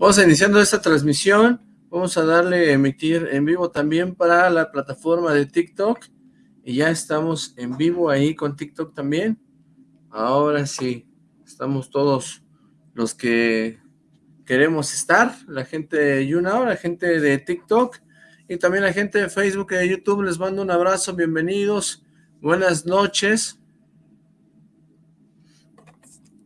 Vamos a iniciando esta transmisión. Vamos a darle emitir en vivo también para la plataforma de TikTok. Y ya estamos en vivo ahí con TikTok también. Ahora sí, estamos todos los que queremos estar. La gente de YouNow, la gente de TikTok y también la gente de Facebook y de YouTube. Les mando un abrazo, bienvenidos. Buenas noches.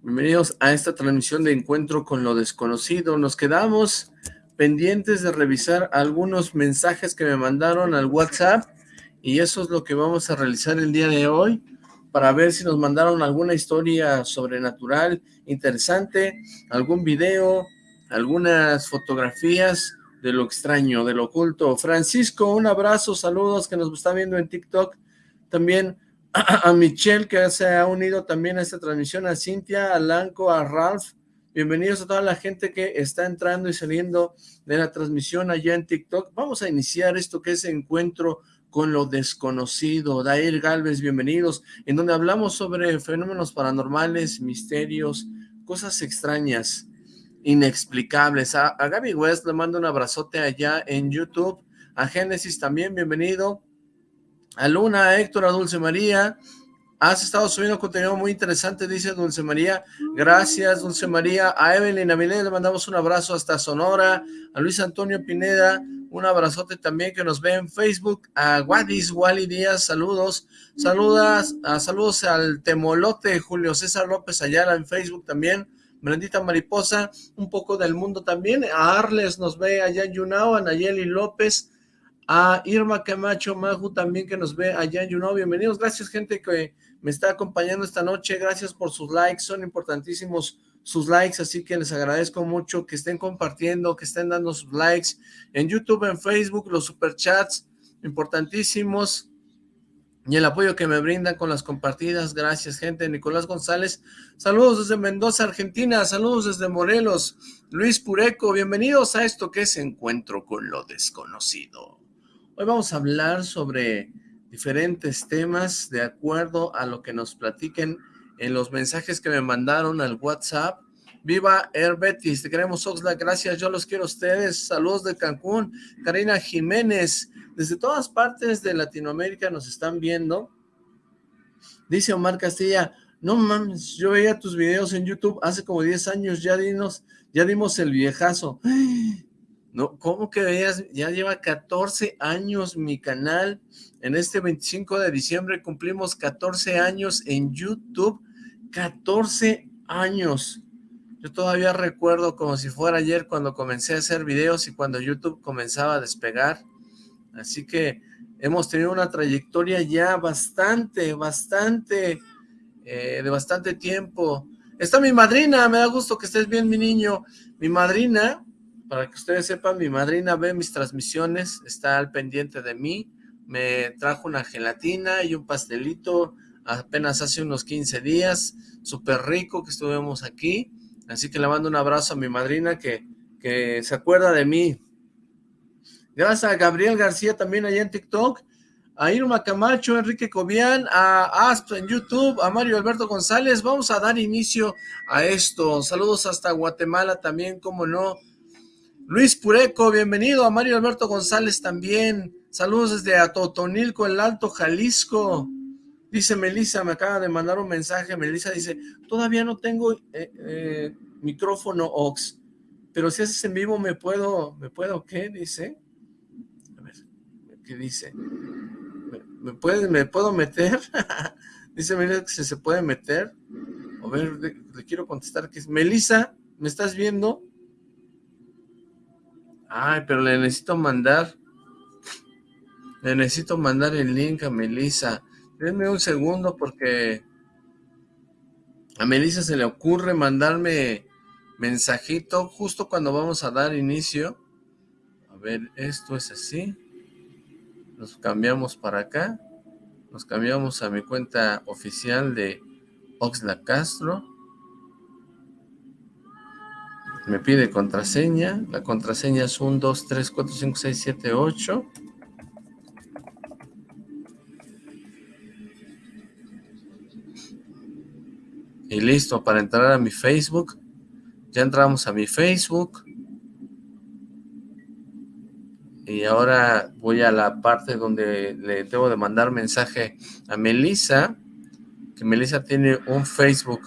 Bienvenidos a esta transmisión de Encuentro con lo Desconocido. Nos quedamos pendientes de revisar algunos mensajes que me mandaron al WhatsApp y eso es lo que vamos a realizar el día de hoy para ver si nos mandaron alguna historia sobrenatural interesante, algún video, algunas fotografías de lo extraño, de lo oculto. Francisco, un abrazo, saludos que nos está viendo en TikTok. También a, Michelle que se ha unido también a esta transmisión, a Cintia, a Lanco, a Ralph, bienvenidos a toda la gente que está entrando y saliendo de la transmisión allá en TikTok, vamos a iniciar esto que es Encuentro con lo Desconocido, Dair Galvez, bienvenidos, en donde hablamos sobre fenómenos paranormales, misterios, cosas extrañas, inexplicables, a, a Gaby West le mando un abrazote allá en YouTube, a Génesis también, bienvenido, a Luna, a Héctor, a Dulce María. Has estado subiendo contenido muy interesante, dice Dulce María. Gracias, Dulce María. A Evelyn Avilés le mandamos un abrazo hasta Sonora. A Luis Antonio Pineda, un abrazote también que nos ve en Facebook. A Wadis Wally Díaz, saludos. Saludas, saludos al Temolote Julio César López Ayala en Facebook también. Brendita Mariposa, un poco del mundo también. A Arles nos ve allá en Yunao, a Nayeli López, a Irma Camacho Maju también que nos ve allá en Juno, bienvenidos, gracias gente que me está acompañando esta noche, gracias por sus likes, son importantísimos sus likes, así que les agradezco mucho que estén compartiendo, que estén dando sus likes en YouTube, en Facebook, los superchats, importantísimos, y el apoyo que me brindan con las compartidas, gracias gente, Nicolás González, saludos desde Mendoza, Argentina, saludos desde Morelos, Luis Pureco, bienvenidos a esto que es Encuentro con lo Desconocido. Hoy vamos a hablar sobre diferentes temas de acuerdo a lo que nos platiquen en los mensajes que me mandaron al WhatsApp. Viva Air Betis, te queremos Oxlack, gracias, yo los quiero a ustedes, saludos de Cancún, Karina Jiménez, desde todas partes de Latinoamérica nos están viendo. Dice Omar Castilla, no mames, yo veía tus videos en YouTube hace como 10 años, ya, dinos, ya dimos el viejazo. No, ¿cómo que veías? Ya lleva 14 años mi canal. En este 25 de diciembre cumplimos 14 años en YouTube. 14 años. Yo todavía recuerdo como si fuera ayer cuando comencé a hacer videos y cuando YouTube comenzaba a despegar. Así que hemos tenido una trayectoria ya bastante, bastante, eh, de bastante tiempo. Está mi madrina, me da gusto que estés bien, mi niño. Mi madrina para que ustedes sepan, mi madrina ve mis transmisiones, está al pendiente de mí, me trajo una gelatina y un pastelito apenas hace unos 15 días, súper rico que estuvimos aquí, así que le mando un abrazo a mi madrina que, que se acuerda de mí. Gracias a Gabriel García también allá en TikTok, a Irma Camacho, Enrique Cobian, a Asp en YouTube, a Mario Alberto González. Vamos a dar inicio a esto. Saludos hasta Guatemala también, como no. Luis Pureco, bienvenido a Mario Alberto González también. Saludos desde Atotonilco, el Alto Jalisco. Dice Melissa, me acaba de mandar un mensaje. Melissa dice, todavía no tengo eh, eh, micrófono Ox, pero si haces en vivo me puedo, ¿me puedo qué? Dice. A ver, ¿qué dice? ¿Me, puede, me puedo meter? dice Melissa que se, puede meter. A ver, le, le quiero contestar que es, Melissa, ¿me estás viendo? Ay, pero le necesito mandar, le necesito mandar el link a Melissa. Denme un segundo porque a Melissa se le ocurre mandarme mensajito justo cuando vamos a dar inicio. A ver, esto es así. Nos cambiamos para acá. Nos cambiamos a mi cuenta oficial de Oxla Castro me pide contraseña, la contraseña es 1, 2, 3, 4, 5, 6, 7, 8. Y listo, para entrar a mi Facebook, ya entramos a mi Facebook, Y ahora voy a la parte donde le debo de mandar mensaje a Melissa, que Melissa tiene un Facebook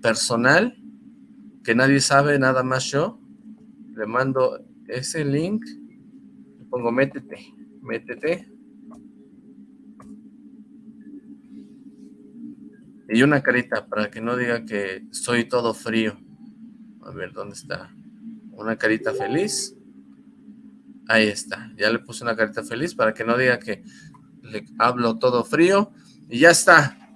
personal, que nadie sabe, nada más yo. Le mando ese link, le pongo métete, métete. Y una carita para que no diga que soy todo frío. A ver, ¿dónde está? Una carita feliz. Ahí está. Ya le puse una carita feliz para que no diga que le hablo todo frío. Y ya está.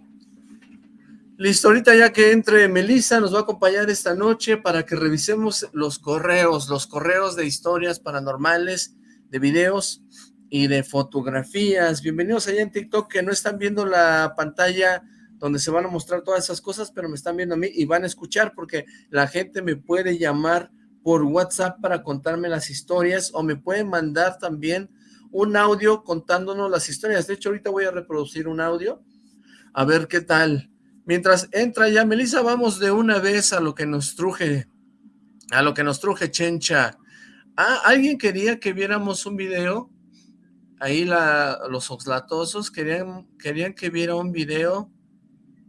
Listo, ahorita ya que entre Melissa nos va a acompañar esta noche para que revisemos los correos, los correos de historias paranormales, de videos y de fotografías. Bienvenidos allá en TikTok que no están viendo la pantalla donde se van a mostrar todas esas cosas, pero me están viendo a mí y van a escuchar porque la gente me puede llamar por WhatsApp para contarme las historias o me pueden mandar también un audio contándonos las historias. De hecho, ahorita voy a reproducir un audio a ver qué tal. Mientras entra ya Melissa, vamos de una vez a lo que nos truje, a lo que nos truje Chencha. Ah, alguien quería que viéramos un video, ahí la, los oxlatosos querían, querían que viera un video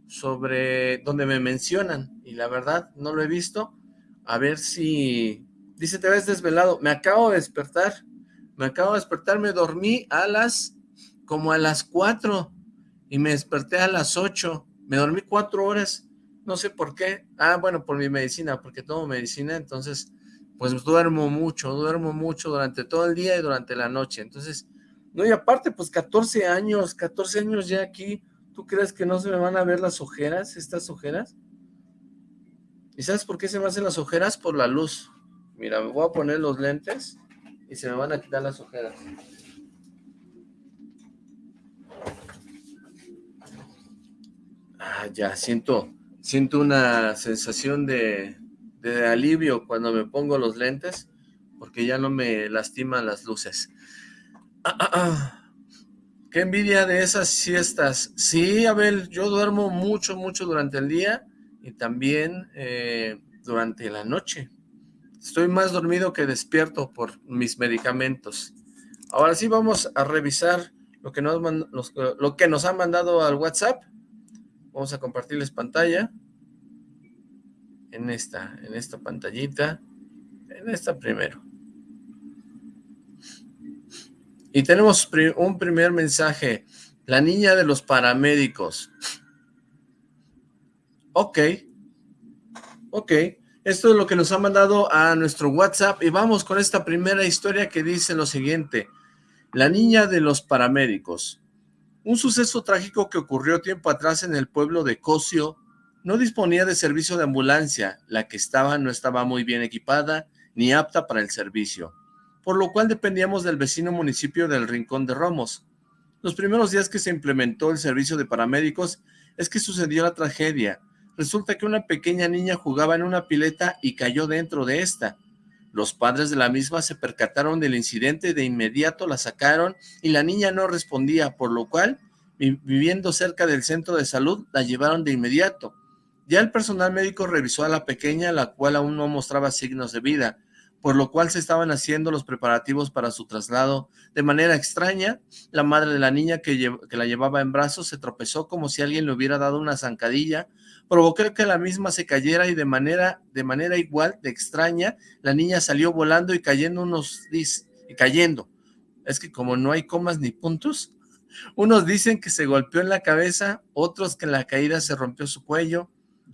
sobre donde me mencionan y la verdad no lo he visto. A ver si... Dice, te ves desvelado. Me acabo de despertar. Me acabo de despertar. Me dormí a las... como a las 4 y me desperté a las 8. Me dormí cuatro horas. No sé por qué. Ah, bueno, por mi medicina, porque tomo medicina. Entonces, pues duermo mucho. Duermo mucho durante todo el día y durante la noche. Entonces, no, y aparte, pues 14 años, 14 años ya aquí ¿Tú crees que no se me van a ver las ojeras, estas ojeras? ¿Y sabes por qué se me hacen las ojeras? Por la luz. Mira, me voy a poner los lentes y se me van a quitar las ojeras. Ah, ya, siento, siento una sensación de, de alivio cuando me pongo los lentes, porque ya no me lastiman las luces. Ah, ah, ah. Qué envidia de esas siestas. Sí, Abel, yo duermo mucho, mucho durante el día y también eh, durante la noche. Estoy más dormido que despierto por mis medicamentos. Ahora sí vamos a revisar lo que nos, lo que nos han mandado al WhatsApp. Vamos a compartirles pantalla. En esta, en esta pantallita. En esta primero. Y tenemos un primer mensaje. La niña de los paramédicos. Ok. Ok. Esto es lo que nos ha mandado a nuestro WhatsApp. Y vamos con esta primera historia que dice lo siguiente. La niña de los paramédicos. Un suceso trágico que ocurrió tiempo atrás en el pueblo de Cosio no disponía de servicio de ambulancia. La que estaba no estaba muy bien equipada ni apta para el servicio por lo cual dependíamos del vecino municipio del Rincón de Romos. Los primeros días que se implementó el servicio de paramédicos es que sucedió la tragedia. Resulta que una pequeña niña jugaba en una pileta y cayó dentro de esta. Los padres de la misma se percataron del incidente de inmediato la sacaron y la niña no respondía, por lo cual, viviendo cerca del centro de salud, la llevaron de inmediato. Ya el personal médico revisó a la pequeña, la cual aún no mostraba signos de vida, por lo cual se estaban haciendo los preparativos para su traslado. De manera extraña, la madre de la niña que, la llevaba en brazos se tropezó como si alguien le hubiera dado una zancadilla, provocó que la misma se cayera y de manera, de manera igual de extraña, la niña salió volando y cayendo unos... y cayendo. Es que como no hay comas ni puntos, unos dicen que se golpeó en la cabeza, otros que en la caída se rompió su cuello,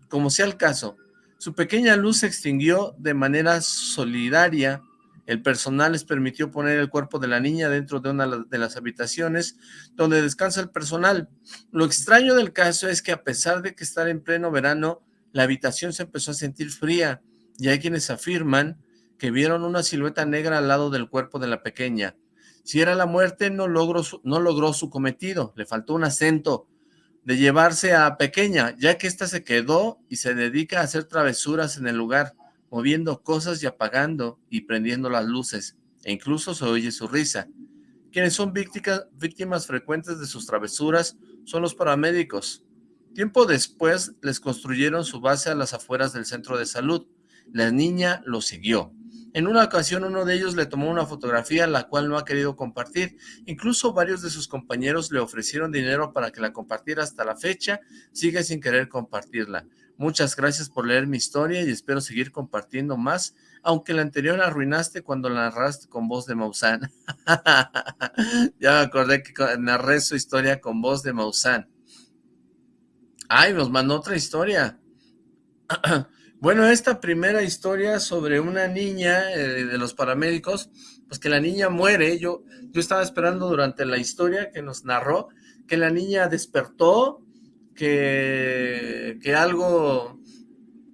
como sea el caso, su pequeña luz se extinguió de manera solidaria. El personal les permitió poner el cuerpo de la niña dentro de una de las habitaciones donde descansa el personal. Lo extraño del caso es que a pesar de que estar en pleno verano, la habitación se empezó a sentir fría y hay quienes afirman que vieron una silueta negra al lado del cuerpo de la pequeña. Si era la muerte, no logró su, no logró su cometido, le faltó un acento, de llevarse a Pequeña, ya que ésta se quedó y se dedica a hacer travesuras en el lugar, moviendo cosas y apagando y prendiendo las luces, e incluso se oye su risa. Quienes son víctimas, víctimas frecuentes de sus travesuras son los paramédicos. Tiempo después les construyeron su base a las afueras del centro de salud. La niña lo siguió. En una ocasión uno de ellos le tomó una fotografía la cual no ha querido compartir. Incluso varios de sus compañeros le ofrecieron dinero para que la compartiera hasta la fecha. Sigue sin querer compartirla. Muchas gracias por leer mi historia y espero seguir compartiendo más, aunque la anterior la arruinaste cuando la narraste con voz de Maussan. ya me acordé que narré su historia con voz de Maussan. Ay, nos mandó otra historia. Bueno, esta primera historia sobre una niña eh, de los paramédicos, pues que la niña muere, yo, yo estaba esperando durante la historia que nos narró, que la niña despertó, que, que algo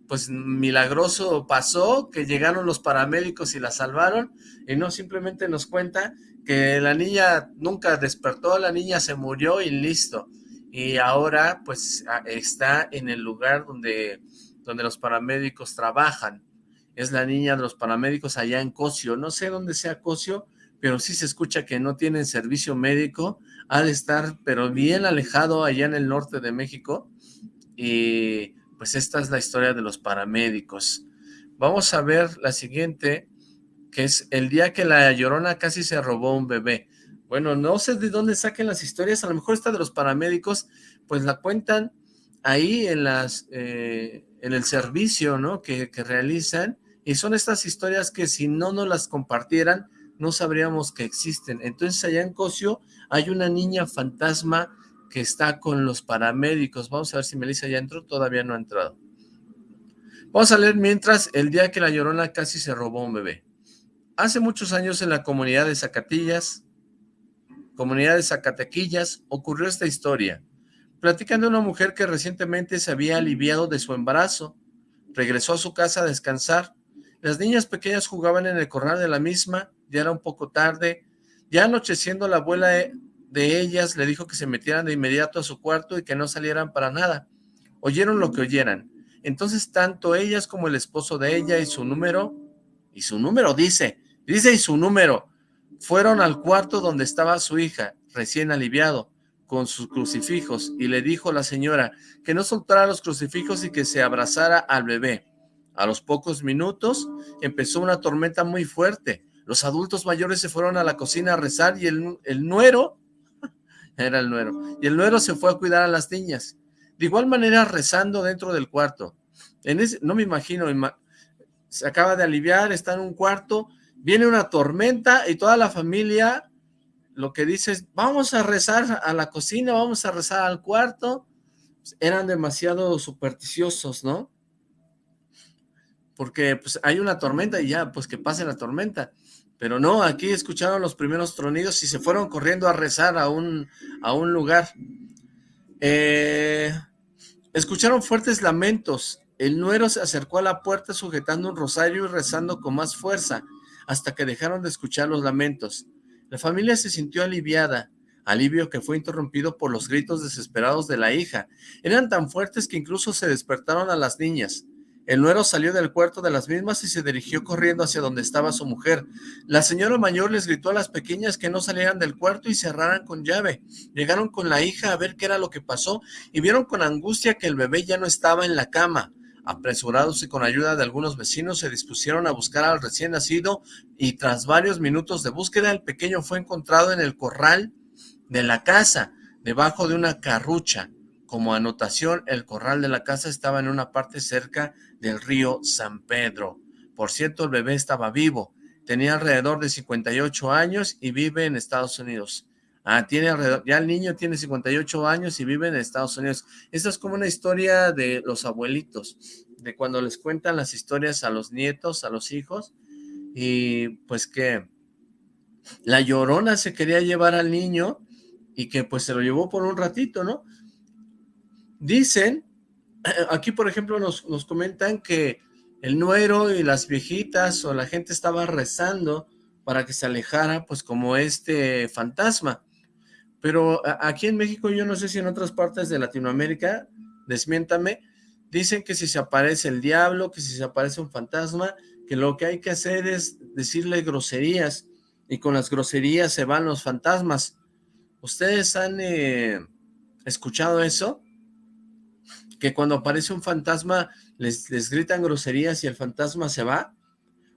pues milagroso pasó, que llegaron los paramédicos y la salvaron, y no simplemente nos cuenta que la niña nunca despertó, la niña se murió y listo, y ahora pues está en el lugar donde donde los paramédicos trabajan. Es la niña de los paramédicos allá en Cosio. No sé dónde sea Cosio, pero sí se escucha que no tienen servicio médico. Ha de estar, pero bien alejado allá en el norte de México. Y pues esta es la historia de los paramédicos. Vamos a ver la siguiente, que es el día que la Llorona casi se robó un bebé. Bueno, no sé de dónde saquen las historias, a lo mejor esta de los paramédicos, pues la cuentan ahí en las eh, en el servicio ¿no? que, realizan, y son estas historias que si no nos las compartieran, no sabríamos que existen. Entonces allá en Cosio hay una niña fantasma que está con los paramédicos. Vamos a ver si Melissa ya entró, todavía no ha entrado. Vamos a leer mientras el día que la Llorona casi se robó un bebé. Hace muchos años en la comunidad de Zacatillas, comunidad de Zacatequillas, ocurrió esta historia. Platican de una mujer que recientemente se había aliviado de su embarazo. Regresó a su casa a descansar. Las niñas pequeñas jugaban en el corral de la misma, ya era un poco tarde. Ya anocheciendo la abuela de ellas le dijo que se metieran de inmediato a su cuarto y que no salieran para nada. Oyeron lo que oyeran. Entonces tanto ellas como el esposo de ella y su número, y su número dice, dice y su número, fueron al cuarto donde estaba su hija, recién aliviado con sus crucifijos y le dijo la señora que no soltara los crucifijos y que se abrazara al bebé. A los pocos minutos empezó una tormenta muy fuerte. Los adultos mayores se fueron a la cocina a rezar y el, el nuero, era el nuero, y el nuero se fue a cuidar a las niñas. De igual manera rezando dentro del cuarto. En ese, no me imagino, se acaba de aliviar, está en un cuarto, viene una tormenta y toda la familia lo que dices, vamos a rezar a la cocina, vamos a rezar al cuarto, pues, eran demasiado supersticiosos, ¿no? Porque pues hay una tormenta y ya, pues que pase la tormenta. Pero no, aquí escucharon los primeros tronidos y se fueron corriendo a rezar a un, a un lugar. Eh, escucharon fuertes lamentos. El nuero se acercó a la puerta sujetando un rosario y rezando con más fuerza, hasta que dejaron de escuchar los lamentos. La familia se sintió aliviada, alivio que fue interrumpido por los gritos desesperados de la hija. Eran tan fuertes que incluso se despertaron a las niñas. El nuero salió del cuarto de las mismas y se dirigió corriendo hacia donde estaba su mujer. La señora mayor les gritó a las pequeñas que no salieran del cuarto y cerraran con llave. Llegaron con la hija a ver qué era lo que pasó y vieron con angustia que el bebé ya no estaba en la cama. Apresurados y con ayuda de algunos vecinos se dispusieron a buscar al recién nacido y tras varios minutos de búsqueda el pequeño fue encontrado en el corral de la casa, debajo de una carrucha. Como anotación, el corral de la casa estaba en una parte cerca del río San Pedro. Por cierto, el bebé estaba vivo, tenía alrededor de 58 años y vive en Estados Unidos. Ah, tiene alrededor, ya el niño tiene 58 años y vive en Estados Unidos. Esta es como una historia de los abuelitos, de cuando les cuentan las historias a los nietos, a los hijos, y pues que la llorona se quería llevar al niño y que pues se lo llevó por un ratito, ¿no? Dicen, aquí por ejemplo nos, comentan que el nuero y las viejitas o la gente estaba rezando para que se alejara pues como este fantasma. Pero aquí en México, yo no sé si en otras partes de Latinoamérica, desmiéntame, dicen que si se aparece el diablo, que si se aparece un fantasma, que lo que hay que hacer es decirle groserías, y con las groserías se van los fantasmas. ¿Ustedes han eh, escuchado eso? Que cuando aparece un fantasma les, les gritan groserías y el fantasma se va.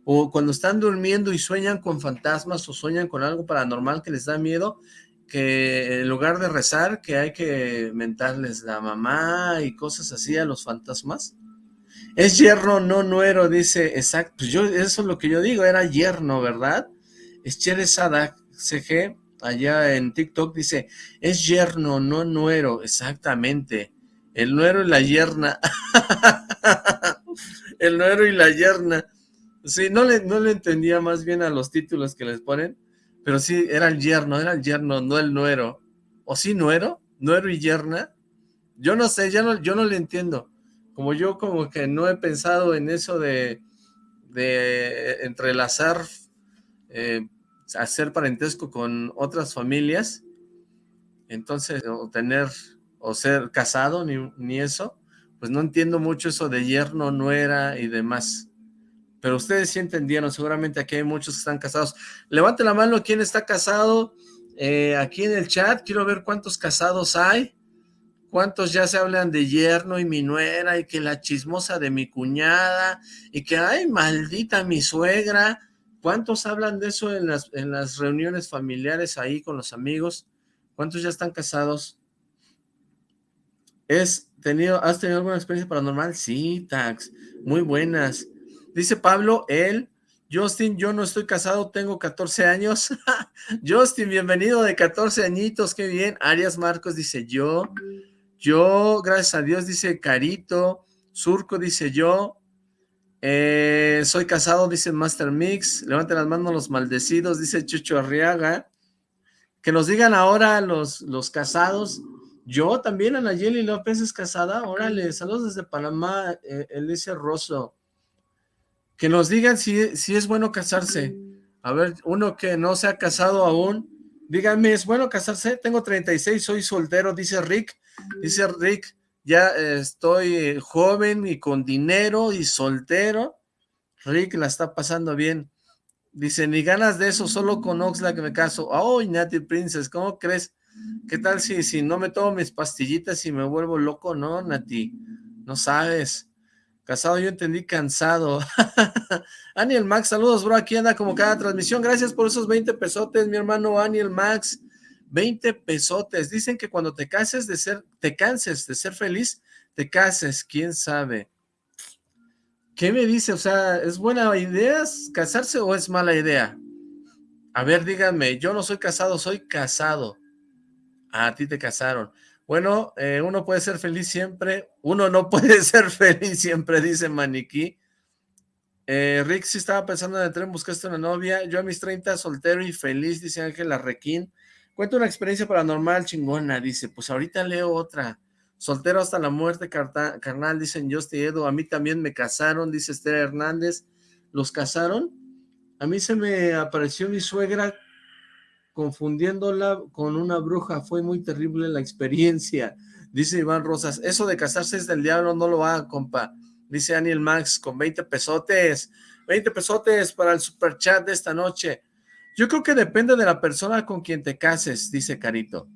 o cuando están durmiendo y sueñan con fantasmas o sueñan con algo paranormal que les da miedo, que en lugar de rezar, que hay que mentarles la mamá y cosas así a los fantasmas. Es yerno, no nuero, dice, exacto, pues yo, eso es lo que yo digo, era yerno, ¿verdad? Es Cheresada CG, allá en TikTok, dice, es yerno, no nuero, exactamente, el nuero y la yerna, el nuero y la yerna, sí, no le, no le entendía más bien a los títulos que les ponen, pero sí, era el yerno, era el yerno, no el nuero, o sí nuero, nuero y yerna, yo no sé, ya no, yo no le entiendo, como yo como que no he pensado en eso de, de entrelazar, eh, hacer parentesco con otras familias, entonces, o tener, o ser casado, ni, ni eso, pues no entiendo mucho eso de yerno, nuera y demás. Pero ustedes sí entendieron, seguramente aquí hay muchos que están casados. Levante la mano quién está casado, eh, aquí en el chat, quiero ver cuántos casados hay. ¿Cuántos ya se hablan de yerno y mi nuera y que la chismosa de mi cuñada y que, ay, maldita mi suegra? ¿Cuántos hablan de eso en las, en las reuniones familiares ahí con los amigos? ¿Cuántos ya están casados? ¿Es tenido, ¿Has tenido alguna experiencia paranormal? Sí, Tax, muy buenas. Dice Pablo, él, Justin, yo no estoy casado, tengo 14 años. Justin, bienvenido de 14 añitos, qué bien. Arias Marcos dice yo. Yo, gracias a Dios, dice Carito. Surco dice yo. Eh, soy casado, dice Master Mix. Levanten las manos los maldecidos, dice Chucho Arriaga. Que nos digan ahora los, los casados. Yo también, Anayeli López es casada. Órale, saludos desde Panamá, eh, Elise Rosso. Que nos digan si, si es bueno casarse. A ver, uno que no se ha casado aún, díganme, ¿es bueno casarse? Tengo 36, soy soltero, dice Rick. Dice Rick, ya estoy joven y con dinero y soltero. Rick la está pasando bien. Dice, ni ganas de eso, solo con Oxlack me caso. ¡Ay, Nati Princess! ¿Cómo crees? ¿Qué tal si, si no me tomo mis pastillitas y me vuelvo loco? No, Nati, no sabes. Casado yo entendí cansado. Aniel Max, saludos, bro. Aquí anda como cada transmisión. Gracias por esos 20 pesotes, mi hermano Aniel Max. 20 pesotes. Dicen que cuando te cases de ser, te canses de ser feliz, te cases, quién sabe. ¿Qué me dice? O sea, ¿es buena idea casarse o es mala idea? A ver, díganme, yo no soy casado, soy casado. A ti te casaron. Bueno, eh, uno puede ser feliz siempre, uno no puede ser feliz siempre, dice Maniquí. Eh, Rick sí estaba pensando en el tren, buscaste una novia, yo a mis 30 soltero y feliz, dice Ángela Requín. Cuenta una experiencia paranormal chingona, dice, pues ahorita leo otra. Soltero hasta la muerte, carnal, dicen Justy Edo. A mí también me casaron, dice Esther Hernández. ¿Los casaron? A mí se me apareció mi suegra confundiéndola con una bruja. Fue muy terrible la experiencia, dice Iván Rosas. Eso de casarse es del diablo, no lo va, compa. Dice Daniel Max, con 20 pesotes. 20 pesotes para el super chat de esta noche. Yo creo que depende de la persona con quien te cases, dice Carito.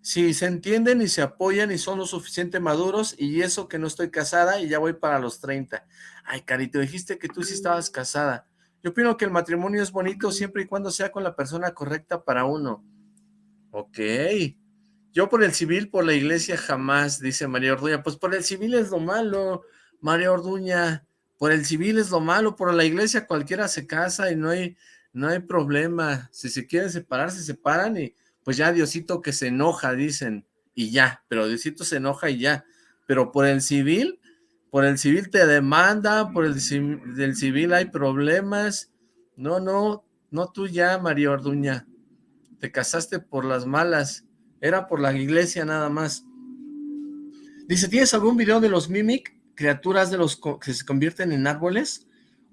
Si se entienden y se apoyan y son lo suficiente maduros, y eso que no estoy casada y ya voy para los 30. Ay, Carito, dijiste que tú sí estabas casada. Yo opino que el matrimonio es bonito siempre y cuando sea con la persona correcta para uno. Ok. Yo por el civil, por la iglesia jamás, dice María Orduña. Pues por el civil es lo malo, María Orduña. Por el civil es lo malo, por la iglesia cualquiera se casa y no hay no hay problema, si se quieren separar, se separan y pues ya Diosito que se enoja, dicen, y ya, pero Diosito se enoja y ya, pero por el civil, por el civil te demanda, por el del civil hay problemas, no, no, no tú ya, María Orduña, te casaste por las malas, era por la iglesia nada más. Dice, ¿tienes algún video de los Mimic, criaturas de los que se convierten en árboles?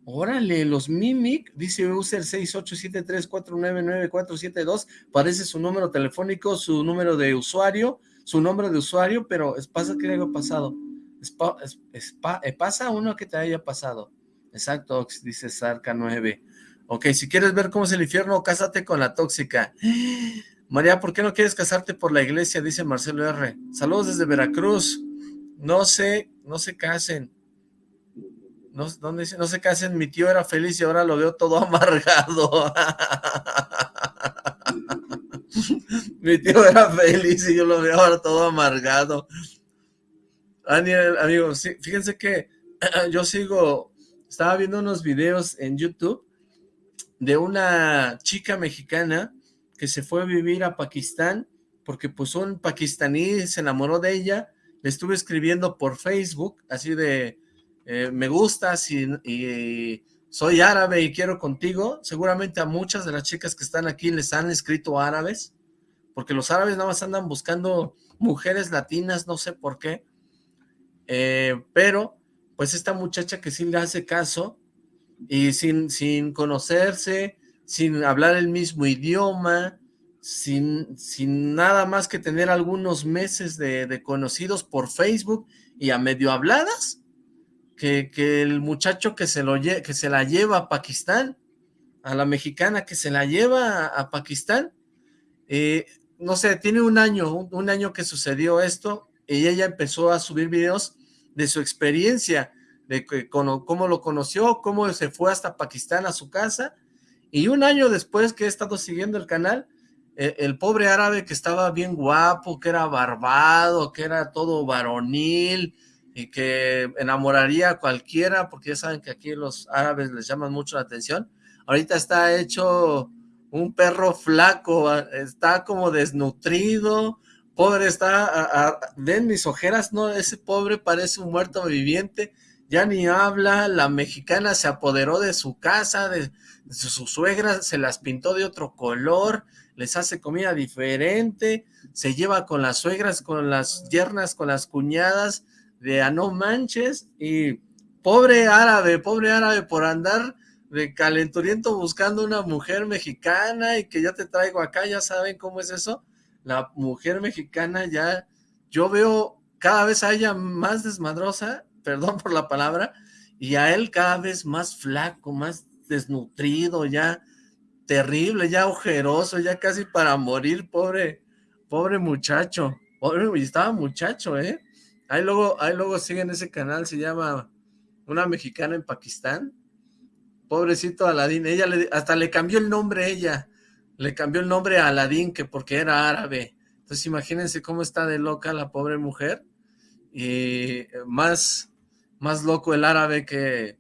Órale, los Mimic, dice user 6873499472, parece su número telefónico, su número de usuario, su nombre de usuario, pero pasa que haya pasado. Eh, pasa uno que te haya pasado. Exacto, dice Sarca 9. Ok, si quieres ver cómo es el infierno, cásate con la tóxica. María, ¿por qué no quieres casarte por la iglesia? Dice Marcelo R. Saludos desde Veracruz. No sé, no se casen no, ¿dónde dice? No se casen, mi tío era feliz y ahora lo veo todo amargado. mi tío era feliz y yo lo veo ahora todo amargado. Daniel, amigos, fíjense que yo sigo, estaba viendo unos videos en YouTube de una chica mexicana que se fue a vivir a Pakistán porque pues un pakistaní se enamoró de ella, le estuve escribiendo por Facebook, así de, eh, me gustas y, soy árabe y quiero contigo, seguramente a muchas de las chicas que están aquí les han escrito árabes, porque los árabes nada más andan buscando mujeres latinas, no sé por qué, eh, pero pues esta muchacha que sí le hace caso, y sin, sin conocerse, sin hablar el mismo idioma, sin, sin nada más que tener algunos meses de, conocidos por Facebook y a medio habladas, que, que el muchacho que se, lo, que se la lleva a Pakistán, a la mexicana que se la lleva a, Pakistán, eh, no sé, tiene un año, un, año que sucedió esto, y ella empezó a subir videos de su experiencia, de cómo lo conoció, cómo se fue hasta Pakistán a su casa, y un año después que he estado siguiendo el canal, e, el pobre árabe que estaba bien guapo, que era barbado, que era todo varonil y que enamoraría a cualquiera, porque ya saben que aquí los árabes les llaman mucho la atención, ahorita está hecho un perro flaco, está como desnutrido, pobre está, ven mis ojeras, no, ese pobre parece un muerto viviente, ya ni habla, la mexicana se apoderó de su casa, de, de su suegra, se las pintó de otro color, les hace comida diferente, se lleva con las suegras, con las yernas, con las cuñadas, de a no manches, y pobre árabe, pobre árabe por andar de calenturiento buscando una mujer mexicana y que ya te traigo acá, ya saben cómo es eso, la mujer mexicana ya, yo veo cada vez a ella más desmadrosa, perdón por la palabra, y a él cada vez más flaco, más desnutrido, ya terrible, ya ojeroso, ya casi para morir, pobre, pobre muchacho, pobre, estaba muchacho, ¿eh? Ahí luego, ahí luego siguen ese canal, se llama Una Mexicana en Pakistán, pobrecito Aladín, ella le, hasta le cambió el nombre ella, le cambió el nombre a Aladín, que porque era árabe, entonces imagínense cómo está de loca la pobre mujer, y más, más loco el árabe que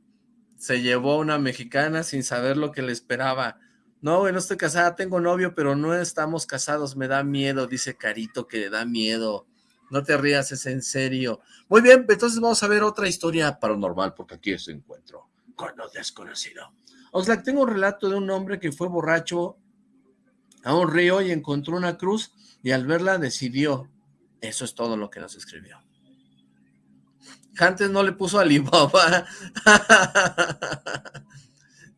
se llevó a una mexicana sin saber lo que le esperaba, no, güey, no estoy casada, tengo novio, pero no estamos casados, me da miedo, dice Carito que le da miedo. No te rías, es en serio. Muy bien, entonces vamos a ver otra historia paranormal, porque aquí es encuentro con lo desconocido. Oxlack, tengo un relato de un hombre que fue borracho a un río y encontró una cruz y al verla decidió. Eso es todo lo que nos escribió. Antes no le puso Alibaba.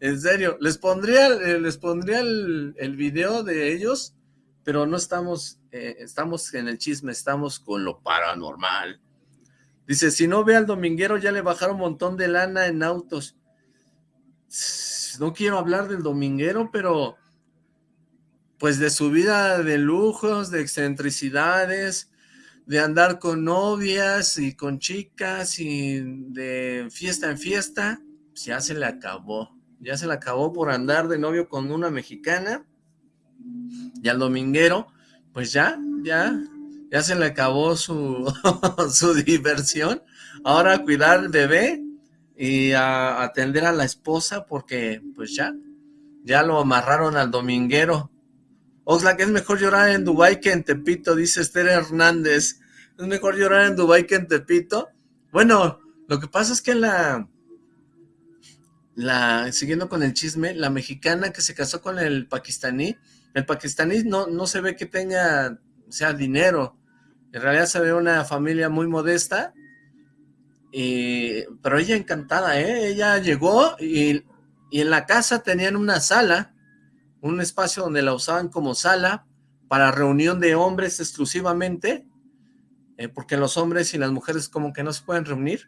En serio, les pondría, eh, les pondría el, video de ellos, pero no estamos, eh, estamos en el chisme, estamos con lo paranormal. Dice, si no ve al dominguero, ya le bajaron un montón de lana en autos. No quiero hablar del dominguero, pero pues de su vida de lujos, de excentricidades, de andar con novias y con chicas y de fiesta en fiesta, pues ya se le acabó ya se la acabó por andar de novio con una mexicana, y al dominguero, pues ya, ya, ya se le acabó su, su diversión, ahora cuidar al bebé y a atender a la esposa porque pues ya, ya lo amarraron al dominguero. Oxlack, es mejor llorar en Dubái que en Tepito, dice Esther Hernández. Es mejor llorar en Dubái que en Tepito. Bueno, lo que pasa es que la, la, siguiendo con el chisme, la mexicana que se casó con el pakistaní, el pakistaní no, no se ve que tenga, sea, dinero, en realidad se ve una familia muy modesta, pero ella encantada, ¿eh? ella llegó y, y en la casa tenían una sala, un espacio donde la usaban como sala, para reunión de hombres exclusivamente, eh, porque los hombres y las mujeres como que no se pueden reunir,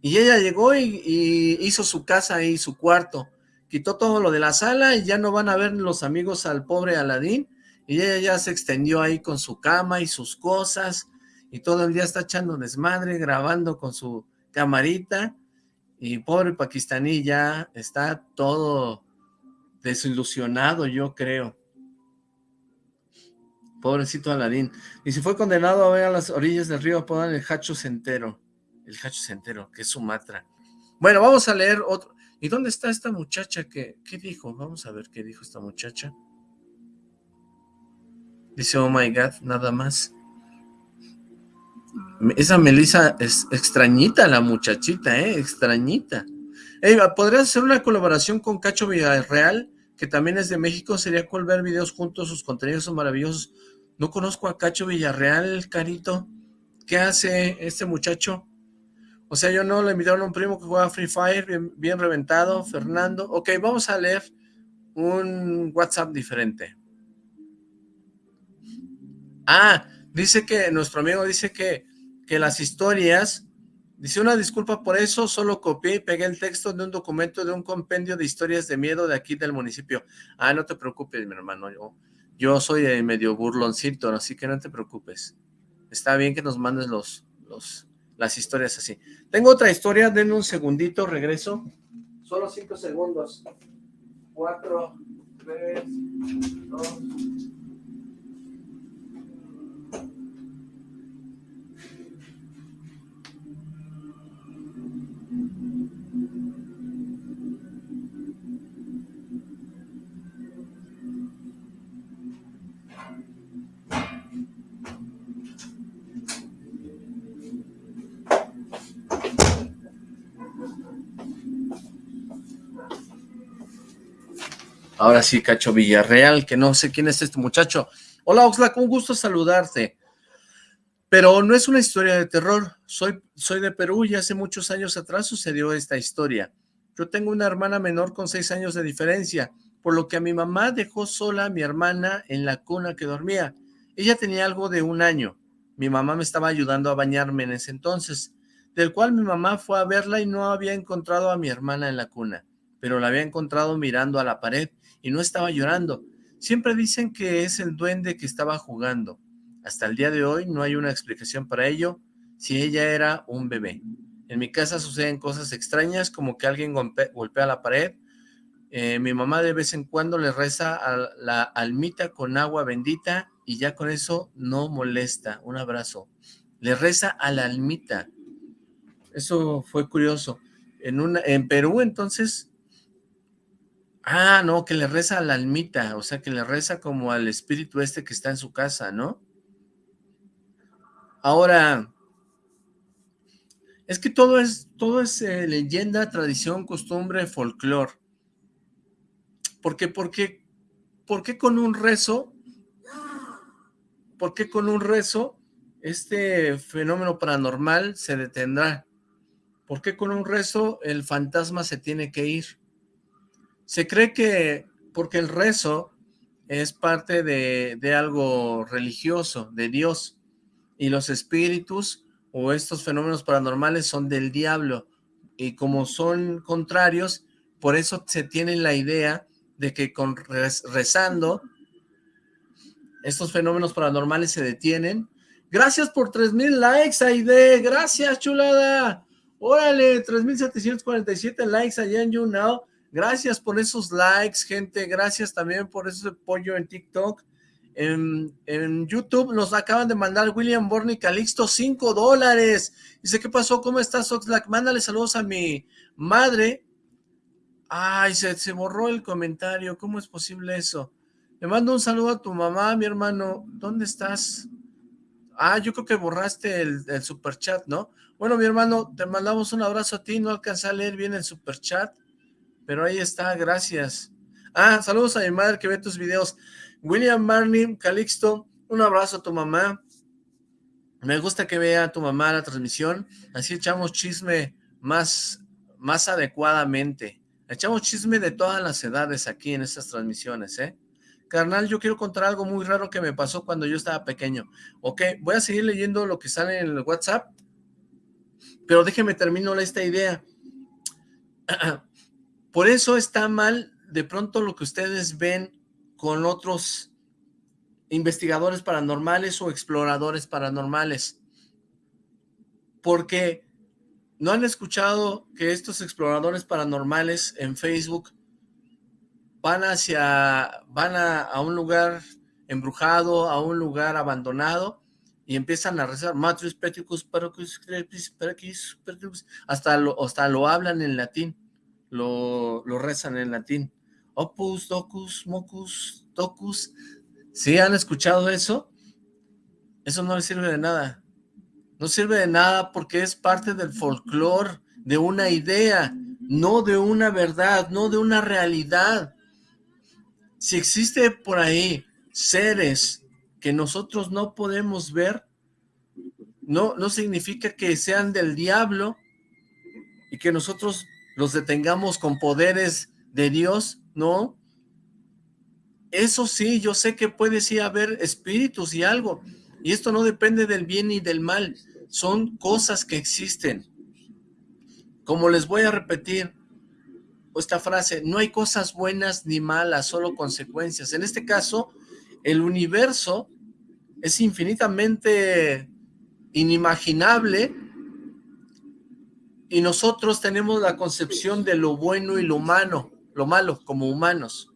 y ella llegó y, hizo su casa y su cuarto. Quitó todo lo de la sala y ya no van a ver los amigos al pobre Aladín. Y ella ya se extendió ahí con su cama y sus cosas. Y todo el día está echando desmadre, grabando con su camarita. Y pobre pakistaní ya está todo desilusionado, yo creo. Pobrecito Aladín. Y si fue condenado a ver a las orillas del río, podan el Hacho Centero. El Hacho Centero, que es Sumatra. Bueno, vamos a leer otro. ¿Y dónde está esta muchacha? que ¿Qué dijo? Vamos a ver qué dijo esta muchacha. Dice, oh my God, nada más. Esa Melissa es extrañita la muchachita, ¿eh? Extrañita. ¿Podrías hacer una colaboración con Cacho Villarreal? Que también es de México. Sería cool ver videos juntos, sus contenidos son maravillosos. No conozco a Cacho Villarreal, carito. ¿Qué hace este muchacho? O sea, yo no le invitaron a un primo que juega Free Fire, bien, bien reventado, Fernando. Ok, vamos a leer un WhatsApp diferente. Ah, dice que, nuestro amigo dice que, que las historias, dice una disculpa por eso, solo copié y pegué el texto de un documento de un compendio de historias de miedo de aquí del municipio. Ah, no te preocupes, mi hermano, yo, yo soy medio burloncito, así que no te preocupes. Está bien que nos mandes los, los, las historias así. Tengo otra historia, denme un segundito, regreso. Solo cinco segundos. Cuatro, tres, dos... Ahora sí, Cacho Villarreal, que no sé quién es este muchacho. Hola, Oxlack, un gusto saludarte. Pero no es una historia de terror. Soy, soy de Perú y hace muchos años atrás sucedió esta historia. Yo tengo una hermana menor con seis años de diferencia, por lo que a mi mamá dejó sola a mi hermana en la cuna que dormía. Ella tenía algo de un año. Mi mamá me estaba ayudando a bañarme en ese entonces, del cual mi mamá fue a verla y no había encontrado a mi hermana en la cuna, pero la había encontrado mirando a la pared y no estaba llorando. Siempre dicen que es el duende que estaba jugando. Hasta el día de hoy no hay una explicación para ello, si ella era un bebé. En mi casa suceden cosas extrañas, como que alguien golpea la pared. Eh, mi mamá de vez en cuando le reza a la almita con agua bendita y ya con eso no molesta. Un abrazo. Le reza a la almita. Eso fue curioso. En, una, en Perú, entonces, Ah, no, que le reza a la almita, o sea, que le reza como al espíritu este que está en su casa, ¿no? Ahora, es que todo es, todo es eh, leyenda, tradición, costumbre, folclore. ¿Por qué, por qué, por qué con un rezo, por qué con un rezo este fenómeno paranormal se detendrá? ¿Por qué con un rezo el fantasma se tiene que ir? Se cree que porque el rezo es parte de, algo religioso, de Dios, y los espíritus o estos fenómenos paranormales son del diablo, y como son contrarios, por eso se tiene la idea de que con rezando, estos fenómenos paranormales se detienen. Gracias por 3000 likes, Aide, gracias chulada, órale, 3747 likes allá en YouNow, Gracias por esos likes, gente. Gracias también por ese apoyo en TikTok. En, YouTube nos acaban de mandar William Borny Calixto 5 dólares. Dice, ¿qué pasó? ¿Cómo estás, Oxlack? Mándale saludos a mi madre. Ay, se, se borró el comentario. ¿Cómo es posible eso? Le mando un saludo a tu mamá, mi hermano. ¿Dónde estás? Ah, yo creo que borraste el, el superchat, ¿no? Bueno, mi hermano, te mandamos un abrazo a ti. No alcancé a leer bien el superchat pero ahí está, gracias. Ah, saludos a mi madre que ve tus videos. William Marlin, Calixto, un abrazo a tu mamá. Me gusta que vea a tu mamá la transmisión, así echamos chisme más, más adecuadamente. Echamos chisme de todas las edades aquí en estas transmisiones, ¿eh? Carnal, yo quiero contar algo muy raro que me pasó cuando yo estaba pequeño. Ok, voy a seguir leyendo lo que sale en el WhatsApp, pero déjeme termino esta idea. Por eso está mal de pronto lo que ustedes ven con otros investigadores paranormales o exploradores paranormales. Porque ¿No han escuchado que estos exploradores paranormales en Facebook van hacia, van a, un lugar embrujado, a un lugar abandonado, y empiezan a rezar, Matrix Petricus, hasta lo, hasta lo hablan en latín, lo, lo rezan en latín. Opus, docus, mocus, docus. ¿Sí han escuchado eso? Eso no les sirve de nada. No sirve de nada porque es parte del folclore, de una idea, no de una verdad, no de una realidad. Si existe por ahí seres que nosotros no podemos ver, no, no significa que sean del diablo y que nosotros los detengamos con poderes de Dios, no. Eso sí, yo sé que puede sí haber espíritus y algo, y esto no depende del bien y del mal, son cosas que existen. Como les voy a repetir esta frase, no hay cosas buenas ni malas, solo consecuencias. En este caso, el universo es infinitamente inimaginable y nosotros tenemos la concepción de lo bueno y lo humano, lo malo como humanos.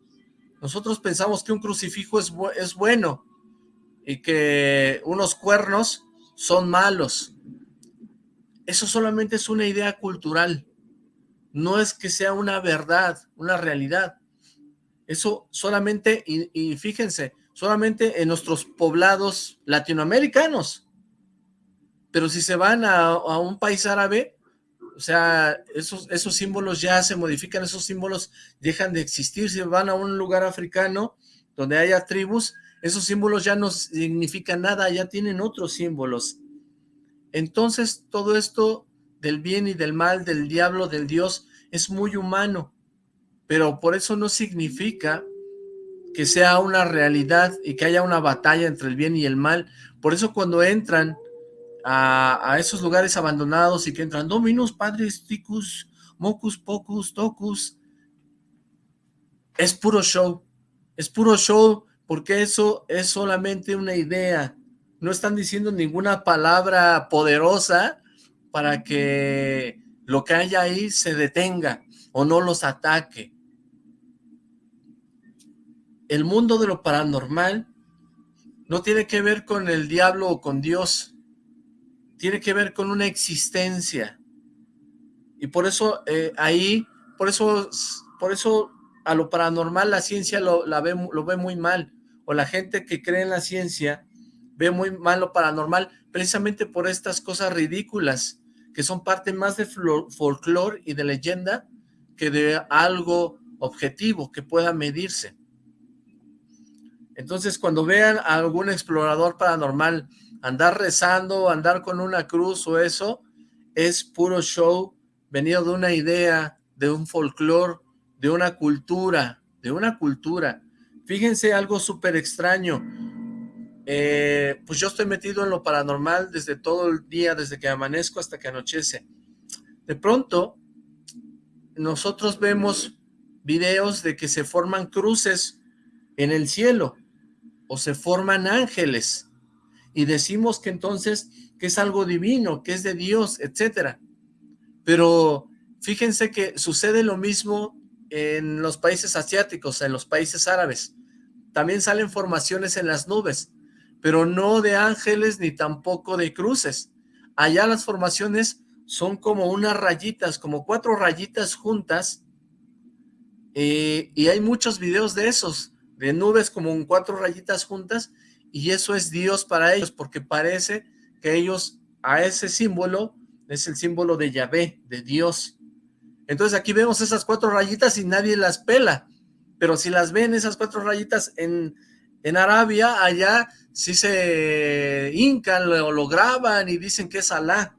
Nosotros pensamos que un crucifijo es, es bueno y que unos cuernos son malos. Eso solamente es una idea cultural. No es que sea una verdad, una realidad. Eso solamente, y, fíjense, solamente en nuestros poblados latinoamericanos. Pero si se van a, un país árabe, sea, esos, esos símbolos ya se modifican, esos símbolos dejan de existir. Si van a un lugar africano donde haya tribus, esos símbolos ya no significan nada, ya tienen otros símbolos. Entonces todo esto del bien y del mal, del diablo, del Dios, es muy humano, pero por eso no significa que sea una realidad y que haya una batalla entre el bien y el mal. Por eso cuando entran a, esos lugares abandonados y que entran Dominus, Padres, Ticus, Mocus, Pocus, Tocus, es puro show, es puro show porque eso es solamente una idea, no están diciendo ninguna palabra poderosa para que lo que haya ahí se detenga o no los ataque. El mundo de lo paranormal no tiene que ver con el diablo o con Dios, tiene que ver con una existencia. Y por eso eh, ahí, por eso, por eso a lo paranormal la ciencia lo, ve, lo ve muy mal, o la gente que cree en la ciencia ve muy mal lo paranormal precisamente por estas cosas ridículas que son parte más de folclore y de leyenda que de algo objetivo que pueda medirse. Entonces, cuando vean a algún explorador paranormal andar rezando, andar con una cruz o eso, es puro show venido de una idea, de un folclore, de una cultura, de una cultura. Fíjense algo súper extraño. Eh, pues yo estoy metido en lo paranormal desde todo el día, desde que amanezco hasta que anochece. De pronto, nosotros vemos videos de que se forman cruces en el cielo o se forman ángeles y decimos que entonces que es algo divino, que es de Dios, etcétera. Pero fíjense que sucede lo mismo en los países asiáticos, en los países árabes. También salen formaciones en las nubes, pero no de ángeles ni tampoco de cruces. Allá las formaciones son como unas rayitas, como cuatro rayitas juntas, eh, y hay muchos videos de esos, de nubes como cuatro rayitas juntas, y eso es Dios para ellos, porque parece que ellos a ese símbolo, es el símbolo de Yahvé, de Dios, entonces aquí vemos esas cuatro rayitas y nadie las pela. Pero si las ven esas cuatro rayitas en, en Arabia, allá sí se hincan o lo graban y dicen que es Alá.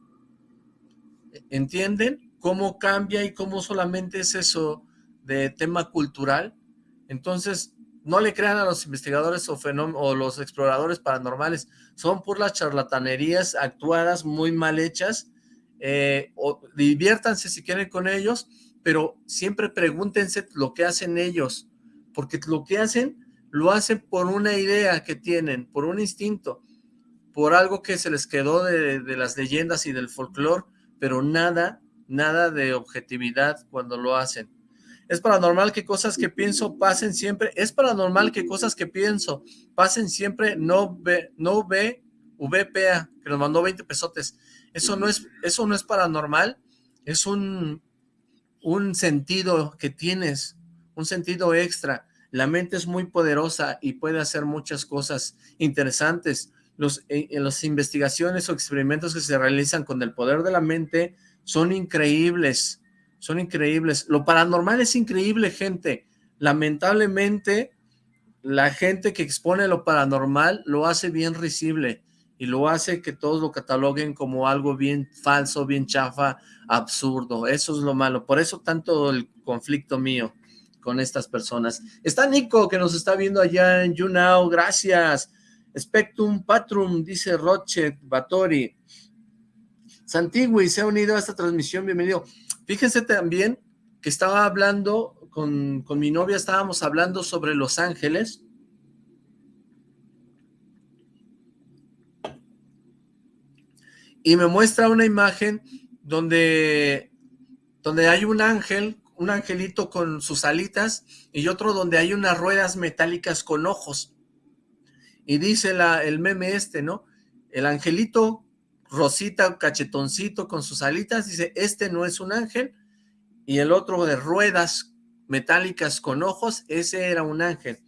¿Entienden? Cómo cambia y cómo solamente es eso de tema cultural. Entonces, no le crean a los investigadores o, o los exploradores paranormales. Son por las charlatanerías actuadas muy mal hechas eh, o diviértanse si quieren con ellos, pero siempre pregúntense lo que hacen ellos, porque lo que hacen, lo hacen por una idea que tienen, por un instinto, por algo que se les quedó de, las leyendas y del folclore, pero nada, nada de objetividad cuando lo hacen. Es paranormal que cosas que pienso pasen siempre, es paranormal que cosas que pienso pasen siempre, no ve, no ve, VPA, que nos mandó 20 pesotes. Eso no es, eso no es paranormal, es un, un sentido que tienes, un sentido extra. La mente es muy poderosa y puede hacer muchas cosas interesantes. Los, eh, las investigaciones o experimentos que se realizan con el poder de la mente son increíbles, son increíbles. Lo paranormal es increíble, gente. Lamentablemente, la gente que expone lo paranormal lo hace bien risible y lo hace que todos lo cataloguen como algo bien falso, bien chafa, absurdo. Eso es lo malo. Por eso tanto el conflicto mío con estas personas. Está Nico, que nos está viendo allá en YouNow, gracias. Spectrum Patrum, dice Rochet Batori. Santigui se ha unido a esta transmisión, bienvenido. Fíjense también que estaba hablando con, con mi novia, estábamos hablando sobre Los Ángeles. Y me muestra una imagen donde, donde hay un ángel un angelito con sus alitas y otro donde hay unas ruedas metálicas con ojos. Y dice la, el meme este, ¿no? El angelito rosita, cachetoncito con sus alitas, dice, este no es un ángel. Y el otro de ruedas metálicas con ojos, ese era un ángel.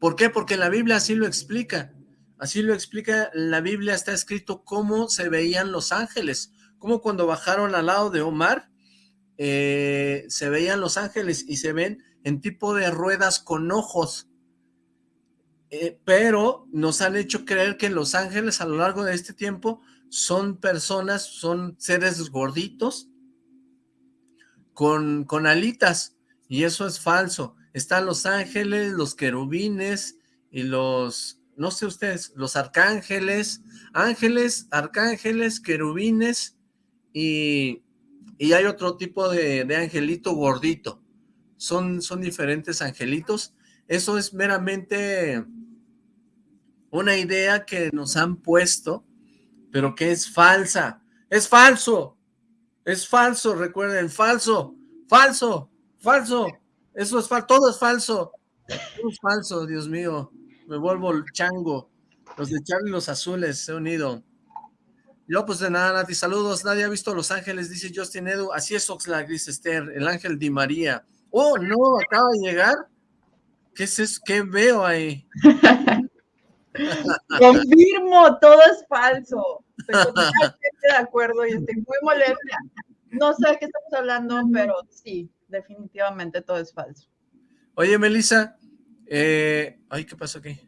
¿Por qué? Porque la Biblia así lo explica. Así lo explica, la Biblia está escrito cómo se veían los ángeles. Como cuando bajaron al lado de Omar, eh, se veían los ángeles y se ven en tipo de ruedas con ojos. Eh, pero nos han hecho creer que los ángeles a lo largo de este tiempo son personas, son seres gorditos con, con alitas y eso es falso. Están los ángeles, los querubines y los, no sé ustedes, los arcángeles, ángeles, arcángeles, querubines y y hay otro tipo de, angelito gordito. Son, son diferentes angelitos. Eso es meramente una idea que nos han puesto, pero que es falsa. ¡Es falso! Es falso, recuerden, falso, falso, falso. Eso es falso, todo es falso. Todo es falso, Dios mío. Me vuelvo el chango. Los de Charlie los azules se han unido. Yo, pues de nada, Nati, saludos. Nadie ha visto Los Ángeles, dice Justin Edu. Así es Oxlack, dice Esther, el ángel de María. Oh, no, acaba de llegar. ¿Qué es eso? ¿Qué veo ahí? Confirmo, todo es falso. Estoy de acuerdo y estoy muy molesta. No sé de qué estamos hablando, pero sí, definitivamente todo es falso. Oye, Melissa, eh, ay, ¿qué pasó aquí?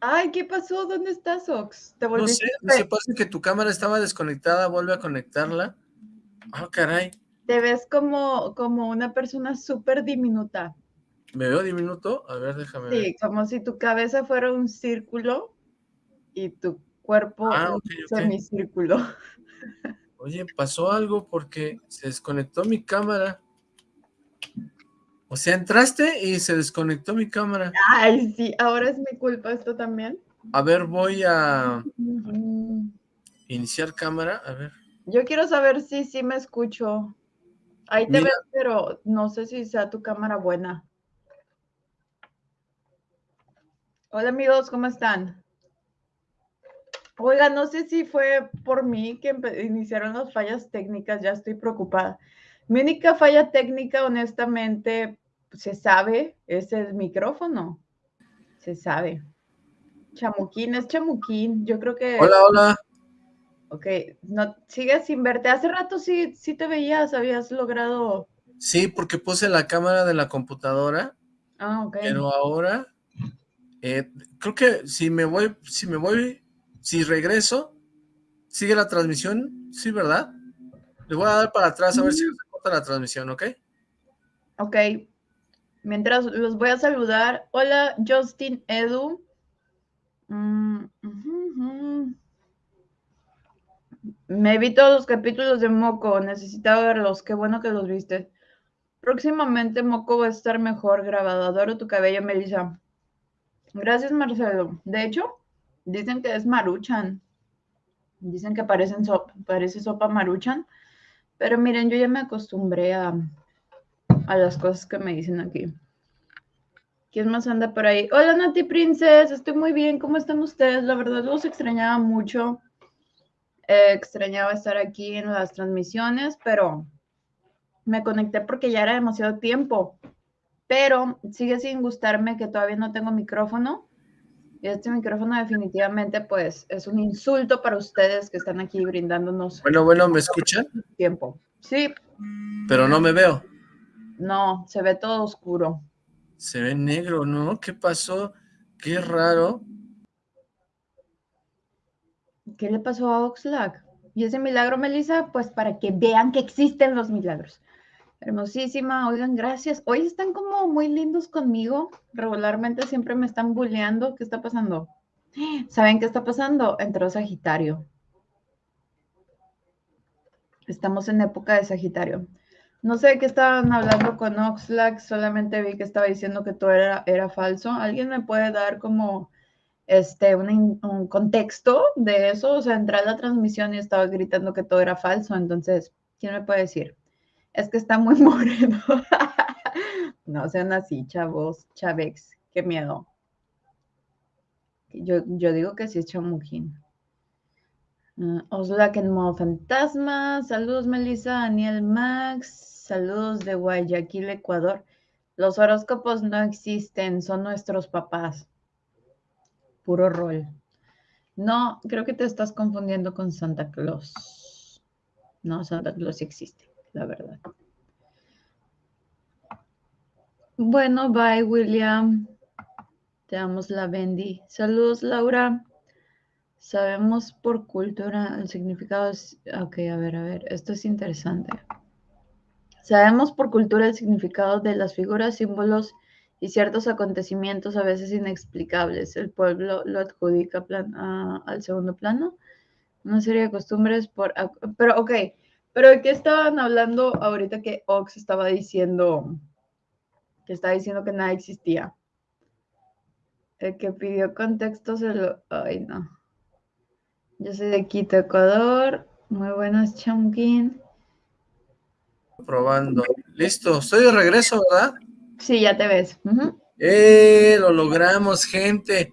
Ay, ¿qué pasó? ¿Dónde estás, Ox? ¿Te no sé, no sé, pasa que tu cámara estaba desconectada, vuelve a conectarla. Ah, caray. Te ves como, como una persona súper diminuta. ¿Me veo diminuto? A ver, déjame ver. Sí, como si tu cabeza fuera un círculo y tu cuerpo ah, un semicírculo. Oye, pasó algo porque se desconectó mi cámara. O sea, entraste y se desconectó mi cámara. Ay, sí, ahora es mi culpa esto también. A ver, voy a iniciar cámara, a ver. Yo quiero saber si sí me escucho. Ahí te veo, pero no sé si sea tu cámara buena. Hola amigos, ¿cómo están? Oiga, no sé si fue por mí que iniciaron las fallas técnicas, ya estoy preocupada. Mi única falla técnica, honestamente, se sabe, es el micrófono. Se sabe. Chamuquín, es chamuquín. Yo creo que. Hola, hola. Ok, no, sigues sin verte. Hace rato sí, sí te veías, habías logrado. Sí, porque puse la cámara de la computadora. Ah, ok. Pero ahora, eh, creo que si me voy, si me voy, si regreso, sigue la transmisión, sí, ¿verdad? Le voy a dar para atrás a ver si se corta la transmisión, ¿ok? Ok, Mientras los voy a saludar. Hola, Justin Edu. Mm, Me vi todos los capítulos de Moco. Necesitaba verlos. Qué bueno que los viste. Próximamente Moco va a estar mejor grabado. Adoro tu cabello, Melissa. Gracias, Marcelo. De hecho, dicen que es Maruchan. Dicen que parecen sopa, parece sopa maruchan, pero miren, yo ya me acostumbré a, a las cosas que me dicen aquí. ¿Quién más anda por ahí? Hola Nati Princess, estoy muy bien, ¿cómo están ustedes? La verdad los extrañaba mucho. Eh, extrañaba estar aquí en las transmisiones, pero me conecté porque ya era demasiado tiempo. Pero sigue sin gustarme que todavía no tengo micrófono. Y este micrófono definitivamente pues es un insulto para ustedes que están aquí brindándonos. Bueno, bueno, ¿me escuchan? Tiempo. Sí. Pero no me veo. No, se ve todo oscuro. Se ve negro, ¿no? ¿Qué pasó? Qué raro. ¿Qué le pasó a Oxlack? Y ese milagro, Melissa, pues para que vean que existen los milagros. Hermosísima, oigan, gracias. Hoy están como muy lindos conmigo. Regularmente siempre me están bulleando. ¿Qué está pasando? ¿Saben qué está pasando? Entró Sagitario. Estamos en época de Sagitario. No sé qué estaban hablando con Oxlack, solamente vi que estaba diciendo que todo era, era falso. ¿Alguien me puede dar como este, un, un, contexto de eso? O sea, entré a la transmisión y estaba gritando que todo era falso. Entonces, ¿quién me puede decir? Es que está muy moreno. no sean así, chavos, chavex, qué miedo. Yo, yo digo que sí es chamujín. Uh, Oxlack en modo fantasma. Saludos, Melissa, Daniel Max. Saludos de Guayaquil, Ecuador. Los horóscopos no existen, son nuestros papás. Puro rol. No, creo que te estás confundiendo con Santa Claus. No, Santa Claus existe, la verdad. Bueno, bye, William. Te damos la Bendy. Saludos, Laura. Sabemos por cultura el significado. Ok, a ver, a ver. Esto es interesante. Sabemos por cultura el significado de las figuras, símbolos y ciertos acontecimientos a veces inexplicables. El pueblo lo adjudica al segundo plano. Una serie de costumbres por... Pero, ok, pero ¿de qué estaban hablando ahorita que Ox estaba diciendo, que estaba diciendo que nada existía? El que pidió contexto se lo... Ay, no. Yo soy de Quito, Ecuador. Muy buenas, Chonkin. Probando. Listo, estoy de regreso, ¿verdad? Sí, ya te ves. ¡Eh! Lo logramos, gente.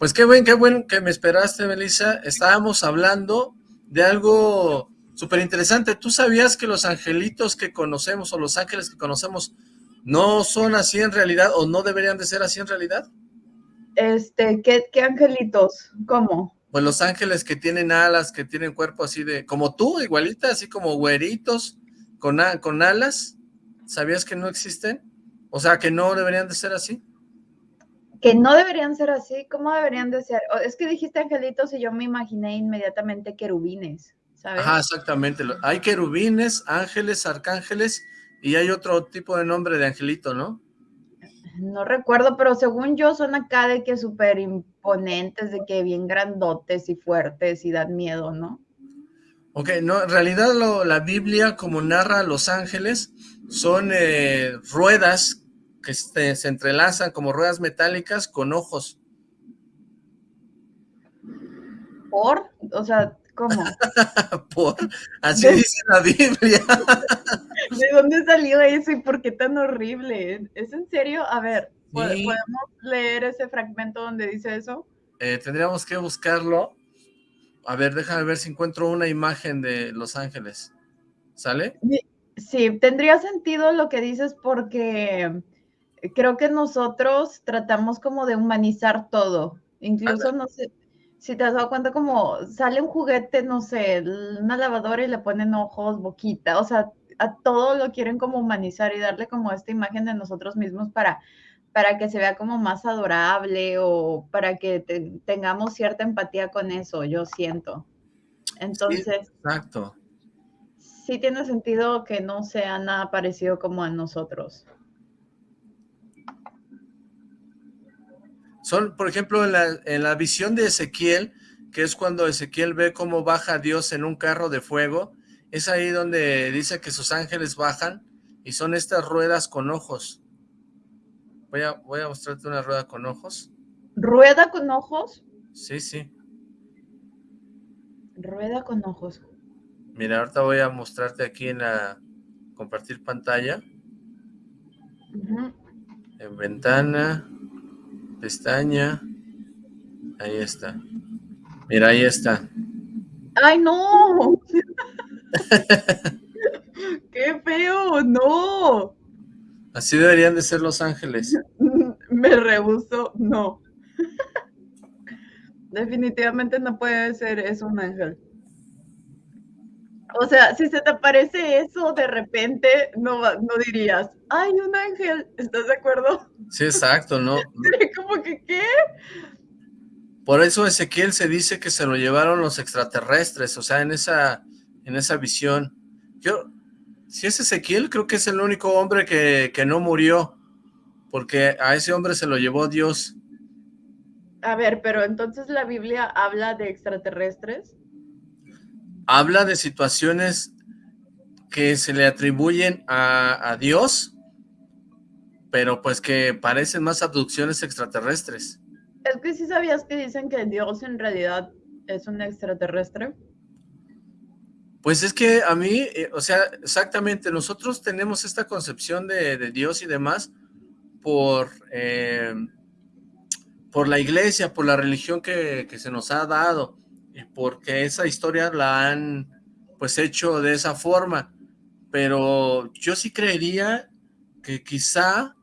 Pues qué buen, qué bueno que me esperaste, Melissa. Estábamos hablando de algo súper interesante. ¿Tú sabías que los angelitos que conocemos o los ángeles que conocemos no son así en realidad o no deberían de ser así en realidad? Este, ¿qué, qué angelitos? ¿Cómo? Pues los ángeles que tienen alas, que tienen cuerpo así de, como tú, igualita, así como güeritos, con, con alas, ¿sabías que no existen? O sea, que no deberían de ser así. Que no deberían ser así, ¿cómo deberían de ser? Es que dijiste angelitos y yo me imaginé inmediatamente querubines, ¿sabes? Ajá, exactamente. Hay querubines, ángeles, arcángeles y hay otro tipo de nombre de angelito, ¿no? No recuerdo, pero según yo son acá de que súper imponentes, de que bien grandotes y fuertes y dan miedo, ¿no? Ok, no, en realidad la Biblia, como narra a los ángeles, son eh, ruedas que se, se, entrelazan como ruedas metálicas con ojos. ¿Por? O sea, ¿cómo? ¿Por? Así dice la Biblia. ¿De dónde salió eso y por qué tan horrible? ¿Es en serio? A ver, ¿podemos leer ese fragmento donde dice eso? Eh, tendríamos que buscarlo. A ver, déjame ver si encuentro una imagen de Los Ángeles. ¿Sale? Sí, tendría sentido lo que dices porque creo que nosotros tratamos como de humanizar todo. Incluso, no sé, si te has dado cuenta como sale un juguete, no sé, una lavadora y le ponen ojos, boquita, o sea, a todo lo quieren como humanizar y darle como esta imagen de nosotros mismos para para que se vea como más adorable o para que tengamos cierta empatía con eso, yo siento. Entonces, exacto. Sí tiene sentido que no sea nada parecido como a nosotros. Son, por ejemplo, en la, en la visión de Ezequiel, que es cuando Ezequiel ve cómo baja Dios en un carro de fuego, es ahí donde dice que sus ángeles bajan y son estas ruedas con ojos. Voy a, voy a mostrarte una rueda con ojos. ¿Rueda con ojos? Sí, sí. Rueda con ojos. Mira, ahorita voy a mostrarte aquí en la compartir pantalla. En ventana, pestaña, ahí está. Mira, ahí está. ¡Ay, no! ¡Qué feo! ¡No! Así deberían de ser los ángeles. Me rehuso, no. Definitivamente no puede ser eso un ángel. O sea, si se te aparece eso de repente, no, no dirías, ¡ay, un ángel! ¿Estás de acuerdo? Sí, exacto, ¿no? ¿Cómo que qué? Por eso Ezequiel se dice que se lo llevaron los extraterrestres, o sea, en esa, en esa visión. Yo, si es Ezequiel, creo que es el único hombre que, que no murió, porque a ese hombre se lo llevó Dios. A ver, pero entonces la Biblia habla de extraterrestres. Habla de situaciones que se le atribuyen a, a Dios, pero pues que parecen más abducciones extraterrestres. Es que sí sabías que dicen que Dios en realidad es un extraterrestre. Pues es que a mí, eh, o sea, exactamente, nosotros tenemos esta concepción de, Dios y demás por, eh, por la iglesia, por la religión que, que, se nos ha dado, porque esa historia la han pues hecho de esa forma, pero yo sí creería que quizá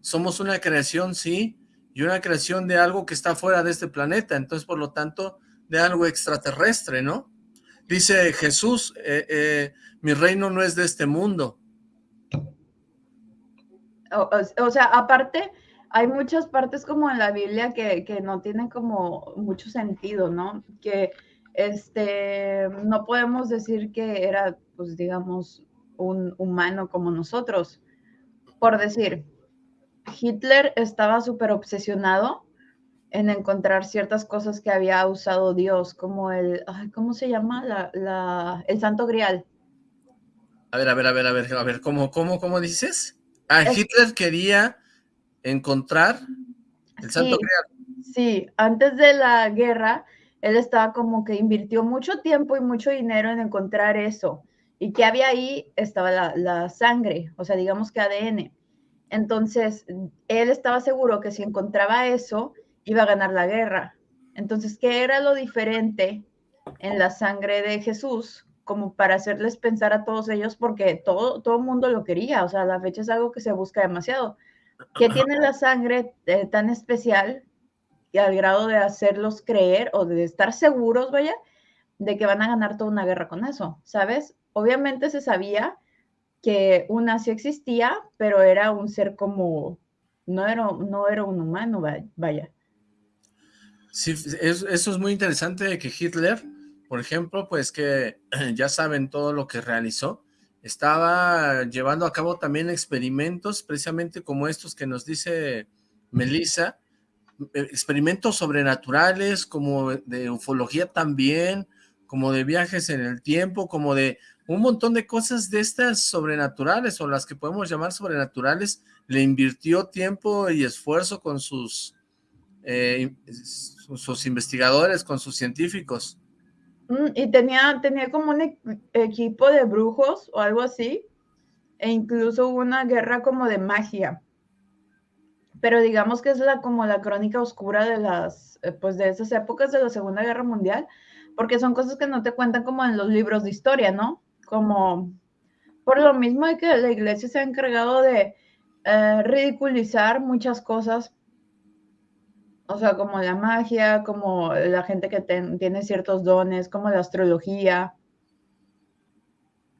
somos una creación, sí, y una creación de algo que está fuera de este planeta, entonces por lo tanto de algo extraterrestre, ¿no? Dice Jesús, eh, eh, mi reino no es de este mundo. O, sea, aparte, hay muchas partes como en la Biblia que, que, no tienen como mucho sentido, ¿no? Que este, no podemos decir que era, pues digamos, un humano como nosotros. Por decir, Hitler estaba súper obsesionado en encontrar ciertas cosas que había usado Dios, como el, ¿cómo se llama? La, el Santo Grial. A ver, a ver, a ver, a ver, a ver, ¿cómo, cómo, cómo dices? Ah, Hitler quería encontrar el Santo Grial. Sí, antes de la guerra, él estaba como que invirtió mucho tiempo y mucho dinero en encontrar eso. Y que había ahí estaba la, la sangre, o sea, digamos que ADN. Entonces, él estaba seguro que si encontraba eso, iba a ganar la guerra. Entonces, ¿qué era lo diferente en la sangre de Jesús como para hacerles pensar a todos ellos? Porque todo, todo el mundo lo quería, o sea, la fecha es algo que se busca demasiado. ¿Qué tiene la sangre eh, tan especial y al grado de hacerlos creer o de estar seguros, vaya, de que van a ganar toda una guerra con eso, ¿sabes? Obviamente se sabía que una sí existía, pero era un ser como, no era, no era un humano, vaya. Sí, eso, es muy interesante que Hitler, por ejemplo, pues que ya saben todo lo que realizó, estaba llevando a cabo también experimentos precisamente como estos que nos dice Melissa, experimentos sobrenaturales, como de ufología también, como de viajes en el tiempo, como de un montón de cosas de estas sobrenaturales, o las que podemos llamar sobrenaturales, le invirtió tiempo y esfuerzo con sus eh, sus investigadores, con sus científicos. Mm, y tenía, tenía como un equipo de brujos o algo así, e incluso una guerra como de magia. Pero digamos que es la, como la crónica oscura de las, eh, pues de esas épocas de la Segunda Guerra Mundial, porque son cosas que no te cuentan como en los libros de historia, ¿no? Como por lo mismo de que la iglesia se ha encargado de eh, ridiculizar muchas cosas o sea, como la magia, como la gente que tiene ciertos dones, como la astrología.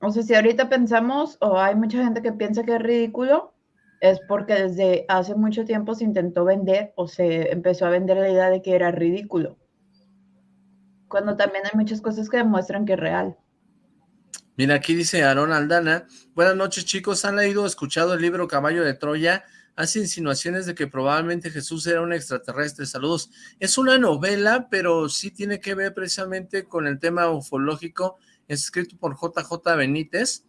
O sea, si ahorita pensamos, o hay mucha gente que piensa que es ridículo, es porque desde hace mucho tiempo se intentó vender o se empezó a vender la idea de que era ridículo. Cuando también hay muchas cosas que demuestran que es real. Mira, aquí dice Aaron Aldana, buenas noches chicos, ¿han leído o escuchado el libro Caballo de Troya? Hace insinuaciones de que probablemente Jesús era un extraterrestre. Saludos. Es una novela, pero sí tiene que ver precisamente con el tema ufológico. Es escrito por JJ Benítez.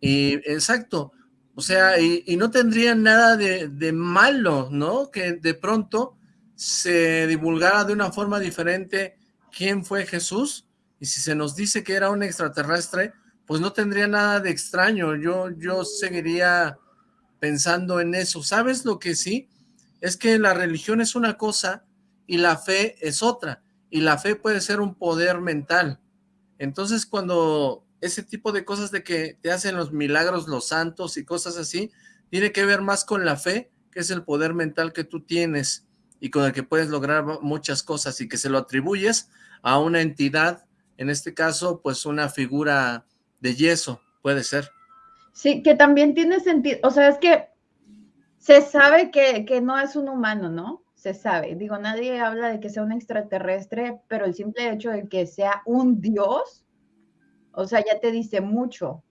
Y exacto. O sea, y, no tendría nada de, de, malo, ¿no? Que de pronto se divulgara de una forma diferente quién fue Jesús, y si se nos dice que era un extraterrestre, pues no tendría nada de extraño, yo, yo seguiría pensando en eso. ¿Sabes lo que sí? Es que la religión es una cosa y la fe es otra, y la fe puede ser un poder mental. Entonces cuando ese tipo de cosas de que te hacen los milagros los santos y cosas así, tiene que ver más con la fe, que es el poder mental que tú tienes y con el que puedes lograr muchas cosas y que se lo atribuyes a una entidad, en este caso, pues una figura de yeso, puede ser. Sí, que también tiene sentido, o sea, es que se sabe que, que no es un humano, ¿no? Se sabe, digo, nadie habla de que sea un extraterrestre, pero el simple hecho de que sea un dios, o sea, ya te dice mucho.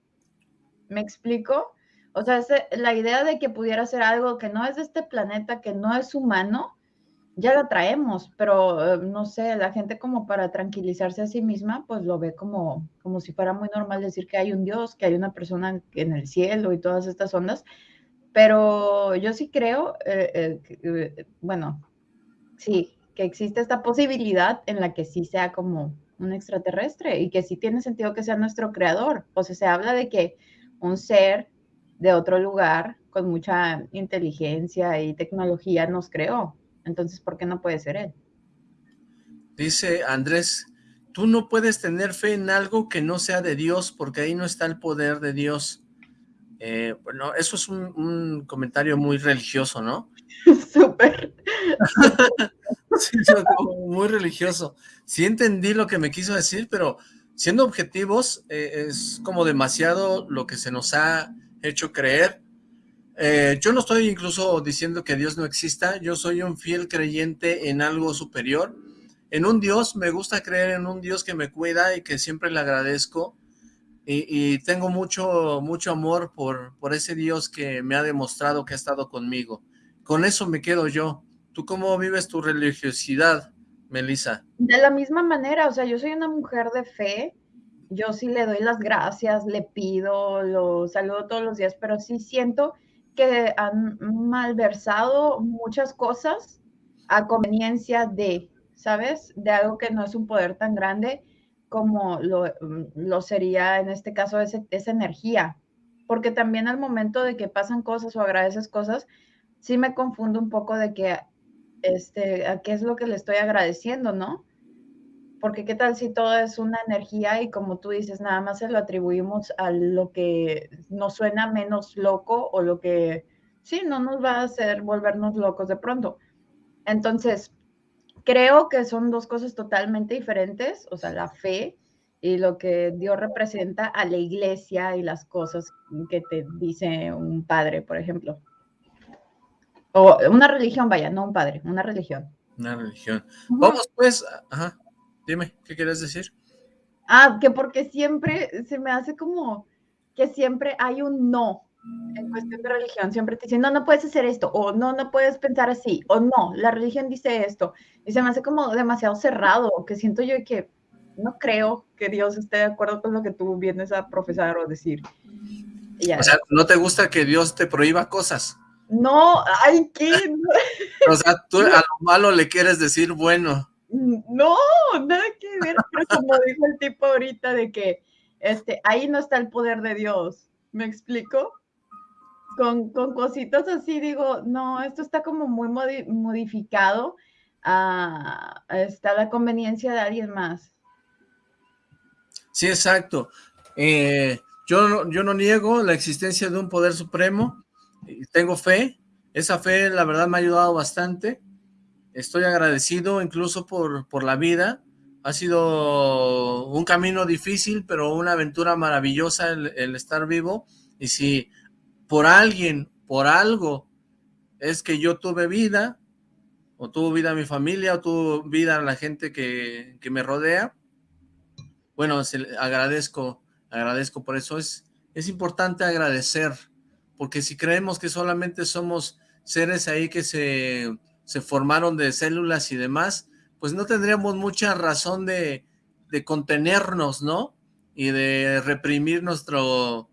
¿Me explico? O sea, la idea de que pudiera ser algo que no es de este planeta, que no es humano, ya la traemos, pero eh, no sé, la gente como para tranquilizarse a sí misma, pues lo ve como, como si fuera muy normal decir que hay un Dios, que hay una persona en el cielo y todas estas ondas, pero yo sí creo, eh, eh, bueno, sí, que existe esta posibilidad en la que sí sea como un extraterrestre y que sí tiene sentido que sea nuestro creador. O sea, se habla de que un ser de otro lugar con mucha inteligencia y tecnología nos creó. Entonces, ¿por qué no puede ser él? Dice Andrés, tú no puedes tener fe en algo que no sea de Dios, porque ahí no está el poder de Dios. Eh, bueno, eso es un, comentario muy religioso, ¿no? Súper. sí, muy religioso. Sí entendí lo que me quiso decir, pero siendo objetivos, eh, es como demasiado lo que se nos ha hecho creer eh, yo no estoy incluso diciendo que Dios no exista, yo soy un fiel creyente en algo superior, en un Dios, me gusta creer en un Dios que me cuida y que siempre le agradezco, y, tengo mucho, mucho amor por, por ese Dios que me ha demostrado que ha estado conmigo. Con eso me quedo yo. ¿Tú cómo vives tu religiosidad, Melissa? De la misma manera, o sea, yo soy una mujer de fe, yo sí le doy las gracias, le pido, lo saludo todos los días, pero sí siento que han malversado muchas cosas a conveniencia de, ¿sabes? De algo que no es un poder tan grande como lo, lo sería en este caso ese, esa energía. Porque también al momento de que pasan cosas o agradeces cosas, sí me confundo un poco de que, este, qué es lo que le estoy agradeciendo, ¿no? Porque qué tal si todo es una energía y como tú dices, nada más se lo atribuimos a lo que nos suena menos loco o lo que sí, no nos va a hacer volvernos locos de pronto. Entonces, creo que son dos cosas totalmente diferentes, o sea, la fe y lo que Dios representa a la iglesia y las cosas que te dice un padre, por ejemplo. O una religión, vaya, no un padre, una religión. Una religión. Vamos pues, ajá. Dime, ¿qué quieres decir? Ah, que porque siempre se me hace como que siempre hay un no en cuestión de religión. Siempre te dicen, no, no puedes hacer esto, o no, no puedes pensar así, o no, la religión dice esto. Y se me hace como demasiado cerrado, que siento yo que no creo que Dios esté de acuerdo con lo que tú vienes a profesar o decir. O sea, ¿no te gusta que Dios te prohíba cosas? No, ay, ¿qué? o sea, tú a lo malo le quieres decir bueno. No, nada que ver, pero como dijo el tipo ahorita de que este, ahí no está el poder de Dios, ¿me explico? Con, con cositas así digo, no, esto está como muy modificado, a, está la conveniencia de alguien más. Sí, exacto. Eh, yo, yo no niego la existencia de un poder supremo, tengo fe, esa fe la verdad me ha ayudado bastante, Estoy agradecido incluso por, por la vida. Ha sido un camino difícil, pero una aventura maravillosa el, estar vivo. Y si por alguien, por algo, es que yo tuve vida, o tuvo vida mi familia, o tuvo vida la gente que, que me rodea, bueno, agradezco, agradezco por eso. Es, es importante agradecer, porque si creemos que solamente somos seres ahí que se se formaron de células y demás, pues no tendríamos mucha razón de, contenernos, ¿no? Y de reprimir nuestro,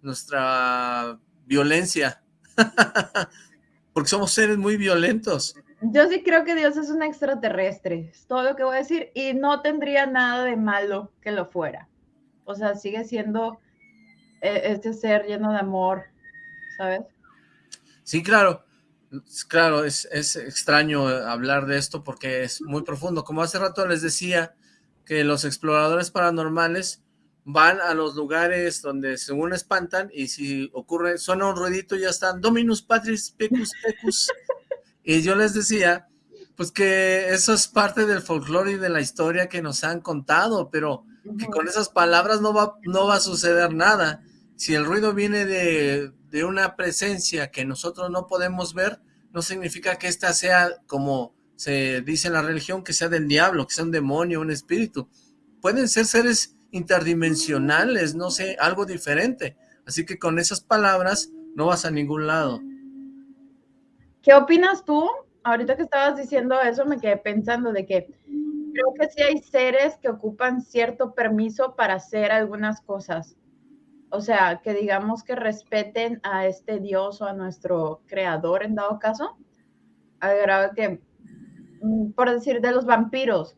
nuestra violencia. Porque somos seres muy violentos. Yo sí creo que Dios es un extraterrestre, es todo lo que voy a decir, y no tendría nada de malo que lo fuera. O sea, sigue siendo eh, este ser lleno de amor, ¿sabes? Sí, claro. Claro, es, es extraño hablar de esto porque es muy profundo. Como hace rato les decía, que los exploradores paranormales van a los lugares donde según espantan y si ocurre, suena un ruidito y ya están Dominus Patris Pecus Pecus y yo les decía pues que eso es parte del folclore y de la historia que nos han contado, pero que con esas palabras no va, no va a suceder nada. Si el ruido viene de, de una presencia que nosotros no podemos ver, no significa que ésta sea como se dice en la religión, que sea del diablo, que sea un demonio, un espíritu. Pueden ser seres interdimensionales, no sé, algo diferente. Así que con esas palabras no vas a ningún lado. ¿Qué opinas tú? Ahorita que estabas diciendo eso me quedé pensando de que creo que sí hay seres que ocupan cierto permiso para hacer algunas cosas. O sea, que digamos que respeten a este Dios o a nuestro creador en dado caso. Al que, mm, por decir, de los vampiros,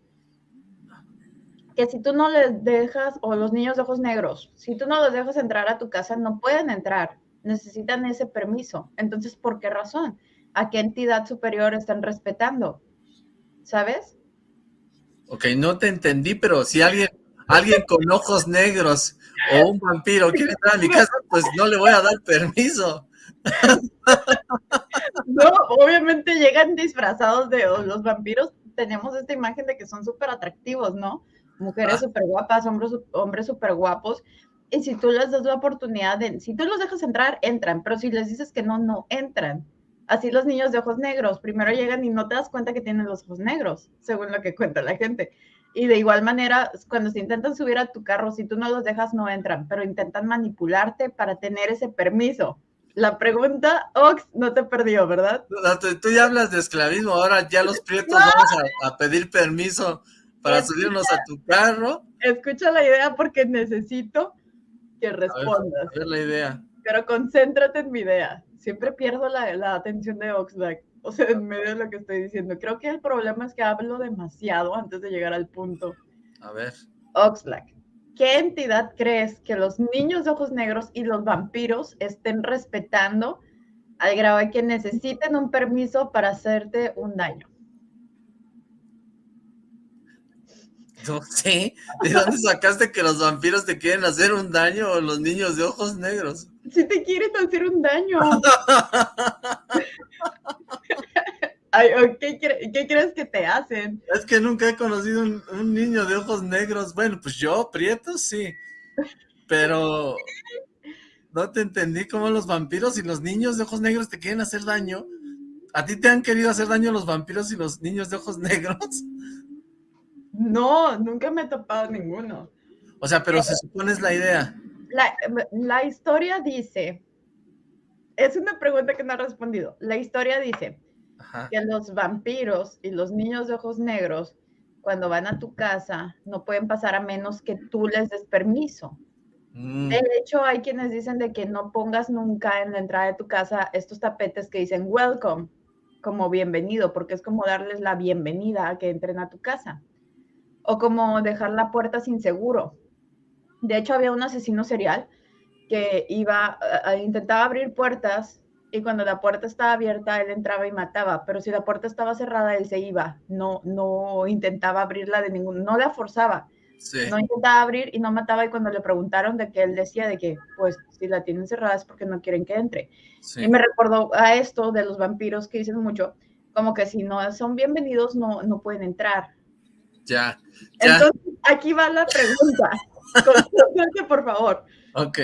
que si tú no les dejas, o los niños de ojos negros, si tú no los dejas entrar a tu casa, no pueden entrar, necesitan ese permiso. Entonces, ¿por qué razón? ¿A qué entidad superior están respetando? ¿Sabes? Ok, no te entendí, pero si alguien, alguien con ojos negros o un vampiro quiere entrar a mi casa, pues no le voy a dar permiso. No, obviamente llegan disfrazados de los vampiros. Tenemos esta imagen de que son súper atractivos, ¿no? mujeres ah. súper guapas, hombres, hombres súper guapos. Y si tú les das la oportunidad de, si tú los dejas entrar, entran, pero si les dices que no, no entran. Así los niños de ojos negros, primero llegan y no te das cuenta que tienen los ojos negros, según lo que cuenta la gente. Y de igual manera, cuando se intentan subir a tu carro, si tú no los dejas, no entran, pero intentan manipularte para tener ese permiso. La pregunta, Ox, no te perdió, ¿verdad? tú, ya hablas de esclavismo, ahora ya los prietos vamos a pedir permiso para subirnos a tu carro. Escucha la idea porque necesito que respondas. A ver, la idea. Pero concéntrate en mi idea. Siempre pierdo la, la atención de Oxlack. O sea, en medio de lo que estoy diciendo. Creo que el problema es que hablo demasiado antes de llegar al punto. A ver. Oxlack, ¿qué entidad crees que los niños de ojos negros y los vampiros estén respetando al grado de que necesiten un permiso para hacerte un daño? No sé, ¿de dónde sacaste que los vampiros te quieren hacer un daño o los niños de ojos negros? Si te quieren hacer un daño. Ay, ¿qué, crees que te hacen? Es que nunca he conocido un, un, niño de ojos negros. Bueno, pues yo, Prieto, sí. Pero no te entendí cómo los vampiros y los niños de ojos negros te quieren hacer daño. ¿A ti te han querido hacer daño los vampiros y los niños de ojos negros? No, nunca me he topado ninguno. O sea, pero se supone es la idea. La, historia dice, es una pregunta que no ha respondido. La historia dice que los vampiros y los niños de ojos negros, cuando van a tu casa, no pueden pasar a menos que tú les des permiso. Mm. De hecho, hay quienes dicen de que no pongas nunca en la entrada de tu casa estos tapetes que dicen welcome, como bienvenido, porque es como darles la bienvenida a que entren a tu casa o como dejar la puerta sin seguro. De hecho, había un asesino serial que iba, intentaba abrir puertas y cuando la puerta estaba abierta, él entraba y mataba, pero si la puerta estaba cerrada, él se iba, no, no intentaba abrirla de ningún, no la forzaba, no intentaba abrir y no mataba y cuando le preguntaron de que él decía de que, pues, si la tienen cerrada es porque no quieren que entre. Y me recordó a esto de los vampiros que dicen mucho, como que si no son bienvenidos, no, no pueden entrar, ya, Entonces, aquí va la pregunta. Concéntrate, por favor. Ok.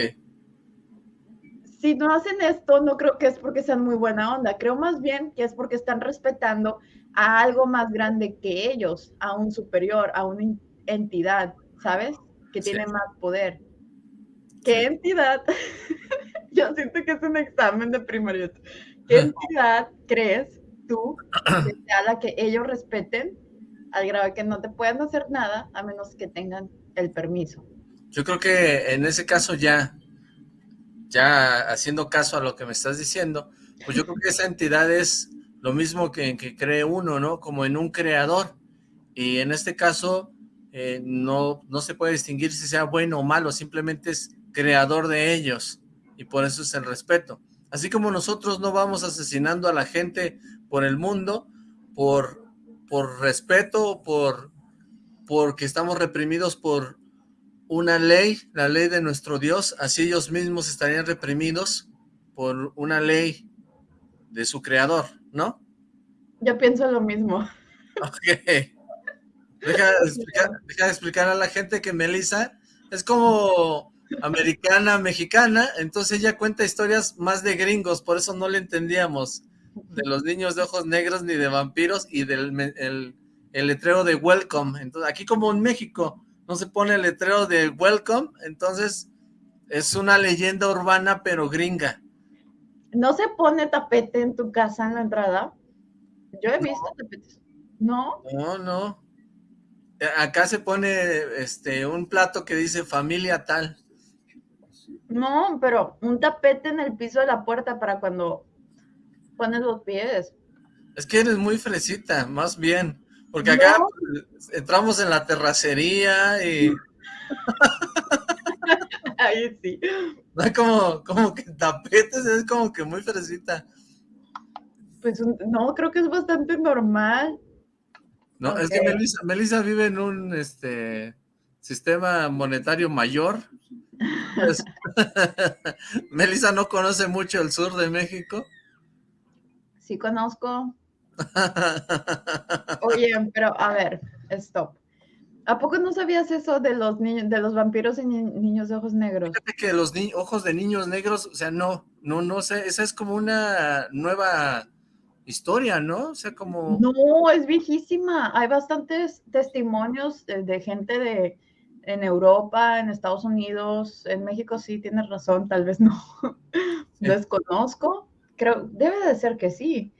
Si no hacen esto, no creo que es porque sean muy buena onda. Creo más bien que es porque están respetando a algo más grande que ellos, a un superior, a una entidad, ¿sabes? Que tiene más poder. ¿Qué entidad? Yo siento que es un examen de primaria. ¿Qué entidad crees tú que sea la que ellos respeten al grado que no te puedan hacer nada a menos que tengan el permiso. Yo creo que en ese caso ya, ya haciendo caso a lo que me estás diciendo, pues yo creo que esa entidad es lo mismo que, que cree uno, ¿no? Como en un creador. Y en este caso, eh, no, no se puede distinguir si sea bueno o malo, simplemente es creador de ellos. Y por eso es el respeto. Así como nosotros no vamos asesinando a la gente por el mundo, por, por respeto, por porque estamos reprimidos por una ley, la ley de nuestro Dios, así ellos mismos estarían reprimidos por una ley de su creador, ¿no? Yo pienso lo mismo. Ok. Deja de explicar, a la gente que Melissa es como americana, mexicana, entonces ella cuenta historias más de gringos, por eso no le entendíamos de los niños de ojos negros ni de vampiros y del el, el letrero de welcome. Entonces, aquí como en México no se pone el letrero de welcome, entonces es una leyenda urbana pero gringa. ¿No se pone tapete en tu casa en la entrada? Yo he visto tapetes. ¿No? No, no. Acá se pone este un plato que dice familia tal. No, pero un tapete en el piso de la puerta para cuando pones los pies. Es que eres muy fresita, más bien. Porque acá entramos en la terracería y... Ahí sí. No como, como que tapetes, es como que muy fresita. Pues no, creo que es bastante normal. No, es que Melissa, vive en un este sistema monetario mayor. Pues, Melissa no conoce mucho el sur de México. Sí conozco. Oye, pero a ver, stop. ¿A poco no sabías eso de los niños, de los vampiros y niños de ojos negros? Fíjate que los ojos de niños negros, o sea, no, no, no sé, esa es como una nueva historia, ¿no? O sea, como... No, es viejísima. Hay bastantes testimonios de, gente de en Europa, en Estados Unidos, en México sí, tienes razón, tal vez no. Desconozco. Creo, debe de ser que sí.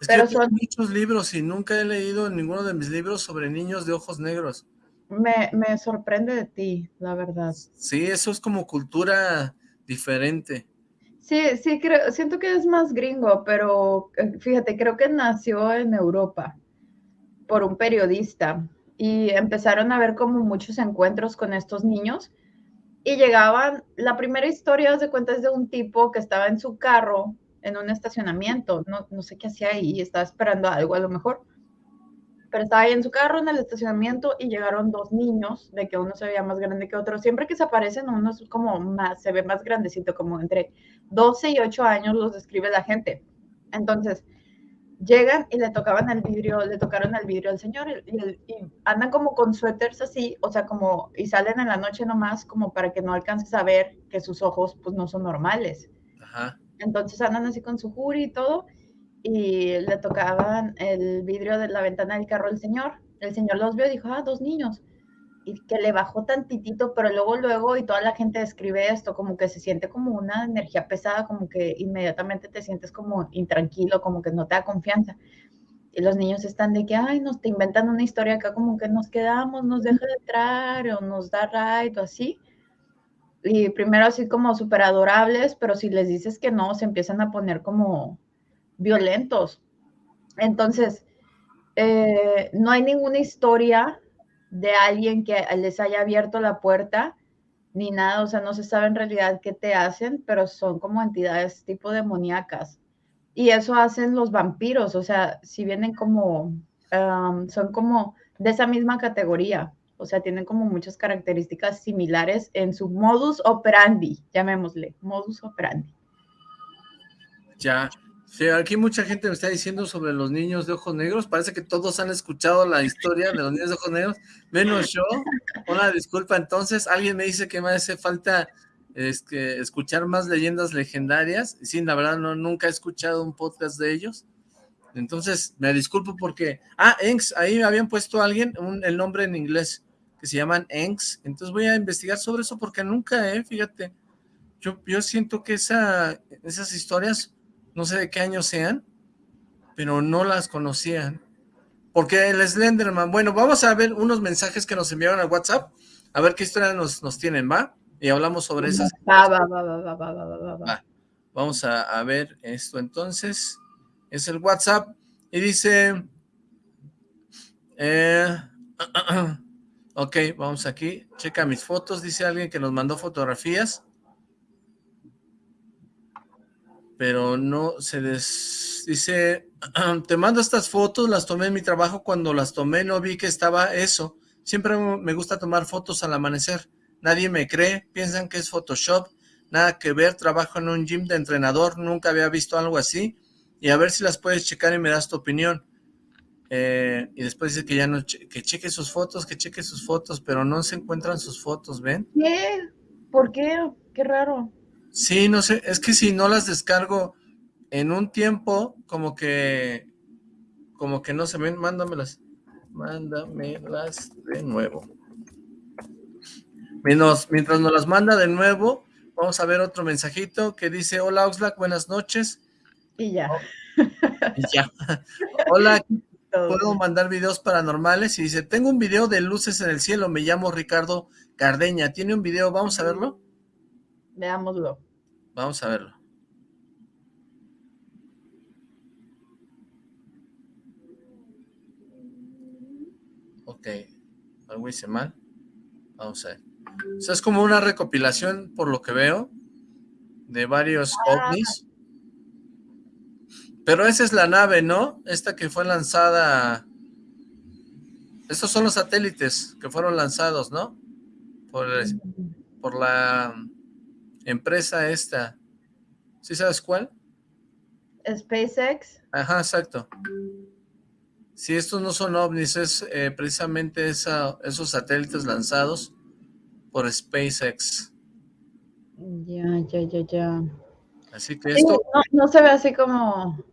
Es Pero que son muchos libros y nunca he leído ninguno de mis libros sobre niños de ojos negros. Me, me sorprende de ti, la verdad. Sí, eso es como cultura diferente. Sí, sí, creo, siento que es más gringo, pero eh, fíjate, creo que nació en Europa por un periodista y empezaron a ver como muchos encuentros con estos niños y llegaban, la primera historia de cuenta es de un tipo que estaba en su carro en un estacionamiento, no, no sé qué hacía ahí, estaba esperando algo a lo mejor, pero estaba ahí en su carro en el estacionamiento y llegaron dos niños, de que uno se veía más grande que otro, siempre que se aparecen uno es como más, se ve más grandecito, como entre 12 y 8 años los describe la gente. Entonces, llegan y le tocaban el vidrio, le tocaron el vidrio al señor y, y, andan como con suéteres así, o sea, como, y salen en la noche nomás como para que no alcances a ver que sus ojos pues no son normales. Ajá. Entonces andan así con su jury y todo, y le tocaban el vidrio de la ventana del carro al señor. El señor los vio y dijo, ah, dos niños. Y que le bajó tantitito, pero luego, luego, y toda la gente describe esto, como que se siente como una energía pesada, como que inmediatamente te sientes como intranquilo, como que no te da confianza. Y los niños están de que, ay, nos te inventan una historia acá, como que nos quedamos, nos deja de entrar, o nos da ride, o así y primero así como súper adorables, pero si les dices que no, se empiezan a poner como violentos. Entonces, eh, no hay ninguna historia de alguien que les haya abierto la puerta ni nada, o sea, no se sabe en realidad qué te hacen, pero son como entidades tipo demoníacas. Y eso hacen los vampiros, o sea, si vienen como, son como de esa misma categoría o sea, tienen como muchas características similares en su modus operandi, llamémosle, modus operandi. Ya, aquí mucha gente me está diciendo sobre los niños de ojos negros, parece que todos han escuchado la historia de los niños de ojos negros, menos yo, una disculpa, entonces alguien me dice que me hace falta es que escuchar más leyendas legendarias, sí, la verdad no, nunca he escuchado un podcast de ellos, entonces me disculpo porque, ah, Enx, ahí habían puesto alguien el nombre en inglés, que se llaman ENCS. Entonces voy a investigar sobre eso porque nunca, eh, fíjate, yo, yo siento que esa, esas historias, no sé de qué año sean, pero no las conocían. Porque el Slenderman, bueno, vamos a ver unos mensajes que nos enviaron al WhatsApp, a ver qué historia nos, nos tienen, ¿va? Y hablamos sobre esas. Va, va, va, va, va, va, va, Vamos a, a ver esto entonces. es el WhatsApp, y dice, eh, ok, vamos aquí, checa mis fotos, dice alguien que nos mandó fotografías, pero no se des... Dice, te mando estas fotos, las tomé en mi trabajo, cuando las tomé no vi que estaba eso, siempre me gusta tomar fotos al amanecer, nadie me cree, piensan que es Photoshop, nada que ver, trabajo en un gym de entrenador, nunca había visto algo así, y a ver si las puedes checar y me das tu opinión. Eh, y después dice que ya no, que cheque sus fotos, que cheque sus fotos, pero no se encuentran sus fotos, ¿ven? ¿Qué? ¿Por qué? Qué raro. Sí, no sé, es que si no las descargo en un tiempo, como que, como que no se ven, mándamelas, mándamelas de nuevo. Mientras, mientras nos las manda de nuevo, vamos a ver otro mensajito que dice, hola Oxlack, buenas noches. Y ya. Y ya. hola, puedo mandar videos paranormales y dice, tengo un video de luces en el cielo, me llamo Ricardo Cardeña, ¿tiene un video? ¿Vamos a verlo? Veámoslo. Vamos a verlo. Ok, algo hice mal. Vamos a ver. O sea, es como una recopilación, por lo que veo, de varios ah. ovnis. Pero esa es la nave, ¿no? Esta que fue lanzada... Estos son los satélites que fueron lanzados, ¿no? Por, por la empresa esta. ¿Sí sabes cuál? SpaceX. Ajá, exacto. Si estos no son ovnis, es eh, precisamente esa, esos satélites lanzados por SpaceX. Ya, ya, ya, ya. Así que esto... no, se ve así como...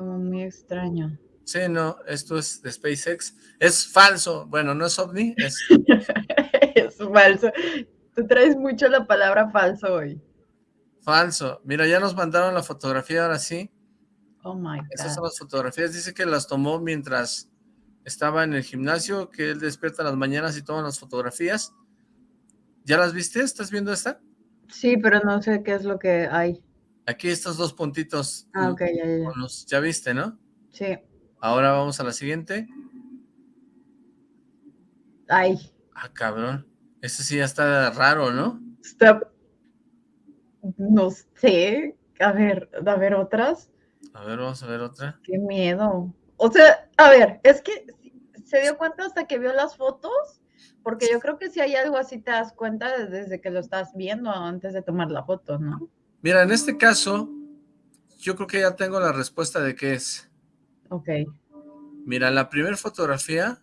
Como muy extraño. Sí, no, esto es de SpaceX. Es falso. Bueno, no es ovni, es... es falso. Tú traes mucho la palabra falso hoy. Falso. Mira, ya nos mandaron la fotografía ahora sí. Oh my God. Estas son las fotografías. Dice que las tomó mientras estaba en el gimnasio, que él despierta las mañanas y toma las fotografías. ¿Ya las viste? ¿Estás viendo esta? Sí, pero no sé qué es lo que hay. Aquí estos dos puntitos. Ah, ok, ya, ya. ya viste, ¿no? Sí. Ahora vamos a la siguiente. Ay. Ah, cabrón. Este sí ya está raro, ¿no? Está... No sé. A ver, a ver otras. A ver, vamos a ver otra. Qué miedo. O sea, a ver, es que se dio cuenta hasta que vio las fotos, porque yo creo que si hay algo así te das cuenta desde que lo estás viendo antes de tomar la foto, ¿no? Mira, en este caso, yo creo que ya tengo la respuesta de qué es. Ok. Mira, la primera fotografía,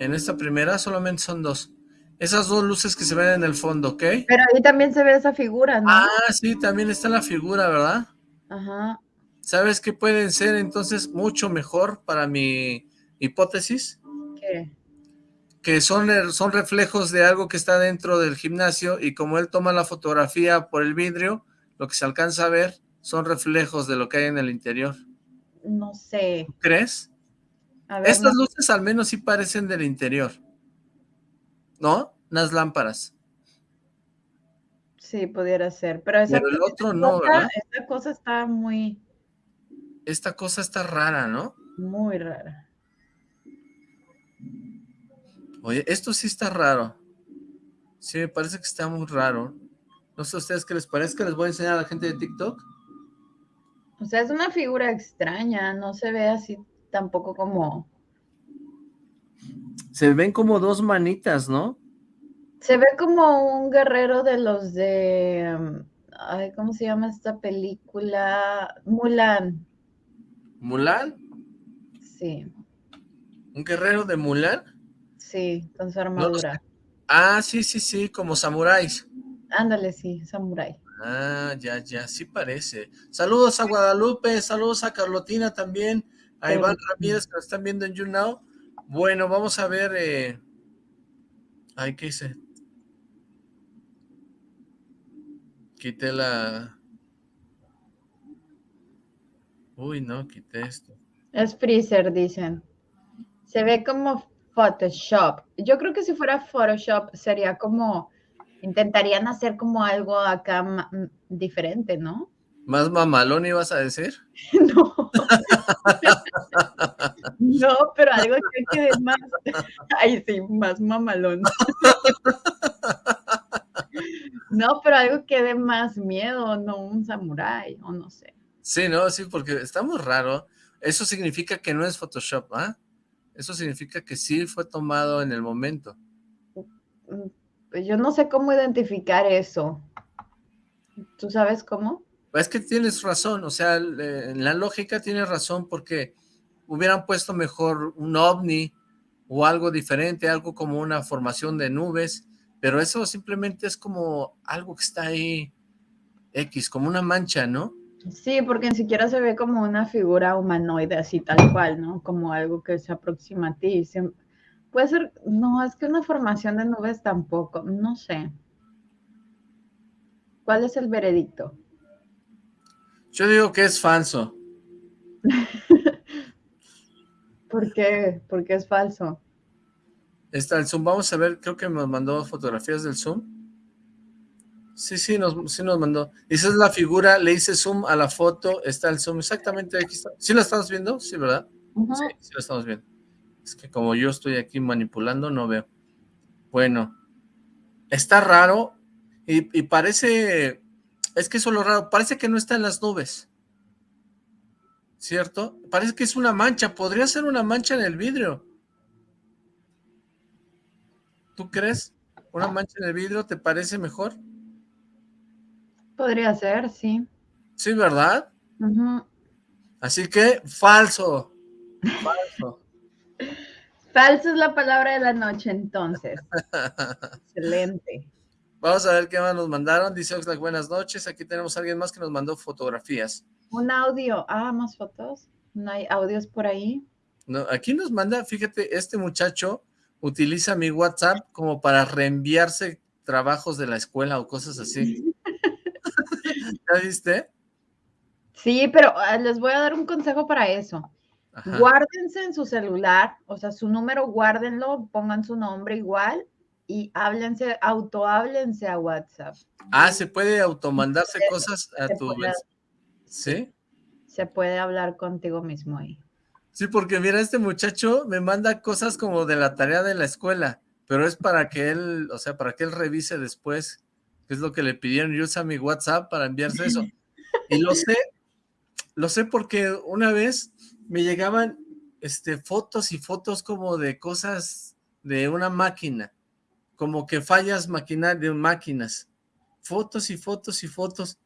en esta primera solamente son dos. Esas dos luces que se ven en el fondo, ¿ok? Pero ahí también se ve esa figura, ¿no? Ah, sí, también está la figura, ¿verdad? Ajá. ¿Sabes qué pueden ser entonces mucho mejor para mi hipótesis? Que son, son reflejos de algo que está dentro del gimnasio y como él toma la fotografía por el vidrio, lo que se alcanza a ver son reflejos de lo que hay en el interior. No sé. ¿Crees? Estas luces al menos sí parecen del interior. ¿No? Unas lámparas. Sí, pudiera ser, pero, esa el otro no, ¿verdad? Esta cosa está muy... Esta cosa está rara, ¿no? Muy rara. Oye, esto sí está raro. Sí, me parece que está muy raro. No sé a ustedes qué les parece, les voy a enseñar a la gente de TikTok. O sea, es una figura extraña, no se ve así tampoco como... Se ven como dos manitas, ¿no? Se ve como un guerrero de los de... Um, ay, ¿cómo se llama esta película? Mulan. ¿Mulan? Sí. ¿Un guerrero de Mulan? Sí, con su armadura. ah, sí, sí, sí, como samuráis. Ándale, sí, samurái. Ah, ya, ya, sí parece. Saludos a Guadalupe, saludos a Carlotina también, a Iván Ramírez que nos están viendo en YouNow. Bueno, vamos a ver... Eh... Ay, ¿qué hice? quité la... Uy, no, quité esto. Es Freezer, dicen. Se ve como Photoshop. Yo creo que si fuera Photoshop sería como... Intentarían hacer como algo acá diferente, ¿no? ¿Más mamalón ibas a decir? No. no, pero algo que quede más. Ay, sí, más mamalón. No, pero algo que dé más miedo, no un samurái, o no sé. Sí, no, sí, porque está muy raro. Eso significa que no es Photoshop, ¿ah? Eso significa que sí fue tomado en el momento. Mm, pues yo no sé cómo identificar eso. ¿Tú sabes cómo? Es que tienes razón, o sea, en la lógica tienes razón porque hubieran puesto mejor un ovni o algo diferente, algo como una formación de nubes, pero eso simplemente es como algo que está ahí X, como una mancha, ¿no? Sí, porque ni siquiera se ve como una figura humanoide así tal cual, ¿no? Como algo que se aproxima a ti. Puede ser, no, es que una formación de nubes tampoco, no sé. ¿Cuál es el veredicto? Yo digo que es falso. ¿Por qué? ¿Por qué es falso? Está el Zoom, vamos a ver, creo que nos mandó fotografías del Zoom. Sí, sí, nos, sí nos mandó. Esa es la figura, le hice zoom a la foto, está el zoom, exactamente aquí está. ¿Sí la estamos viendo? Sí, ¿verdad? Sí, sí la estamos viendo. Es que como yo estoy aquí manipulando, no veo. Bueno, está raro y, y parece, es que eso es lo raro, parece que no está en las nubes. ¿Cierto? Parece que es una mancha, podría ser una mancha en el vidrio. ¿Tú crees? ¿Una mancha en el vidrio te parece mejor? Podría ser, sí. Sí, ¿verdad? Así que, falso. Falso. falso es la palabra de la noche, entonces. Excelente. Vamos a ver qué más nos mandaron. Dice Oxlack, buenas noches. Aquí tenemos a alguien más que nos mandó fotografías. Un audio. Ah, más fotos. ¿No hay audios por ahí? No, aquí nos manda, fíjate, este muchacho utiliza mi WhatsApp como para reenviarse trabajos de la escuela o cosas así. ¿Ya viste? Sí, pero ah, les voy a dar un consejo para eso. Guárdense en su celular, o sea, su número guárdenlo, pongan su nombre igual y háblense, autoháblense a WhatsApp. Ah, se puede automandarse cosas a tu vez. ¿Sí? Se puede hablar contigo mismo ahí. Sí, porque mira, este muchacho me manda cosas como de la tarea de la escuela, pero es para que él, o sea, para que él revise después es lo que le pidieron y usa mi WhatsApp para enviarse eso. Y lo sé, lo sé porque una vez me llegaban este, fotos y fotos como de cosas de una máquina, como que fallas de máquinas, fotos y fotos y fotos,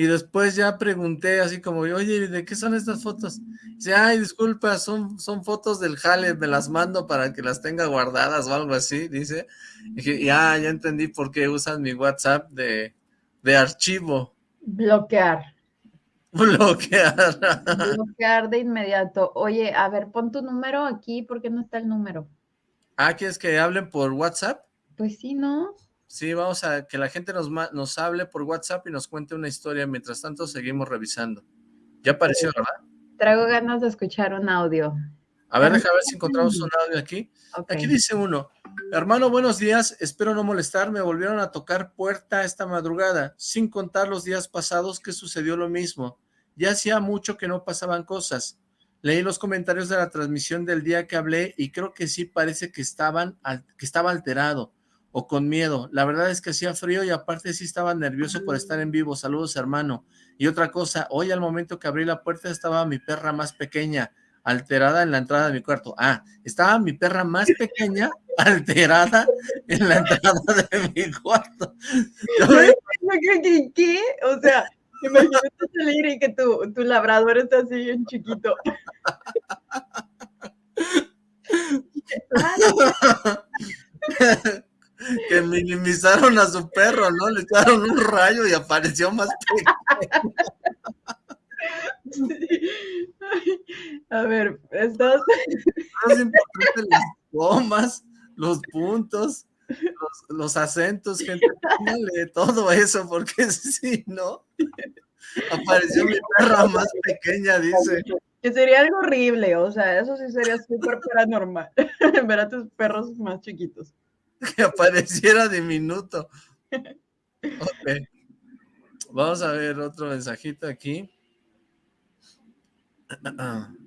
y después ya pregunté así como, oye, ¿de qué son estas fotos? Dice, ay, disculpa, son, son fotos del jale, me las mando para que las tenga guardadas o algo así, dice. Y dije, ya, ya entendí por qué usan mi WhatsApp de, de archivo. Bloquear. Bloquear. Bloquear de inmediato. Oye, a ver, pon tu número aquí, ¿por qué no está el número? Ah, ¿quieres que hablen por WhatsApp? Pues sí, ¿no? Sí, vamos a que la gente nos, nos hable por WhatsApp y nos cuente una historia. Mientras tanto, seguimos revisando. Ya apareció, ¿verdad? Traigo ganas de escuchar un audio. A ver, déjame ver si encontramos un audio aquí. Aquí dice uno, hermano, buenos días, espero no molestar, me volvieron a tocar puerta esta madrugada, sin contar los días pasados que sucedió lo mismo. Ya hacía mucho que no pasaban cosas. Leí los comentarios de la transmisión del día que hablé y creo que sí parece que, estaban, que estaba alterado o con miedo. La verdad es que hacía frío y aparte sí estaba nervioso por estar en vivo. Saludos, hermano. Y otra cosa, hoy al momento que abrí la puerta estaba mi perra más pequeña, alterada en la entrada de mi cuarto. Ah, estaba mi perra más pequeña, alterada en la entrada de mi cuarto. ¿Qué? O sea, imagínate salir y que tu, tu labrador está así bien chiquito. que minimizaron a su perro, ¿no? Le echaron un rayo y apareció más pequeño. A ver, estas... Es importante las comas, los puntos, los, acentos, gente, póngale todo eso, porque si no, apareció mi perra más pequeña, dice. Que sería algo horrible, o sea, eso sí sería súper paranormal, ver a tus perros más chiquitos. que apareciera diminuto. Ok. Vamos a ver otro mensajito aquí.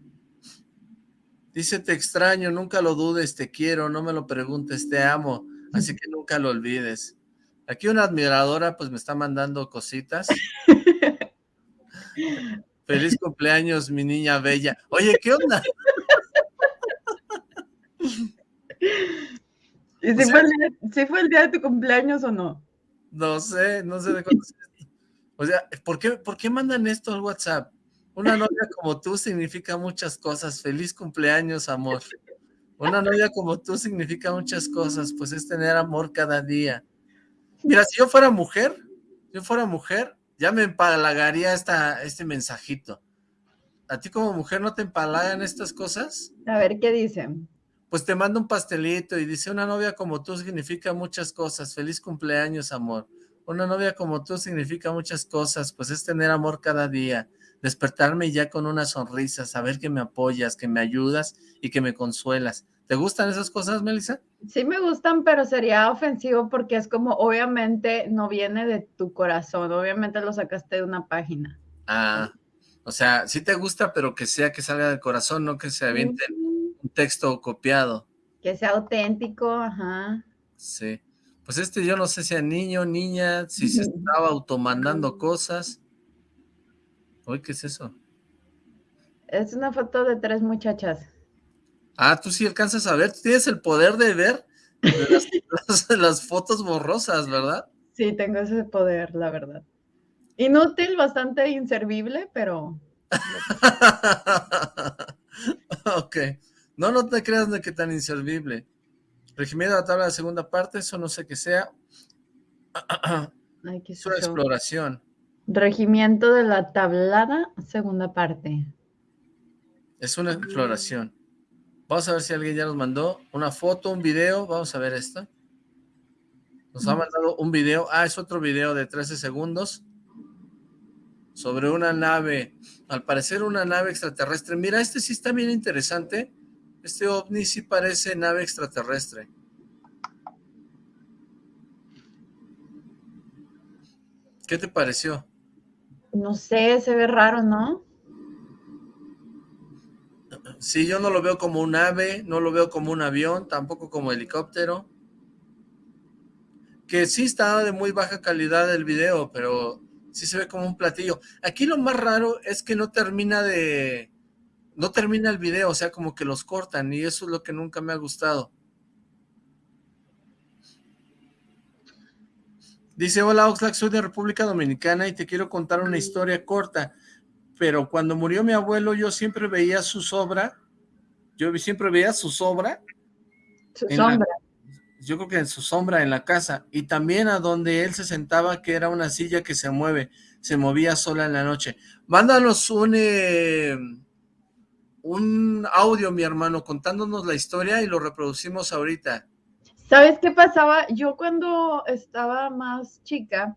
Dice, te extraño, nunca lo dudes, te quiero, no me lo preguntes, te amo, así que nunca lo olvides. Aquí una admiradora pues me está mandando cositas. Feliz cumpleaños, mi niña bella. Oye, ¿qué onda? ¿Y si, fue el día, de tu cumpleaños o no? No sé, no sé de cuándo O sea, ¿por qué, ¿por qué mandan esto al WhatsApp? Una novia como tú significa muchas cosas. Feliz cumpleaños, amor. Una novia como tú significa muchas cosas, pues es tener amor cada día. Mira, si yo fuera mujer, si yo fuera mujer, ya me empalagaría esta, este mensajito. ¿A ti como mujer no te empalagan estas cosas? A ver, ¿qué dicen? Pues te manda un pastelito y dice, una novia como tú significa muchas cosas. Feliz cumpleaños, amor. Una novia como tú significa muchas cosas, pues es tener amor cada día despertarme ya con una sonrisa, saber que me apoyas, que me ayudas y que me consuelas. ¿Te gustan esas cosas, Melissa? Sí me gustan, pero sería ofensivo porque es como, obviamente, no viene de tu corazón, obviamente lo sacaste de una página. Ah, o sea, sí te gusta, pero que sea que salga del corazón, no que se aviente un texto copiado. Que sea auténtico, ajá. Sí. Pues este yo no sé si a niño, niña, si se estaba automandando cosas. Uy, ¿qué es eso? Es una foto de tres muchachas. Ah, tú sí alcanzas a ver, tú tienes el poder de ver las, fotos borrosas, ¿verdad? Sí, tengo ese poder, la verdad. Inútil, bastante inservible, pero... ok. No, no te creas de que tan inservible. Regimiento de la tabla de la segunda parte, eso no sé qué sea. Ay, qué es una exploración. Regimiento de la Tablada, segunda parte. Es una exploración. Vamos a ver si alguien ya nos mandó una foto, un video. Vamos a ver esto. Nos ha mandado un video. Ah, es otro video de 13 segundos. Sobre una nave. Al parecer una nave extraterrestre. Mira, este sí está bien interesante. Este ovni sí parece nave extraterrestre. ¿Qué te pareció? No sé, se ve raro, ¿no? Sí, yo no lo veo como un ave, no lo veo como un avión, tampoco como helicóptero. Que sí está de muy baja calidad el video, pero sí se ve como un platillo. Aquí lo más raro es que no termina de... No termina el video, o sea, como que los cortan, y eso es lo que nunca me ha gustado. Dice, hola Oxlack, soy de República Dominicana y te quiero contar una historia corta, pero cuando murió mi abuelo yo siempre veía su sobra, yo siempre veía su sobra. Su sombra. yo creo que en su sombra en la casa, y también a donde él se sentaba, que era una silla que se mueve, se movía sola en la noche. Mándanos un, eh, un audio, mi hermano, contándonos la historia y lo reproducimos ahorita. ¿Sabes qué pasaba? Yo cuando estaba más chica,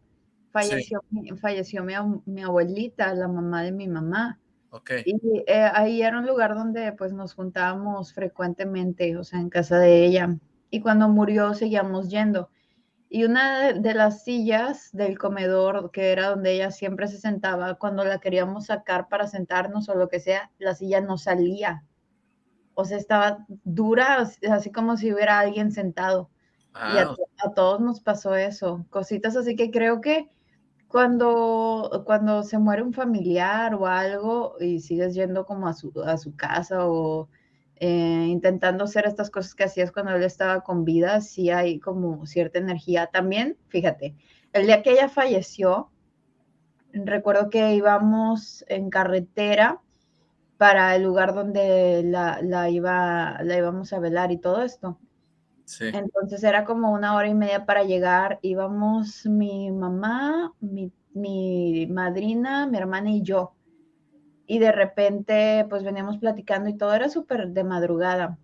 falleció, falleció mi, abuelita, la mamá de mi mamá. Okay. Y eh, ahí era un lugar donde pues nos juntábamos frecuentemente, o sea, en casa de ella. Y cuando murió seguíamos yendo. Y una de las sillas del comedor, que era donde ella siempre se sentaba, cuando la queríamos sacar para sentarnos o lo que sea, la silla no salía o sea, estaba dura, así como si hubiera alguien sentado. Y a, todos nos pasó eso, cositas así que creo que cuando, cuando se muere un familiar o algo y sigues yendo como a su, a su casa o eh, intentando hacer estas cosas que hacías cuando él estaba con vida, sí hay como cierta energía. También, fíjate, el día que ella falleció, recuerdo que íbamos en carretera para el lugar donde la, iba, la íbamos a velar y todo esto. Entonces era como una hora y media para llegar. Íbamos mi mamá, mi, mi, madrina, mi hermana y yo. Y de repente, pues veníamos platicando y todo era súper de madrugada.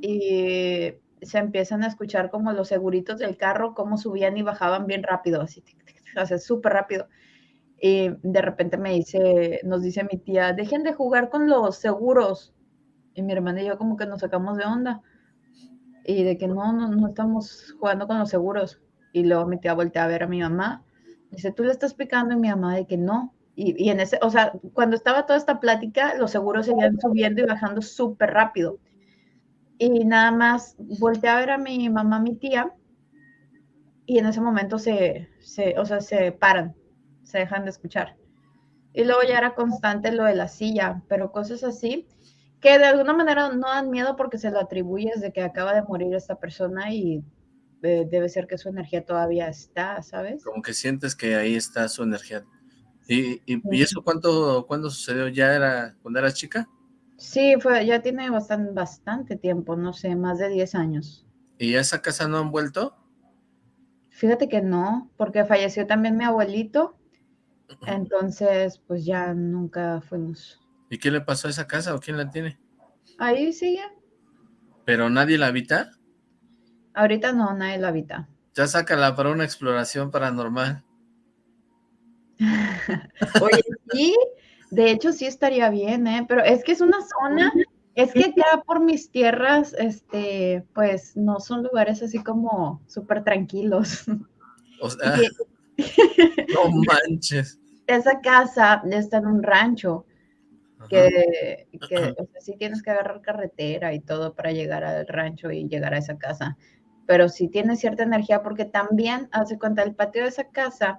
Y se empiezan a escuchar como los seguritos del carro, cómo subían y bajaban bien rápido, así, o súper rápido. Y de repente me dice, nos dice mi tía, dejen de jugar con los seguros. Y mi hermana y yo como que nos sacamos de onda. Y de que no, no, no estamos jugando con los seguros. Y luego mi tía voltea a ver a mi mamá Dice, tú le estás picando y mi mamá de que no. Y, en ese, o sea, cuando estaba toda esta plática, los seguros seguían subiendo y bajando súper rápido. Y nada más volteé a ver a mi mamá, mi tía, y en ese momento se, se, o sea, se paran, se dejan de escuchar. Y luego ya era constante lo de la silla, pero cosas así que de alguna manera no dan miedo porque se lo atribuyes de que acaba de morir esta persona y eh, debe ser que su energía todavía está, ¿sabes? Como que sientes que ahí está su energía. ¿Y, y, eso cuánto, cuándo sucedió? ¿Ya era cuando eras chica? Sí, fue, ya tiene bastante, bastante tiempo, no sé, más de 10 años. ¿Y a esa casa no han vuelto? Fíjate que no, porque falleció también mi abuelito, entonces pues ya nunca fuimos. ¿Y qué le pasó a esa casa o quién la tiene? Ahí sigue. ¿Pero nadie la habita? Ahorita no, nadie la habita. Ya sácala para una exploración paranormal. Oye, sí, de hecho sí estaría bien, ¿eh? Pero es que es una zona, es que acá por mis tierras, este, pues no son lugares así como súper tranquilos. O sea, no manches. Esa casa está en un rancho que, que o sea, sí tienes que agarrar carretera y todo para llegar al rancho y llegar a esa casa, pero sí tiene cierta energía porque también, hace cuenta, el patio de esa casa,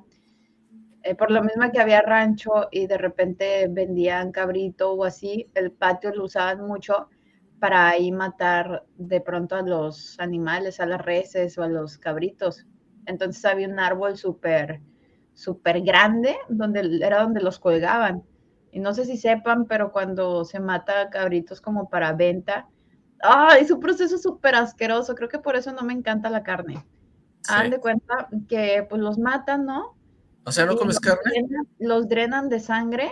eh, por lo mismo que había rancho y de repente vendían cabrito o así, el patio lo usaban mucho para ahí matar de pronto a los animales, a las reses o a los cabritos. Entonces había un árbol súper, súper grande donde era donde los colgaban y no sé si sepan, pero cuando se mata cabritos como para venta, ¡ay! Es un proceso súper asqueroso. Creo que por eso no me encanta la carne. Sí. de cuenta que pues los matan, ¿no? O sea, ¿no comes carne? Drenan, los drenan de sangre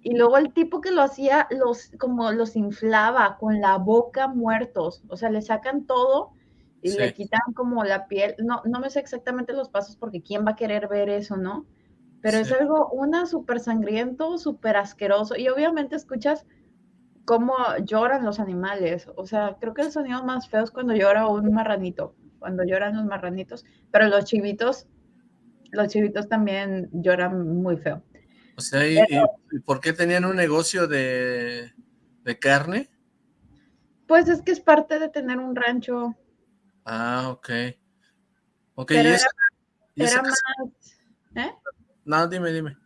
y luego el tipo que lo hacía los como los inflaba con la boca muertos, o sea, le sacan todo y sí. le quitan como la piel. No, no me sé exactamente los pasos porque quién va a querer ver eso, ¿no? pero sí. es algo, una súper sangriento, súper asqueroso, y obviamente escuchas cómo lloran los animales, o sea, creo que el sonido más feo es cuando llora un marranito, cuando lloran los marranitos, pero los chivitos, los chivitos también lloran muy feo. O sea, ¿y, pero, ¿y por qué tenían un negocio de, de carne? Pues es que es parte de tener un rancho. Ah, ok. Ok, pero y era, esa, era más, ¿eh? No, dime, dime.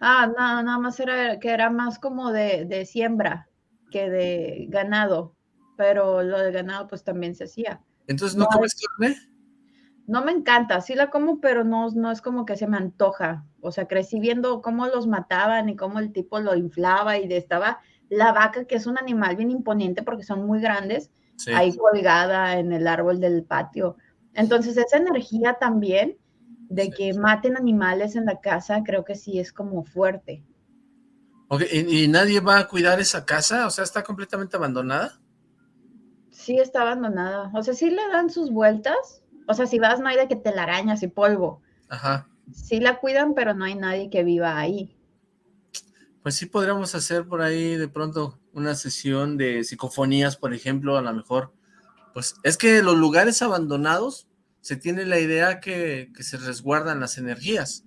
Ah, no, nada más era que era más como de, de, siembra que de ganado, pero lo de ganado pues también se hacía. Entonces, ¿no, no comes carne? No me encanta, sí la como, pero no, no es como que se me antoja. O sea, crecí viendo cómo los mataban y cómo el tipo lo inflaba y de estaba la vaca, que es un animal bien imponente porque son muy grandes, sí. ahí colgada en el árbol del patio. Entonces, esa energía también de que maten animales en la casa, creo que sí es como fuerte. Okay. ¿Y, ¿Y, nadie va a cuidar esa casa? O sea, ¿está completamente abandonada? Sí, está abandonada. O sea, sí le dan sus vueltas. O sea, si vas no hay de que te la arañas y polvo. Ajá. Sí la cuidan, pero no hay nadie que viva ahí. Pues sí podríamos hacer por ahí de pronto una sesión de psicofonías, por ejemplo, a lo mejor. Pues es que los lugares abandonados se tiene la idea que, que se resguardan las energías.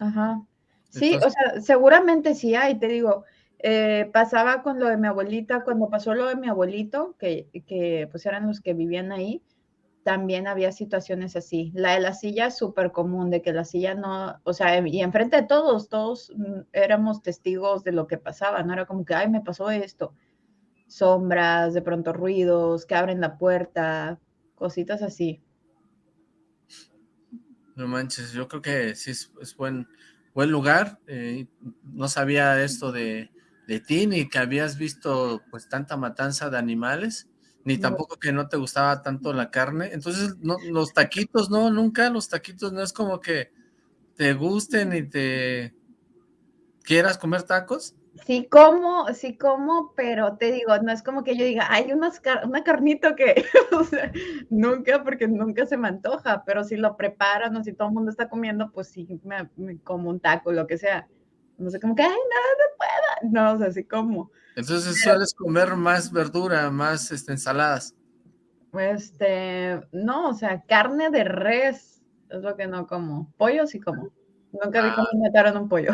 Ajá. Sí, Entonces, o sea, seguramente sí hay, te digo, eh, pasaba con lo de mi abuelita, cuando pasó lo de mi abuelito, que, que pues eran los que vivían ahí, también había situaciones así. La de la silla es súper común, de que la silla no, o sea, y enfrente de todos, todos mm, éramos testigos de lo que pasaba, no era como que, ay, me pasó esto. Sombras, de pronto ruidos, que abren la puerta, cositas así. No manches, yo creo que sí es, buen, buen lugar. Eh, no sabía esto de, de, ti, ni que habías visto pues tanta matanza de animales, ni tampoco que no te gustaba tanto la carne. Entonces, no, los taquitos, no, nunca los taquitos, no es como que te gusten y te quieras comer tacos. Sí como, sí como, pero te digo, no es como que yo diga, hay unas car una carnita que, o sea, nunca, porque nunca se me antoja, pero si lo preparan o si todo el mundo está comiendo, pues sí, me, me como un taco, lo que sea. No sé, como que, ay, no, no pueda. No, o sea, sí como. Entonces sueles comer más verdura, más este, ensaladas. Este, no, o sea, carne de res, es lo que no como. Pollo sí como. Nunca vi cómo ah. mataron un pollo.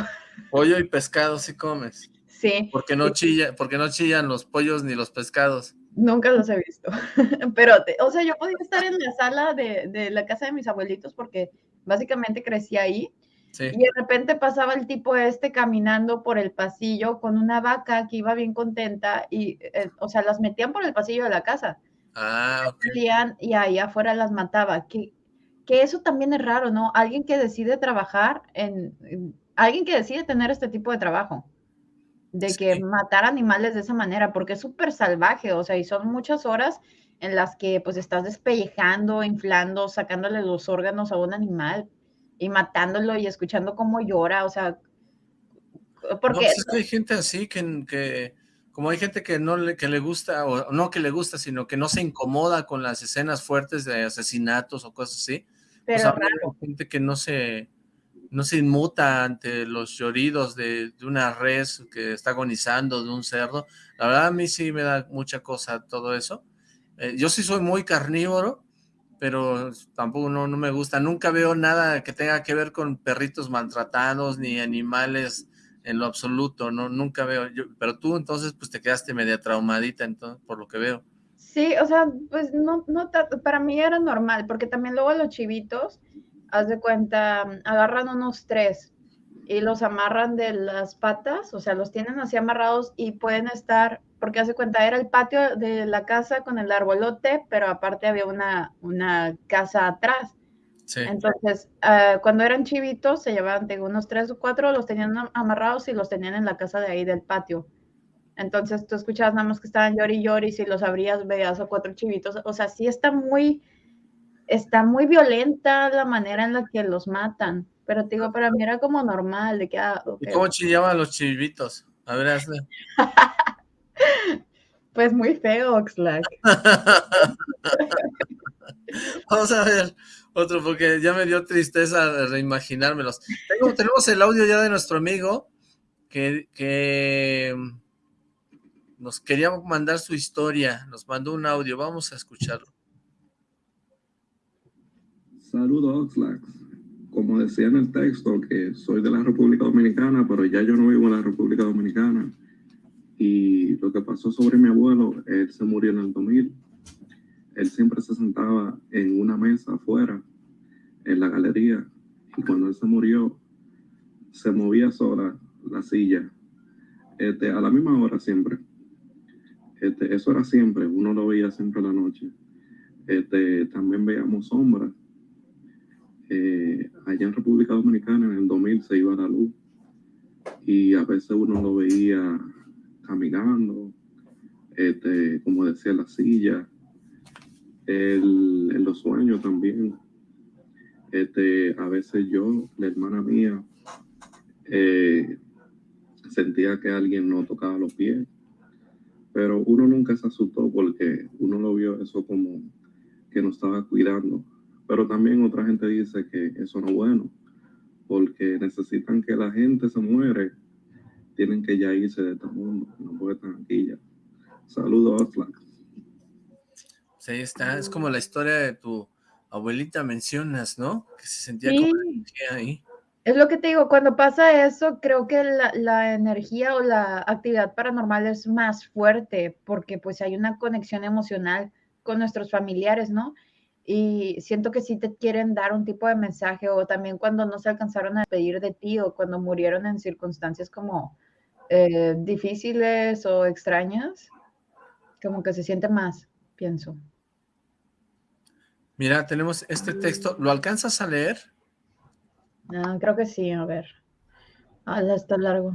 Pollo y pescado sí comes. Sí. Porque no, chilla, porque no chillan los pollos ni los pescados. Nunca los he visto. Pero, o sea, yo podía estar en la sala de, de, la casa de mis abuelitos porque básicamente crecí ahí. Sí. Y de repente pasaba el tipo este caminando por el pasillo con una vaca que iba bien contenta y, eh, o sea, las metían por el pasillo de la casa. Ah, ok. Y ahí afuera las mataba. Que, que eso también es raro, ¿no? Alguien que decide trabajar en, alguien que decide tener este tipo de trabajo, de que matar animales de esa manera, porque es súper salvaje, o sea, y son muchas horas en las que pues estás despellejando, inflando, sacándole los órganos a un animal y matándolo y escuchando cómo llora, o sea, porque... No, pues hay gente así que, que, como hay gente que no le, que le gusta, o no que le gusta, sino que no se incomoda con las escenas fuertes de asesinatos o cosas así, pero gente que no se, no se inmuta ante los lloridos de, una res que está agonizando, de un cerdo. La verdad a mí sí me da mucha cosa todo eso. Eh, yo sí soy muy carnívoro, pero tampoco no, no me gusta. Nunca veo nada que tenga que ver con perritos maltratados ni animales en lo absoluto, no nunca veo. Pero tú entonces pues te quedaste media traumadita entonces, por lo que veo. Sí, o sea, pues no, no, para mí era normal, porque también luego los chivitos, haz de cuenta, agarran unos tres y los amarran de las patas, o sea, los tienen así amarrados y pueden estar, porque haz de cuenta, era el patio de la casa con el arbolote, pero aparte había una, una casa atrás. Sí. Entonces, uh, cuando eran chivitos, se llevaban de unos tres o cuatro, los tenían amarrados y los tenían en la casa de ahí del patio. Entonces tú escuchabas nada más que estaban llori y llori, si los abrías veías a cuatro chivitos. O sea, sí está muy, está muy violenta la manera en la que los matan. Pero te digo, para mí era como normal, de que... Ah, ¿Y cómo chillaban los chivitos? A ver, hazle. pues muy feo, Oxlack. Vamos a ver otro, porque ya me dio tristeza reimaginármelos. tenemos el audio ya de nuestro amigo, que, que nos quería mandar su historia, nos mandó un audio, vamos a escucharlo. Saludos, Oxlack. Como decía en el texto, que soy de la República Dominicana, pero ya yo no vivo en la República Dominicana. Y lo que pasó sobre mi abuelo, él se murió en el 2000. Él siempre se sentaba en una mesa afuera, en la galería, y cuando él se murió, se movía sola la silla, este, a la misma hora siempre. Este, eso era siempre, uno lo veía siempre en la noche. Este, también veíamos sombras. Eh, allá en República Dominicana en el 2000 se iba la luz y a veces uno lo veía caminando, este, como decía la silla, en los sueños también. Este, a veces yo, la hermana mía, eh, sentía que alguien no tocaba los pies pero uno nunca se asustó porque uno lo vio eso como que nos estaba cuidando. Pero también otra gente dice que eso no es bueno, porque necesitan que la gente se muere, tienen que ya irse de este mundo, no puede estar aquí ya. Saludos, Oxlack. Sí, está, es como la historia de tu abuelita mencionas, ¿no? Que se sentía como ahí. Es lo que te digo, cuando pasa eso, creo que la, energía o la actividad paranormal es más fuerte porque pues hay una conexión emocional con nuestros familiares, ¿no? Y siento que sí te quieren dar un tipo de mensaje o también cuando no se alcanzaron a pedir de ti o cuando murieron en circunstancias como eh, difíciles o extrañas, como que se siente más, pienso. Mira, tenemos este texto, ¿lo alcanzas a leer? No, creo que sí, a ver. Ah, está largo.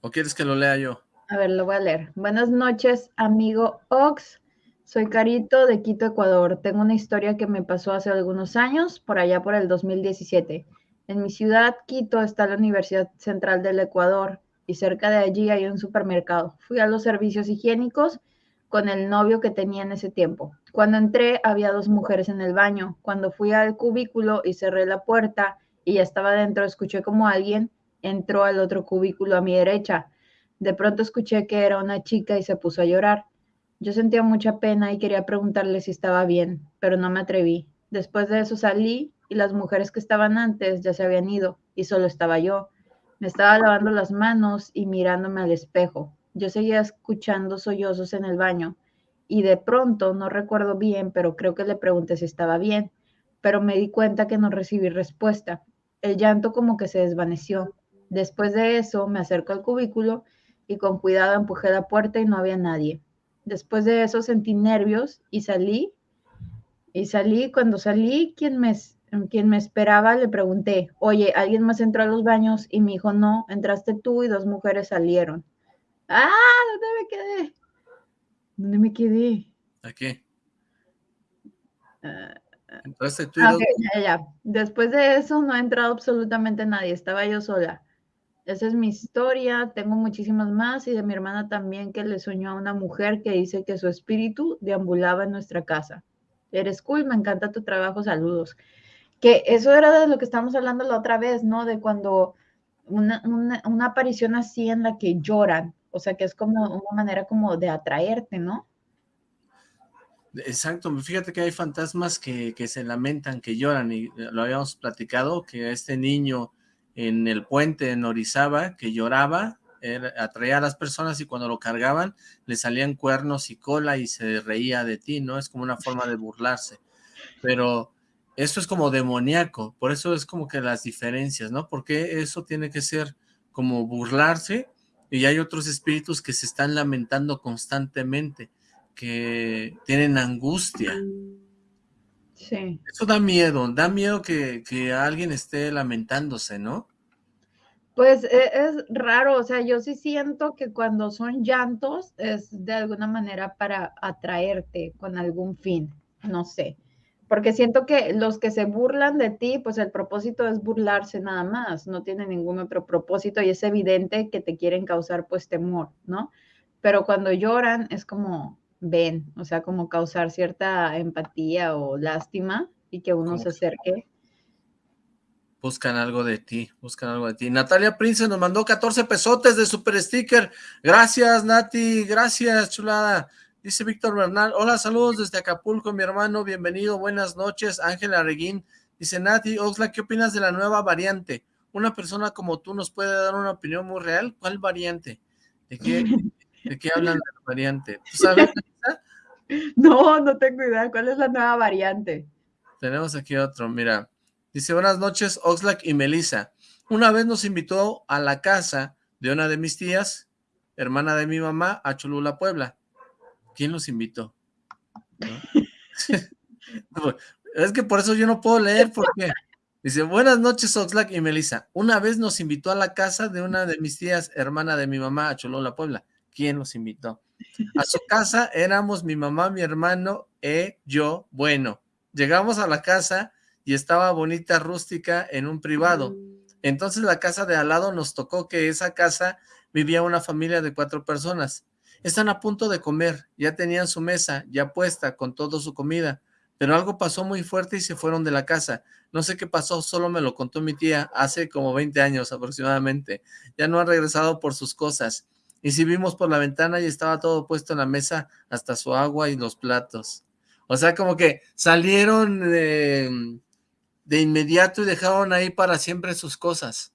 ¿O quieres que lo lea yo? A ver, lo voy a leer. Buenas noches, amigo Ox. Soy Carito de Quito, Ecuador. Tengo una historia que me pasó hace algunos años, por allá por el 2017. En mi ciudad, Quito, está la Universidad Central del Ecuador y cerca de allí hay un supermercado. Fui a los servicios higiénicos con el novio que tenía en ese tiempo. Cuando entré, había dos mujeres en el baño. Cuando fui al cubículo y cerré la puerta, y ya estaba dentro, escuché como alguien entró al otro cubículo a mi derecha. De pronto escuché que era una chica y se puso a llorar. Yo sentía mucha pena y quería preguntarle si estaba bien, pero no me atreví. Después de eso salí y las mujeres que estaban antes ya se habían ido y solo estaba yo. Me estaba lavando las manos y mirándome al espejo. Yo seguía escuchando sollozos en el baño y de pronto, no recuerdo bien, pero creo que le pregunté si estaba bien, pero me di cuenta que no recibí respuesta. El llanto como que se desvaneció. Después de eso me acerco al cubículo y con cuidado empujé la puerta y no había nadie. Después de eso sentí nervios y salí. Y salí, cuando salí, quien me, quien me esperaba le pregunté, oye, ¿alguien más entró a los baños? Y me dijo, no, entraste tú y dos mujeres salieron. ¡Ah! ¿Dónde me quedé? ¿Dónde me quedé? ¿A qué? Ah, entraste tú y dos... ya, ya. Después de eso no ha entrado absolutamente nadie, estaba yo sola. Esa es mi historia, tengo muchísimas más y de mi hermana también que le soñó a una mujer que dice que su espíritu deambulaba en nuestra casa. Eres cool, me encanta tu trabajo, saludos. Que eso era de lo que estábamos hablando la otra vez, ¿no? De cuando una, una, aparición así en la que lloran, o sea, que es como una manera como de atraerte, ¿no? Exacto, fíjate que hay fantasmas que, que se lamentan, que lloran, y lo habíamos platicado, que este niño en el puente en Orizaba que lloraba, atraía a las personas y cuando lo cargaban le salían cuernos y cola y se reía de ti, ¿no? Es como una forma de burlarse. Pero eso es como demoníaco, por eso es como que las diferencias, ¿no? Porque eso tiene que ser como burlarse y hay otros espíritus que se están lamentando constantemente, que tienen angustia. Sí. Eso da miedo, da miedo que, alguien esté lamentándose, ¿no? Pues e, es, raro, o sea, yo sí siento que cuando son llantos es de alguna manera para atraerte con algún fin, no sé, porque siento que los que se burlan de ti, pues el propósito es burlarse nada más, no tiene ningún otro propósito y es evidente que te quieren causar pues temor, ¿no? Pero cuando lloran es como, ven, o sea, como causar cierta empatía o lástima y que uno se acerque. Buscan algo de ti, buscan algo de ti. Natalia Prince nos mandó 14 pesotes de super sticker. Gracias, Nati, gracias, chulada. Dice Víctor Bernal, hola, saludos desde Acapulco, mi hermano, bienvenido, buenas noches. Ángela Reguín dice, Nati, Oxla, ¿qué opinas de la nueva variante? Una persona como tú nos puede dar una opinión muy real. ¿Cuál variante? ¿De qué, ¿De qué hablan de la variante? ¿Tú sabes, No, no tengo idea. ¿Cuál es la nueva variante? Tenemos aquí otro, mira. Dice, buenas noches, Oxlack y Melissa. Una vez nos invitó a la casa de una de mis tías, hermana de mi mamá, a Cholula, Puebla. ¿Quién los invitó? es que por eso yo no puedo leer, porque dice, buenas noches, Oxlack y Melissa. Una vez nos invitó a la casa de una de mis tías, hermana de mi mamá, a Cholula, Puebla. ¿Quién los invitó? A su casa éramos mi mamá, mi hermano e yo. Bueno, llegamos a la casa y estaba bonita, rústica, en un privado. Entonces la casa de al lado nos tocó que esa casa vivía una familia de cuatro personas. Están a punto de comer, ya tenían su mesa ya puesta con toda su comida, pero algo pasó muy fuerte y se fueron de la casa. No sé qué pasó, solo me lo contó mi tía hace como 20 años aproximadamente. Ya no han regresado por sus cosas. Y si vimos por la ventana y estaba todo puesto en la mesa, hasta su agua y los platos. O sea, como que salieron de, inmediato y dejaron ahí para siempre sus cosas.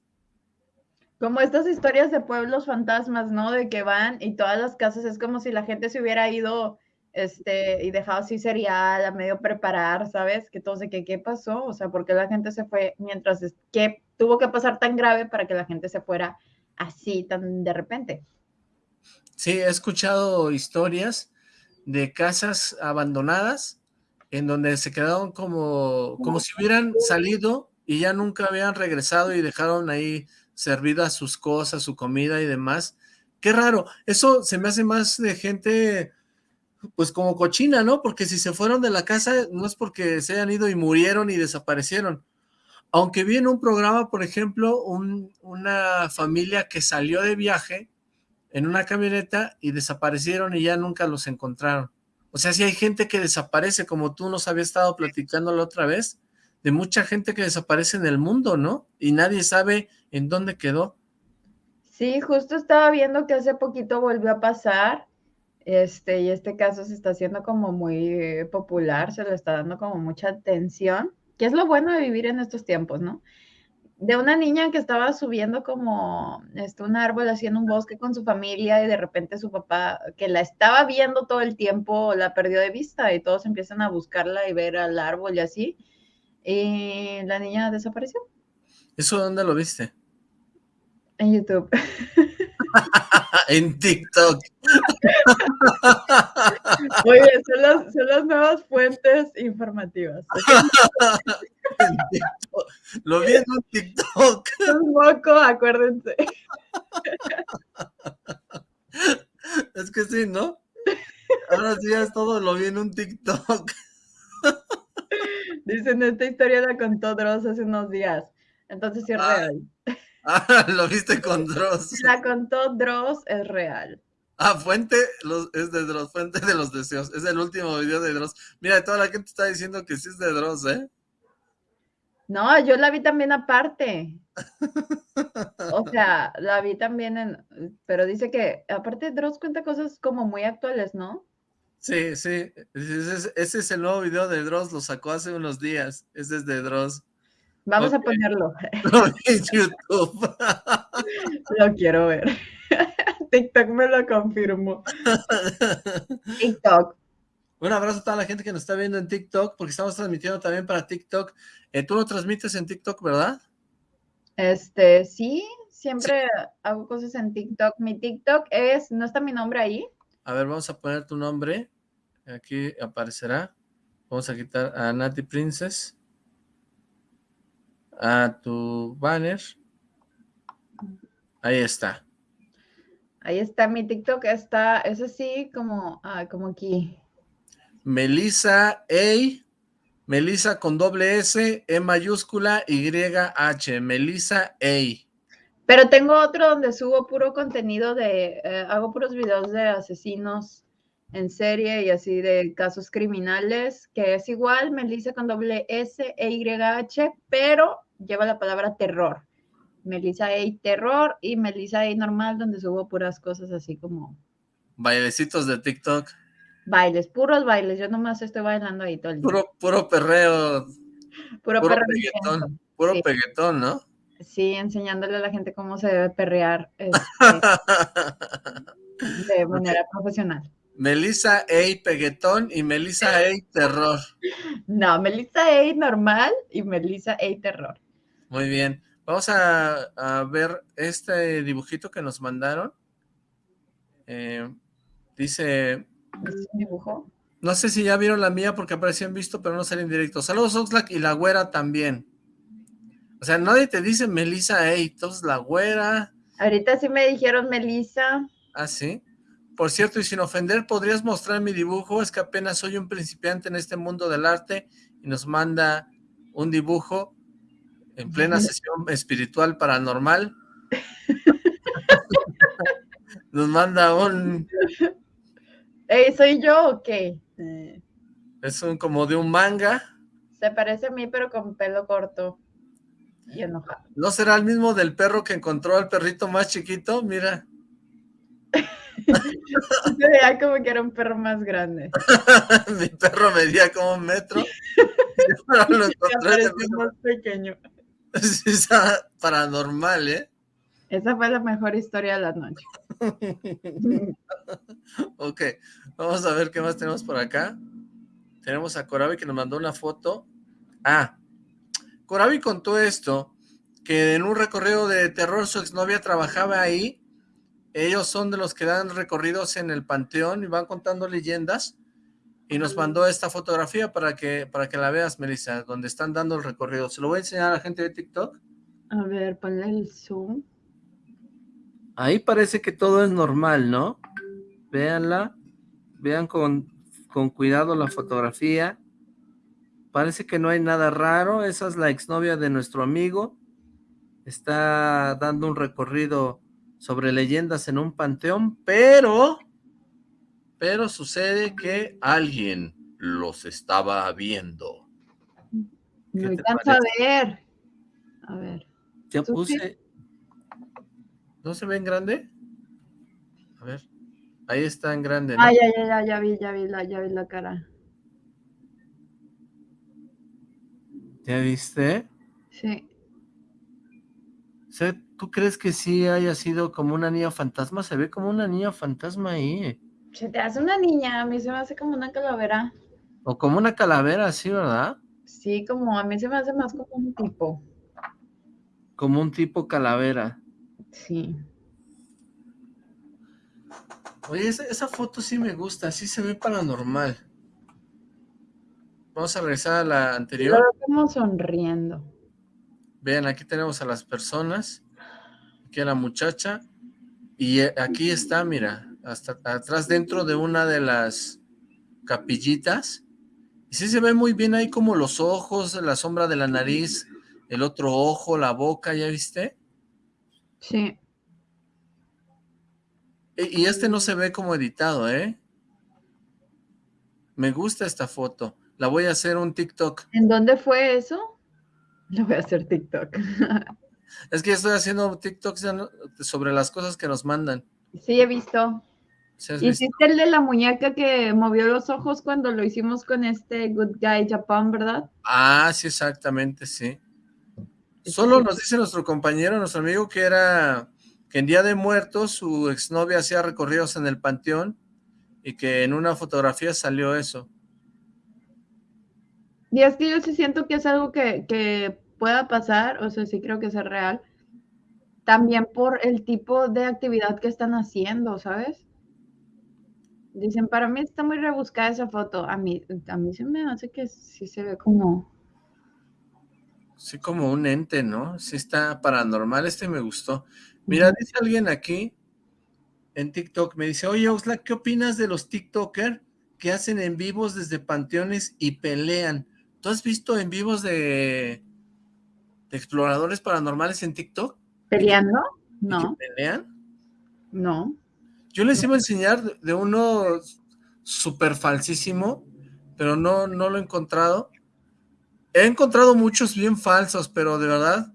Como estas historias de pueblos fantasmas, ¿no? De que van y todas las casas es como si la gente se hubiera ido este, y dejado así cereal a medio preparar, ¿sabes? Que todo que ¿qué pasó? O sea, ¿por qué la gente se fue mientras, que tuvo que pasar tan grave para que la gente se fuera así tan de repente? Sí, he escuchado historias de casas abandonadas en donde se quedaron como, como si hubieran salido y ya nunca habían regresado y dejaron ahí servidas sus cosas, su comida y demás. Qué raro, eso se me hace más de gente pues como cochina, ¿no? Porque si se fueron de la casa no es porque se hayan ido y murieron y desaparecieron. Aunque vi en un programa, por ejemplo, una familia que salió de viaje en una camioneta y desaparecieron y ya nunca los encontraron. O sea, si hay gente que desaparece, como tú nos habías estado platicando la otra vez, de mucha gente que desaparece en el mundo, ¿no? Y nadie sabe en dónde quedó. Sí, justo estaba viendo que hace poquito volvió a pasar, este, y este caso se está haciendo como muy popular, se le está dando como mucha atención, que es lo bueno de vivir en estos tiempos, ¿no? De una niña que estaba subiendo como este, un árbol así en un bosque con su familia y de repente su papá, que la estaba viendo todo el tiempo, la perdió de vista y todos empiezan a buscarla y ver al árbol y así. Y la niña desapareció. ¿Eso dónde lo viste? En YouTube. en TikTok. Oye, son las, nuevas fuentes informativas. Lo vi en un TikTok. Un poco, acuérdense. Es que sí, ¿no? Ahora sí es todo, lo vi en un TikTok. Dicen, esta historia la contó Dross hace unos días. Entonces sí es ah. real. Ah, lo viste con Dross. La contó Dross, es real. Ah, fuente es de Dross, fuente de los deseos. Es el último video de Dross. Mira, toda la gente está diciendo que sí es de Dross, ¿eh? No, yo la vi también aparte. O sea, la vi también en, pero dice que aparte Dross cuenta cosas como muy actuales, ¿no? Sí, sí, ese es, el nuevo video de Dross, lo sacó hace unos días, ese es de Dross. Vamos a ponerlo. en YouTube. lo quiero ver. TikTok me lo confirmó. TikTok. Un abrazo a toda la gente que nos está viendo en TikTok, porque estamos transmitiendo también para TikTok. Eh, tú lo transmites en TikTok, ¿verdad? Este, sí, siempre hago cosas en TikTok. Mi TikTok es, ¿no está mi nombre ahí? A ver, vamos a poner tu nombre. Aquí aparecerá. Vamos a quitar a Nati Princess. A tu banner. Ahí está. Ahí está mi TikTok, está, es así como, ah, como aquí. Melissa A, Melissa con doble S, E mayúscula, Y, H, Melissa A. Pero tengo otro donde subo puro contenido de, eh, hago puros videos de asesinos en serie y así de casos criminales, que es igual, Melissa con doble S, E, Y, H, pero lleva la palabra terror. Melissa A Terror y Melissa A Normal, donde subo puras cosas así como... Bailecitos de TikTok. Bailes, puros bailes. Yo nomás estoy bailando ahí todo el día. Puro, puro perreo. Puro, puro peguetón. Puro peguetón, ¿no? Sí, enseñándole a la gente cómo se debe perrear este, de manera profesional. Melissa A. Peguetón y Melissa A. Terror. No, Melissa A. Normal y Melissa A. Terror. Muy bien. Vamos a, ver este dibujito que nos mandaron. Eh, dice... ¿Es un dibujo? No sé si ya vieron la mía porque aparecían visto, pero no salen en directo. Saludos, Oxlack, y la güera también. O sea, nadie te dice Melissa, hey, entonces la güera. Ahorita sí me dijeron Melissa. Ah, sí. Por cierto, y sin ofender, ¿podrías mostrar mi dibujo? Es que apenas soy un principiante en este mundo del arte y nos manda un dibujo en plena sesión espiritual paranormal. Nos manda un... ¿Soy yo o qué? Eh. Es un como de un manga. Se parece a mí, pero con pelo corto y enojado. ¿No será el mismo del perro que encontró al perrito más chiquito? Mira. Se veía como que era un perro más grande. Mi perro medía como un metro. Y lo encontré más pequeño. Es paranormal, ¿eh? Esa fue la mejor historia de la noche. ok, vamos a ver qué más tenemos por acá. Tenemos a Corabi que nos mandó una foto. Ah, Corabi contó esto, que en un recorrido de terror su exnovia trabajaba ahí. Ellos son de los que dan recorridos en el panteón y van contando leyendas y nos mandó esta fotografía para que, para que la veas, Melissa, donde están dando el recorrido. Se lo voy a enseñar a la gente de TikTok. A ver, ponle el zoom. Ahí parece que todo es normal, ¿no? Véanla, vean con, con cuidado la fotografía. Parece que no hay nada raro, esa es la exnovia de nuestro amigo. Está dando un recorrido sobre leyendas en un panteón, pero pero sucede que alguien los estaba viendo. Me alcanza a ver. A ver. Ya puse... ¿No se ve en grande? A ver. Ahí está en grande, ¿no? Ah, ya, ya, ya, ya vi, ya vi la, ya vi la cara. ¿Ya viste? Sí. ¿Tú crees que sí haya sido como una niña fantasma? Se ve como una niña fantasma ahí. Se te hace una niña, a mí se me hace como una calavera. O como una calavera, sí, ¿verdad? Sí, como a mí se me hace más como un tipo. Como un tipo calavera. Sí. Oye, esa, foto sí me gusta, sí se ve paranormal. Vamos a regresar a la anterior. Estamos sonriendo. Vean, aquí tenemos a las personas, aquí a la muchacha, y aquí está, mira, hasta atrás dentro de una de las capillitas, y sí se ve muy bien ahí como los ojos, la sombra de la nariz, el otro ojo, la boca, ¿ya viste? Sí. Y este no se ve como editado, ¿eh? Me gusta esta foto. La voy a hacer un TikTok. ¿En dónde fue eso? Lo voy a hacer TikTok. es que estoy haciendo TikToks sobre las cosas que nos mandan. Sí, he visto. Hiciste el de la muñeca que movió los ojos cuando lo hicimos con este Good Guy Japan, ¿verdad? Ah, sí, exactamente, sí. Solo nos dice nuestro compañero, nuestro amigo, que era que en Día de Muertos su exnovia hacía recorridos en el panteón y que en una fotografía salió eso. Y es que yo sí siento que es algo que, pueda pasar, o sea, sí creo que es real, también por el tipo de actividad que están haciendo, ¿sabes? Dicen, para mí está muy rebuscada esa foto. A mí, a mí se me hace que sí se ve como... Sí, como un ente, ¿no? Sí está paranormal, este me gustó. Mira, dice alguien aquí en TikTok, me dice, oye, Osla, ¿qué opinas de los TikTokers que hacen en vivos desde panteones y pelean? ¿Tú has visto en vivos de, exploradores paranormales en TikTok? ¿Peleando? No. pelean? No. Yo les iba a enseñar de uno súper falsísimo, pero no, no lo he encontrado. He encontrado muchos bien falsos, pero de verdad,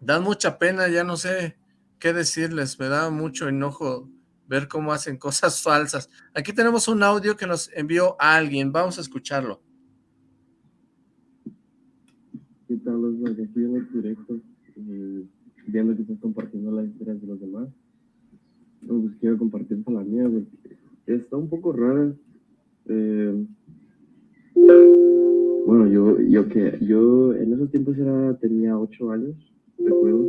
dan mucha pena, ya no sé qué decirles, me da mucho enojo ver cómo hacen cosas falsas. Aquí tenemos un audio que nos envió alguien, vamos a escucharlo. ¿Qué tal, los Aquí en el directo, eh, viendo que estás compartiendo las historias de los demás. Pues quiero compartir la mía, porque está un poco rara. Eh, bueno, yo, yo que yo en esos tiempos era, tenía ocho años, recuerdo,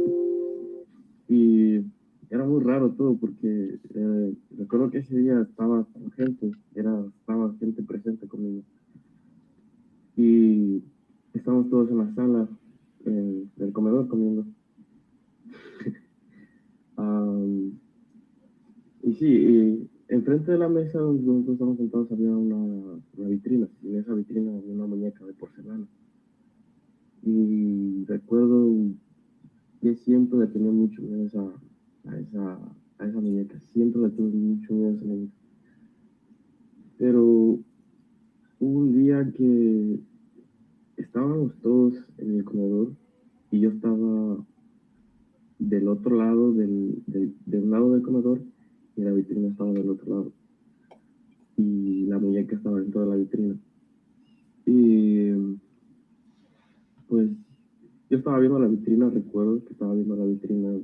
y era muy raro todo porque eh, recuerdo que ese día estaba con gente, era, estaba gente presente conmigo. Y Estamos todos en la sala del comedor comiendo. y sí, enfrente de la mesa donde nosotros estamos sentados había una, vitrina. Y en esa vitrina había una muñeca de porcelana. Y recuerdo que siempre le tenía mucho miedo a esa, a esa, a esa muñeca. Siempre le tuve mucho miedo a esa muñeca. Pero hubo un día que estábamos todos en el comedor y yo estaba del otro lado del, del, lado del comedor y la vitrina estaba del otro lado. Y la muñeca estaba dentro de la vitrina. Y pues yo estaba viendo la vitrina recuerdo que estaba viendo la vitrina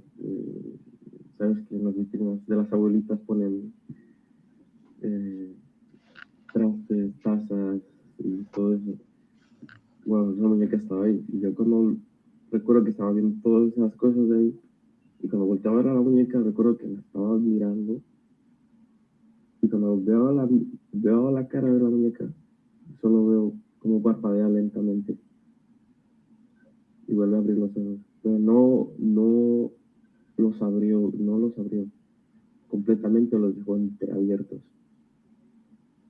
sabes que en las vitrinas de las abuelitas ponen eh, trastes tazas y todo eso. Bueno, esa muñeca estaba ahí. Y yo cuando recuerdo que estaba viendo todas esas cosas de ahí, y cuando volteaba a ver a la muñeca, recuerdo que la estaba mirando. Y cuando veo la, veo la cara de la muñeca, solo veo como parpadea lentamente. Y vuelve a abrir los ojos. Pero no, no los abrió, no los abrió. Completamente los dejó entreabiertos.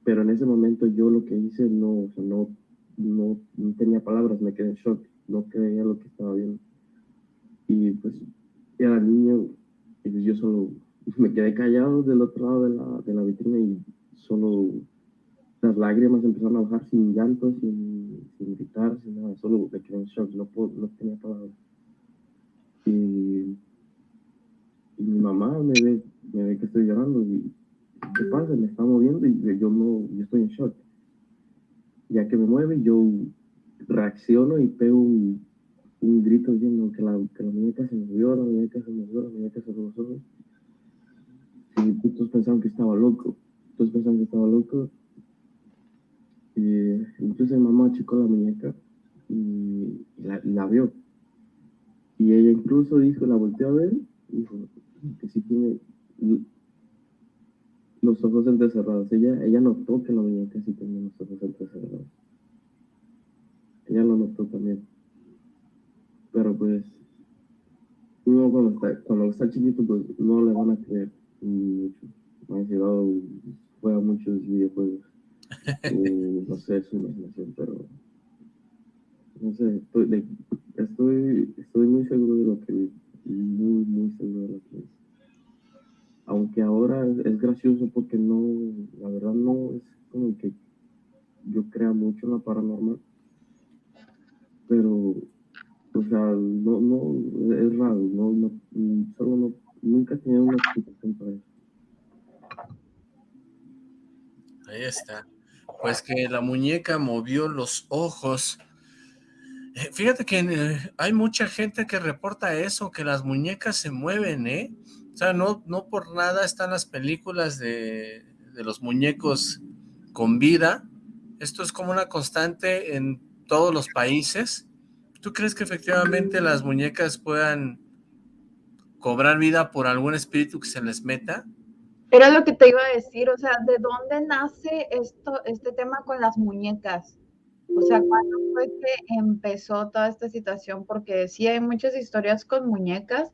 Pero en ese momento yo lo que hice no, o sea, no no, tenía palabras, me quedé en shock, no creía lo que estaba viendo. Y pues era niño yo solo me quedé callado del otro lado de la, de la vitrina y solo las lágrimas empezaron a bajar sin llanto, sin, sin gritar, sin nada, solo me quedé en shock, no, no tenía palabras. Y, y, mi mamá me ve, me ve que estoy llorando y ¿qué pasa? Me está moviendo y yo no, yo estoy en shock ya que me mueve, yo reacciono y pego un, grito diciendo que la, que la muñeca se movió, la muñeca se movió, la muñeca se movió. Y todos pensaban que estaba loco. Todos pensaban que estaba loco. Y entonces mi mamá checó la muñeca y la, vio. Y ella incluso dijo, la volteó a ver, dijo que sí tiene los ojos entrecerrados. Ella, ella notó que la muñeca sí tenía los ojos entrecerrados. Ella lo notó también. Pero pues, uno cuando está, cuando está chiquito, pues no le van a creer mucho. Me ha llegado, juega muchos videojuegos. no sé, es su imaginación, pero no sé, estoy, estoy, estoy muy seguro de lo que muy, muy seguro de lo que es. Aunque ahora es, gracioso porque no, la verdad no es como que yo crea mucho en la paranormal, pero, o sea, no, no, es raro, no, no solo no, nunca tenido una explicación para eso. Ahí está. Pues que la muñeca movió los ojos eh, fíjate que eh, hay mucha gente que reporta eso, que las muñecas se mueven, ¿eh? O sea, no, no por nada están las películas de, de los muñecos con vida. Esto es como una constante en todos los países. ¿Tú crees que efectivamente las muñecas puedan cobrar vida por algún espíritu que se les meta? Era lo que te iba a decir, o sea, ¿de dónde nace esto, este tema con las muñecas? O sea, ¿cuándo fue que empezó toda esta situación? Porque sí hay muchas historias con muñecas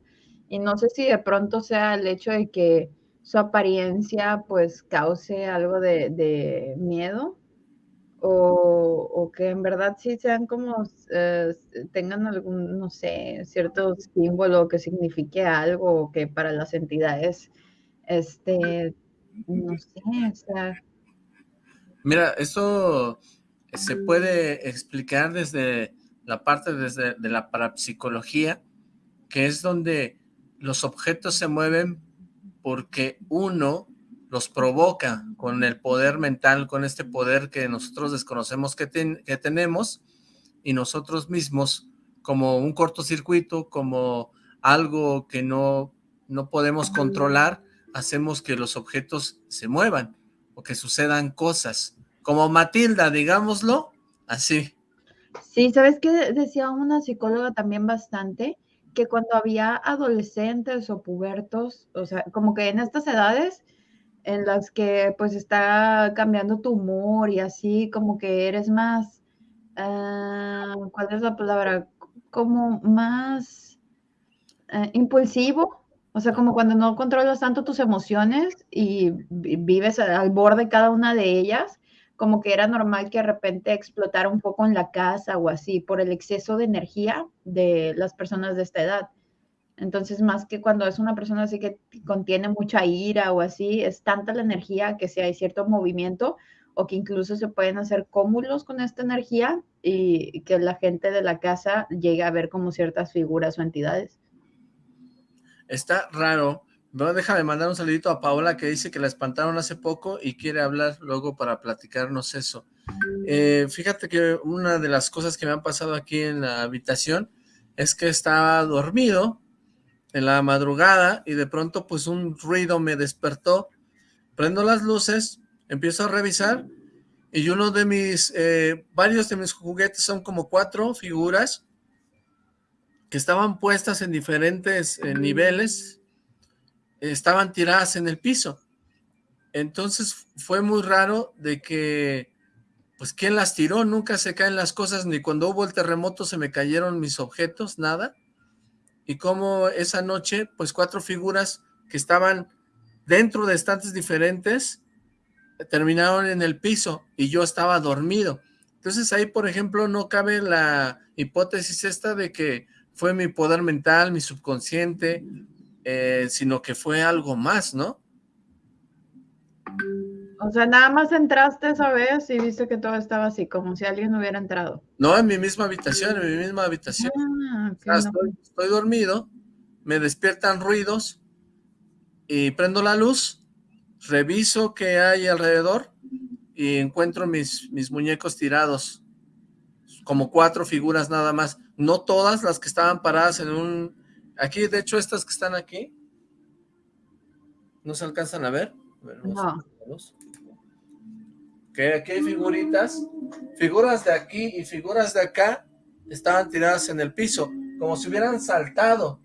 y no sé si de pronto sea el hecho de que su apariencia pues cause algo de, miedo o, que en verdad sí sean como, eh, tengan algún, no sé, cierto símbolo que signifique algo o que para las entidades, este, no sé, o sea. Mira, eso se puede explicar desde la parte desde, de la parapsicología, que es donde los objetos se mueven porque uno los provoca con el poder mental, con este poder que nosotros desconocemos que, que tenemos, y nosotros mismos, como un cortocircuito, como algo que no, no podemos controlar, hacemos que los objetos se muevan o que sucedan cosas como Matilda, digámoslo, así. Sí, ¿sabes qué decía una psicóloga también bastante? Que cuando había adolescentes o pubertos, o sea, como que en estas edades en las que pues está cambiando tu humor y así, como que eres más, ah, ¿cuál es la palabra? Como más eh, impulsivo, o sea, como cuando no controlas tanto tus emociones y vives al borde de cada una de ellas, como que era normal que de repente explotara un poco en la casa o así por el exceso de energía de las personas de esta edad. Entonces, más que cuando es una persona así que contiene mucha ira o así, es tanta la energía que si hay cierto movimiento o que incluso se pueden hacer cómulos con esta energía y que la gente de la casa llegue a ver como ciertas figuras o entidades. Está raro bueno, déjame mandar un saludito a Paola que dice que la espantaron hace poco y quiere hablar luego para platicarnos eso. Eh, fíjate que una de las cosas que me han pasado aquí en la habitación es que estaba dormido en la madrugada y de pronto pues un ruido me despertó. Prendo las luces, empiezo a revisar y uno de mis, eh, varios de mis juguetes son como cuatro figuras que estaban puestas en diferentes eh, niveles estaban tiradas en el piso. Entonces fue muy raro de que, pues, ¿quién las tiró? Nunca se caen las cosas, ni cuando hubo el terremoto se me cayeron mis objetos, nada. Y como esa noche, pues, cuatro figuras que estaban dentro de estantes diferentes, terminaron en el piso y yo estaba dormido. Entonces ahí, por ejemplo, no cabe la hipótesis esta de que fue mi poder mental, mi subconsciente, eh, sino que fue algo más, ¿no? O sea, nada más entraste esa vez y viste que todo estaba así, como si alguien hubiera entrado. No, en mi misma habitación, en mi misma habitación. Ah, estoy, dormido, me despiertan ruidos y prendo la luz, reviso qué hay alrededor y encuentro mis, mis muñecos tirados. como cuatro figuras nada más, no todas las que estaban paradas en un... Aquí, de hecho, estas que están aquí, ¿no se alcanzan a ver? no. Que aquí hay figuritas, figuras de aquí y figuras de acá estaban tiradas en el piso, como si hubieran saltado,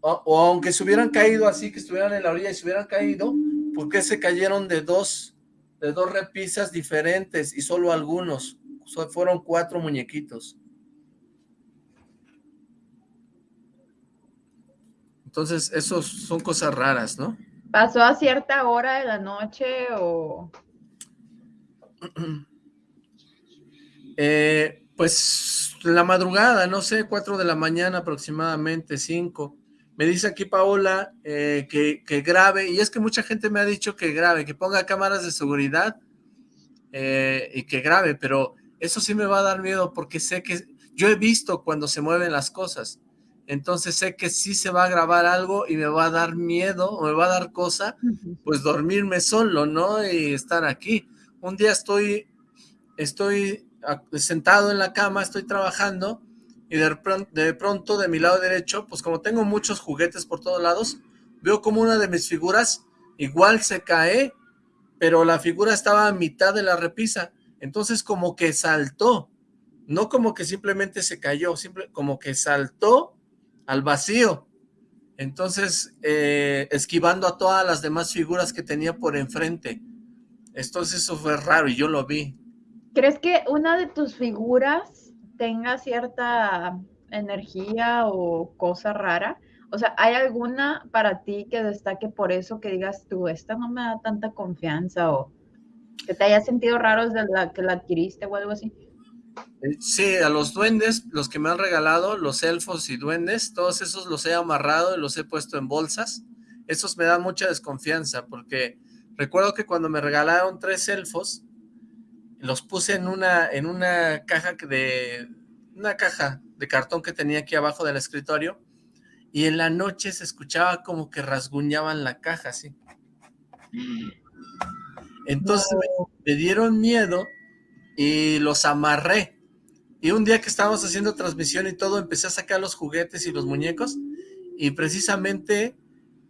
o, aunque se hubieran caído así, que estuvieran en la orilla y se hubieran caído, ¿por qué se cayeron de dos, de dos repisas diferentes y solo algunos? fueron cuatro muñequitos. Entonces, esos son cosas raras, ¿no? ¿Pasó a cierta hora de la noche o...? Eh, pues la madrugada, no sé, cuatro de la mañana aproximadamente, cinco. Me dice aquí Paola eh, que, que, grabe, y es que mucha gente me ha dicho que grabe, que ponga cámaras de seguridad eh, y que grabe, pero eso sí me va a dar miedo porque sé que yo he visto cuando se mueven las cosas. Entonces sé que sí se va a grabar algo y me va a dar miedo o me va a dar cosa, pues dormirme solo, ¿no? Y estar aquí. Un día estoy, estoy sentado en la cama, estoy trabajando y de, de pronto de mi lado derecho, pues como tengo muchos juguetes por todos lados, veo como una de mis figuras igual se cae, pero la figura estaba a mitad de la repisa entonces como que saltó, no como que simplemente se cayó, simple, como que saltó al vacío. Entonces, eh, esquivando a todas las demás figuras que tenía por enfrente. Entonces eso fue raro y yo lo vi. ¿Crees que una de tus figuras tenga cierta energía o cosa rara? O sea, ¿hay alguna para ti que destaque por eso que digas tú, esta no me da tanta confianza o que te hayas sentido raro desde la que la adquiriste o algo así. Eh, sí, a los duendes, los que me han regalado, los elfos y duendes, todos esos los he amarrado y los he puesto en bolsas. Esos me dan mucha desconfianza porque recuerdo que cuando me regalaron tres elfos, los puse en una, en una caja de, una caja de cartón que tenía aquí abajo del escritorio y en la noche se escuchaba como que rasguñaban la caja, así. Entonces me, dieron miedo y los amarré. Y un día que estábamos haciendo transmisión y todo, empecé a sacar los juguetes y los muñecos y precisamente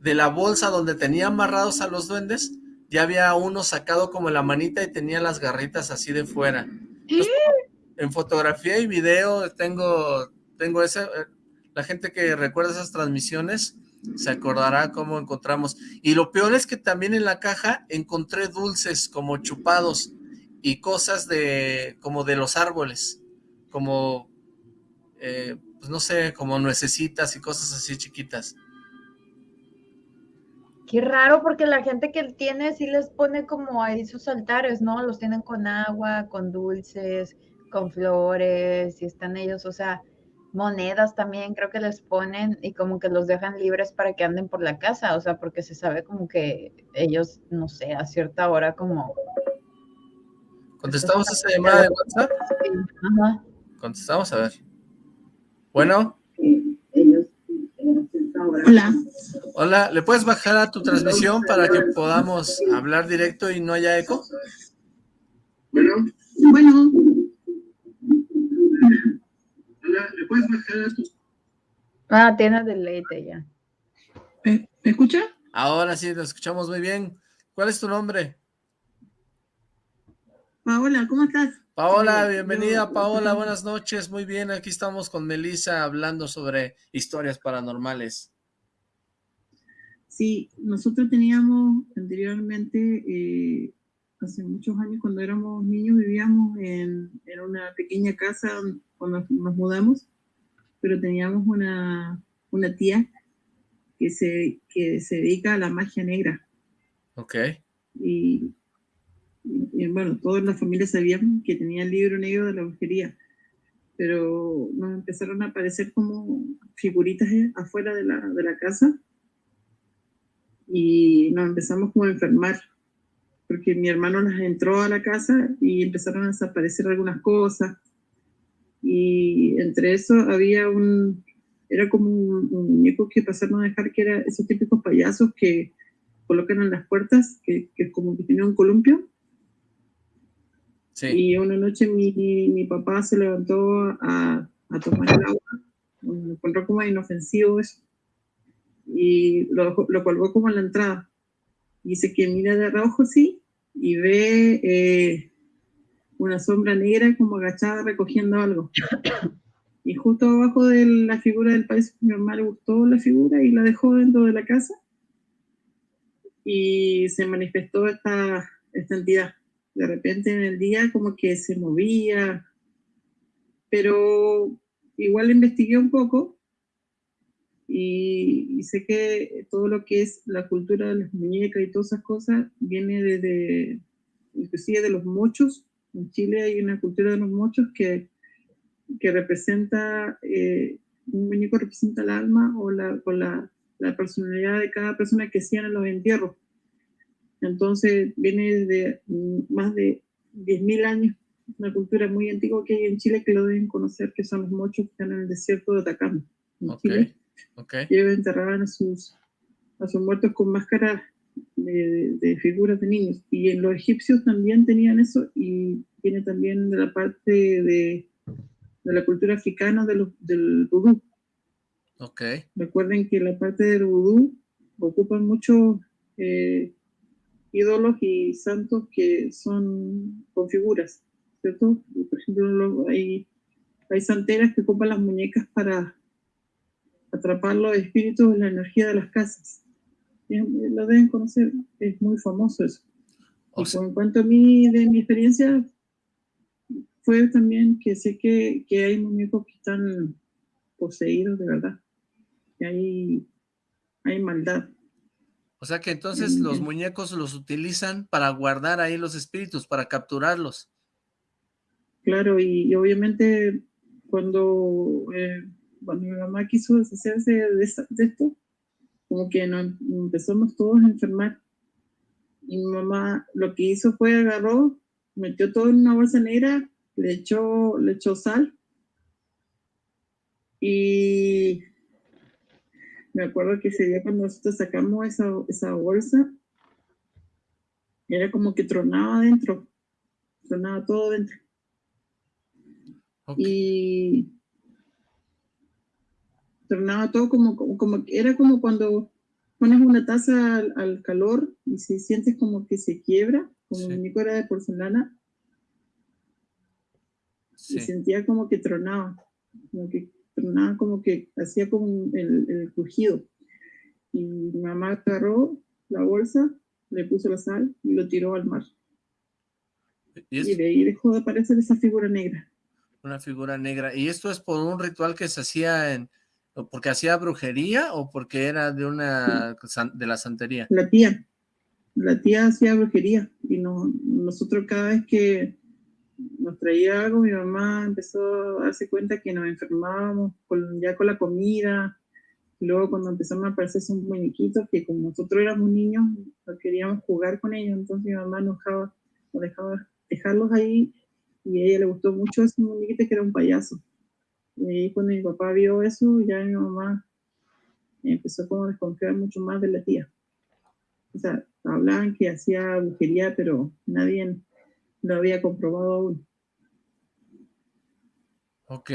de la bolsa donde tenía amarrados a los duendes, ya había uno sacado como la manita y tenía las garritas así de fuera. en fotografía y video tengo, tengo ese, eh, la gente que recuerda esas transmisiones, se acordará cómo encontramos. Y lo peor es que también en la caja encontré dulces como chupados y cosas de como de los árboles, como, eh, pues no sé, como nuecesitas y cosas así chiquitas. Qué raro, porque la gente que tiene sí les pone como ahí sus altares, ¿no? Los tienen con agua, con dulces, con flores, y están ellos, o sea, monedas también creo que les ponen y como que los dejan libres para que anden por la casa, o sea, porque se sabe como que ellos, no sé, a cierta hora como... ¿Contestamos esa llamada de WhatsApp? Ajá. Contestamos, a ver. Bueno. Hola. Hola, ¿le puedes bajar a tu transmisión para que podamos hablar directo y no haya eco? Bueno. Bueno. ¿le puedes bajar Ah, tiene deleite ya. ¿Me, escucha? Ahora sí, lo escuchamos muy bien. ¿Cuál es tu nombre? Paola, ¿cómo estás? Paola, bienvenida Paola, buenas noches, muy bien, aquí estamos con Melissa hablando sobre historias paranormales. Sí, nosotros teníamos anteriormente, eh, hace muchos años cuando éramos niños, vivíamos en, en una pequeña casa cuando nos mudamos, pero teníamos una, una tía que se, que se dedica a la magia negra. Ok. Y, bueno, toda la familia sabíamos que tenía el libro negro de la brujería, pero nos empezaron a aparecer como figuritas eh, afuera de la, de la casa y nos empezamos como a enfermar porque mi hermano las entró a la casa y empezaron a desaparecer algunas cosas. Y entre eso había un, era como un, muñeco que pasaron a dejar que era esos típicos payasos que colocan en las puertas, que, que como que tenía un columpio. Y una noche mi, mi, papá se levantó a, a tomar el agua, me encontró como inofensivo eso, y lo, lo colgó como en la entrada. Dice que mira de rojo, sí, y ve eh, una sombra negra como agachada recogiendo algo. Y justo abajo de la figura del país, mi mamá le gustó la figura y la dejó dentro de la casa. Y se manifestó esta, esta entidad. De repente en el día como que se movía, pero igual investigué un poco y, sé que todo lo que es la cultura de las muñecas y todas esas cosas viene desde, inclusive de los mochos. En Chile hay una cultura de los mochos que, que representa, eh, un muñeco representa el alma o, la, o la, la, personalidad de cada persona que hacían en los entierros. Entonces viene desde más de 10.000 años, una cultura muy antigua que hay en Chile que lo deben conocer, que son los mochos que están en el desierto de Atacama, en Chile. Okay. Enterraban a sus, a sus muertos con máscaras de, de, figuras de niños. Y en los egipcios también tenían eso y viene también de la parte de, de la cultura africana de del vudú. Okay. Recuerden que la parte del vudú ocupan muchos eh, ídolos y santos que son con figuras, ¿cierto? Por ejemplo, hay, hay santeras que ocupan las muñecas para atrapar los espíritus en la energía de las casas. Lo deben conocer, es muy famoso eso. en cuanto a mí, de mi experiencia, fue también que sé que, que hay muñecos que están poseídos de verdad, que hay, hay maldad. O sea que entonces los muñecos los utilizan para guardar ahí los espíritus, para capturarlos. Claro, y, obviamente cuando eh, cuando mi mamá quiso deshacerse de, esto, como que nos empezamos todos a enfermar. Y mi mamá lo que hizo fue agarró, metió todo en una bolsa negra, le echó, le echó sal. Y me acuerdo que ese día cuando nosotros sacamos esa, esa bolsa, era como que tronaba adentro, tronaba todo dentro. Y tornaba todo como, como, era como cuando pones una taza al, calor y se sientes como que se quiebra, como mi muñeco era de porcelana, y sentía como que tronaba, como que tronaba, como que hacía como el, el crujido. Y mi mamá agarró la bolsa, le puso la sal y lo tiró al mar. ¿Y, y de ahí dejó de aparecer esa figura negra. Una figura negra. ¿Y esto es por un ritual que se hacía en, porque hacía brujería o porque era de una de la santería? La tía. La tía hacía brujería y no, nosotros cada vez que nos traía algo, mi mamá empezó a darse cuenta que nos enfermábamos con, ya con la comida. Luego cuando empezamos a aparecer esos muñequitos, que como nosotros éramos niños, queríamos jugar con ellos, entonces mi mamá nos dejaba, nos dejaba dejarlos ahí y a ella le gustó mucho ese muñequito que era un payaso. Y cuando mi papá vio eso, ya mi mamá empezó como a desconfiar mucho más de la tía. O sea, hablaban que hacía brujería, pero nadie lo había comprobado aún. Ok,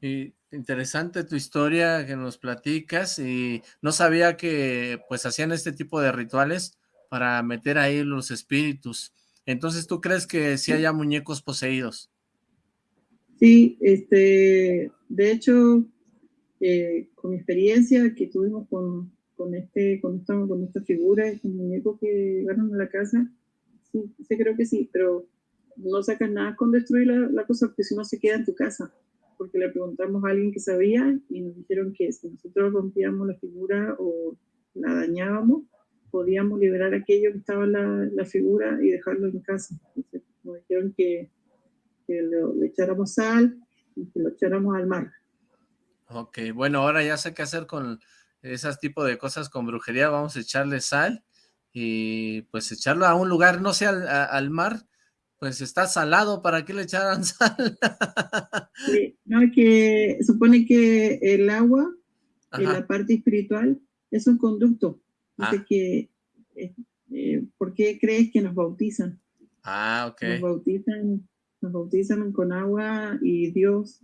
y interesante tu historia que nos platicas y no sabía que pues hacían este tipo de rituales para meter ahí los espíritus. Entonces, ¿tú crees que sí haya muñecos poseídos? Sí, este, de hecho, eh, con mi experiencia que tuvimos con, con, este, con, esta, con esta figura, este muñeco que llegaron a la casa, sí, sí, creo que sí, pero no sacas nada con destruir la, la, cosa porque si no se queda en tu casa. Porque le preguntamos a alguien que sabía y nos dijeron que si nosotros rompíamos la figura o la dañábamos, podíamos liberar aquello que estaba en la, la figura y dejarlo en casa. Entonces, nos dijeron que que le echáramos sal y que lo echáramos al mar. Ok, bueno, ahora ya sé qué hacer con esas tipo de cosas con brujería, vamos a echarle sal y pues echarlo a un lugar, no sé, al, mar, pues está salado, ¿para qué le echaran sal? sí, no, que supone que el agua, en la parte espiritual, es un conducto. Dice ah. que, eh, eh, ¿por qué crees que nos bautizan? Ah, ok. Nos bautizan, nos bautizan con agua y Dios,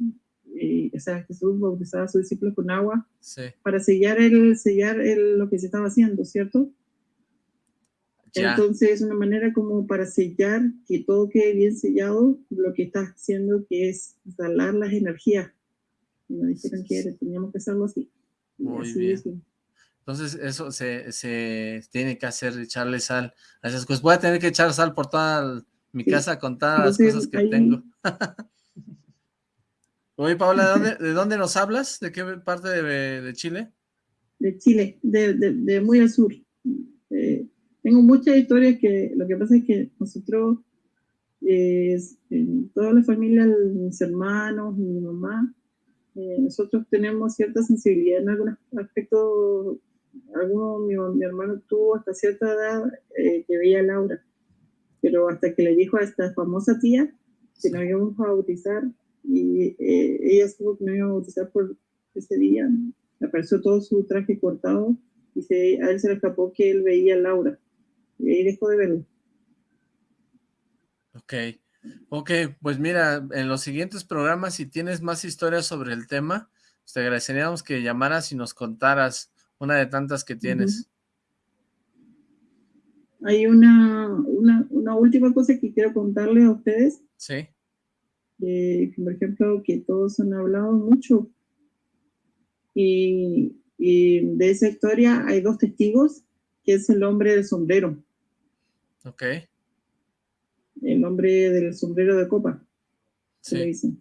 eh, o sea, Jesús bautizaba a sus discípulos con agua Sí. para sellar, el, sellar el, lo que se estaba haciendo, ¿cierto? Ya. Entonces es una manera como para sellar, que todo quede bien sellado, lo que está haciendo que es salar las energías. Y nos dijeron que era- teníamos que hacerlo así. Y Muy así bien. es. Entonces eso se, se tiene que hacer, echarle sal a esas cosas. Voy a tener que echar sal por toda mi Sí. casa con todas las Entonces, cosas que ahí- tengo. Oye, Paola, ¿de dónde, ¿de dónde nos hablas? ¿De qué parte de, de Chile? de Chile, de, muy al sur. Eh, tengo muchas historias que lo que pasa es que nosotros, eh, en toda la familia, mis hermanos, mi mamá, eh, nosotros tenemos cierta sensibilidad en algunos aspectos. Algunos, mi, mi hermano tuvo hasta cierta edad eh, que veía a Laura, pero hasta que le dijo a esta famosa tía que nos íbamos a bautizar y eh, ella supo que nos iba a bautizar por ese día, apareció todo su traje cortado y se, a él se le escapó que él veía a Laura. Y ahí dejó de verlo. Ok, ok, pues mira, en los siguientes programas, si tienes más historias sobre el tema, pues te agradeceríamos que llamaras y nos contaras una de tantas que tienes. Hay una, una, una última cosa que quiero contarles a ustedes, Sí, eh, por ejemplo, que todos han hablado mucho. Y, y de esa historia hay dos testigos, que es el hombre del sombrero, ok, el hombre del sombrero de copa, se sí. dicen.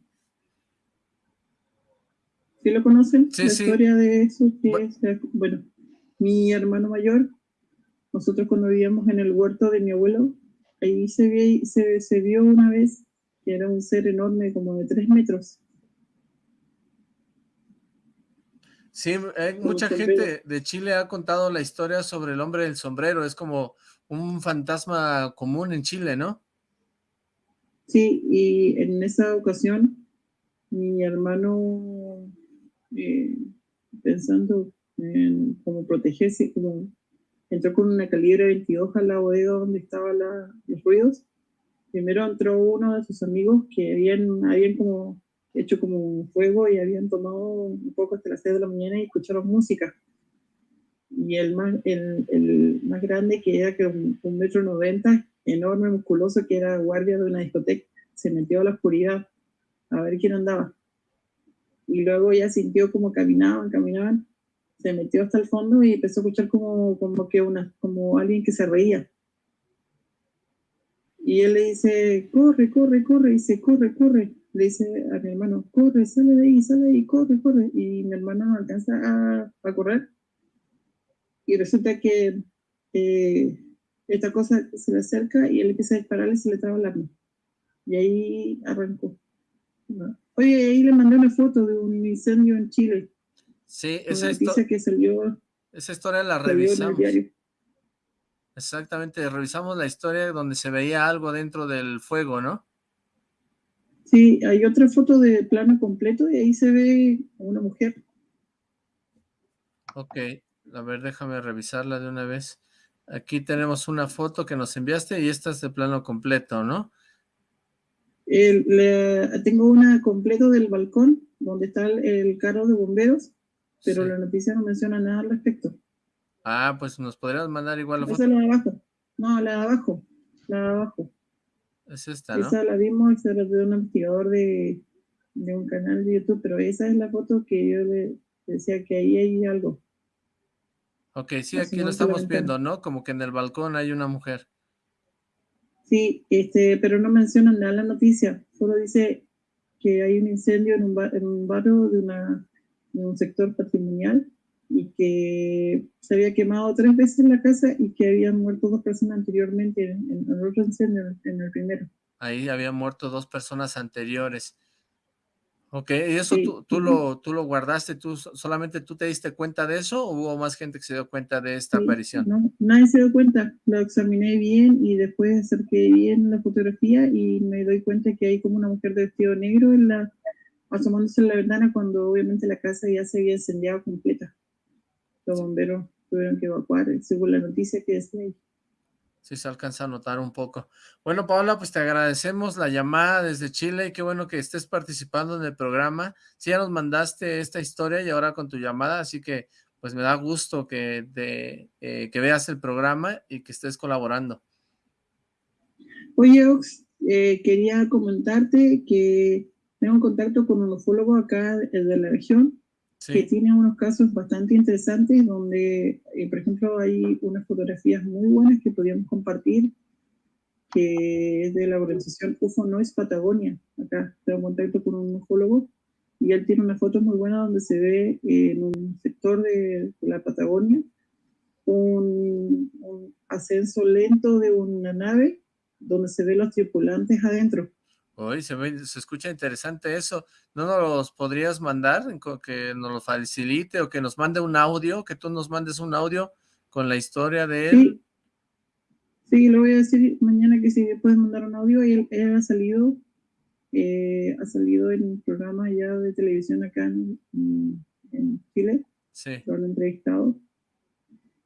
¿Sí lo conocen? Sí, la sí. historia de eso. que Bu- es, bueno, mi hermano mayor, nosotros cuando vivíamos en el huerto de mi abuelo, ahí se, vi- se, se vio una vez que era un ser enorme, como de tres metros. Sí, hay Con mucha gente de Chile ha contado la historia sobre el hombre del sombrero, es como un fantasma común en Chile, ¿no? Sí, y en esa ocasión, mi hermano, eh, pensando en cómo protegerse, como entró con una calibre 22 a la bodega donde estaban los ruidos. Primero entró uno de sus amigos que habían, habían como hecho como un fuego y habían tomado un poco hasta las 6 de la mañana y escucharon música. Y el más, el, el más grande, que era que un, un metro noventa, enorme, musculoso, que era guardia de una discoteca, se metió a la oscuridad a ver quién andaba. Y luego ya sintió como caminaban, caminaban, se metió hasta el fondo y empezó a escuchar como, como que una, como alguien que se reía. Y él le dice, corre, corre, corre, y dice, corre, corre. Le dice a mi hermano, corre, sale de ahí, sale de ahí, corre, corre. Y mi hermano no alcanza a, a correr. Y resulta que eh, esta cosa se le acerca y él empieza a dispararle y se le traba el arma. Y ahí arrancó. ¿no? Oye, ahí le mandé una foto de un incendio en Chile. Sí, esa, histo- noticia que salió, esa historia la revisamos. Exactamente, revisamos la historia donde se veía algo dentro del fuego, ¿no? Sí, hay otra foto de plano completo y ahí se ve a una mujer. Ok, a ver, déjame revisarla de una vez. Aquí tenemos una foto que nos enviaste y esta es de plano completo, ¿no? El- tengo una completo del balcón donde está el, el carro de bomberos, pero Sí. la noticia no menciona nada al respecto. Ah, pues nos podrías mandar igual la Esa foto. es la de abajo. No, la de abajo. La de abajo. Es esta, ¿no? Esa la vimos, esa era de un investigador de, de un canal de YouTube, pero esa es la foto que yo le decía que ahí hay algo. Ok, sí, aquí lo estamos viendo, ¿no? Como que en el balcón hay una mujer. Sí, este, pero no menciona nada la noticia, solo dice que hay un incendio en un, ba- en un barrio de, una, de un sector patrimonial y que se había quemado tres veces la casa y que habían muerto dos personas anteriormente en, en el otro incendio, en el primero. Ahí habían muerto dos personas anteriores. Ok, ¿y eso Sí, tú, tú, lo, tú lo guardaste? ¿Tú so- solamente tú te diste cuenta de eso o hubo más gente que se dio cuenta de esta Sí, aparición? No, nadie se dio cuenta. Lo examiné bien y después acerqué bien la fotografía y me doy cuenta que hay como una mujer de vestido negro en la, asomándose en la ventana cuando obviamente la casa ya se había incendiado completa. Los bomberos tuvieron que evacuar, según la noticia que decía ahí. Sí, se alcanza a notar un poco. Bueno, Paola, pues te agradecemos la llamada desde Chile y qué bueno que estés participando en el programa. Sí, ya nos mandaste esta historia y ahora con tu llamada, así que pues me da gusto que, te, eh, que veas el programa y que estés colaborando. Oye, Ox, eh, quería comentarte que tengo contacto con un ufólogo acá de la región que tiene unos casos bastante interesantes donde, eh, por ejemplo, hay unas fotografías muy buenas que podríamos compartir, que es de la organización UFO Noise Patagonia. Acá tengo contacto con un ufólogo y él tiene una foto muy buena donde se ve en un sector de, la Patagonia un, un ascenso lento de una nave donde se ve los tripulantes adentro Uy, se, se escucha interesante eso. ¿No nos podrías mandar? Que nos lo facilite o que nos mande un audio, que tú nos mandes un audio con la historia de él. Sí, lo voy a decir mañana que si puedes mandar un audio. Él, él ha salido, eh, ha salido en un programa ya de televisión acá en, Chile. Sí. Lo han entrevistado.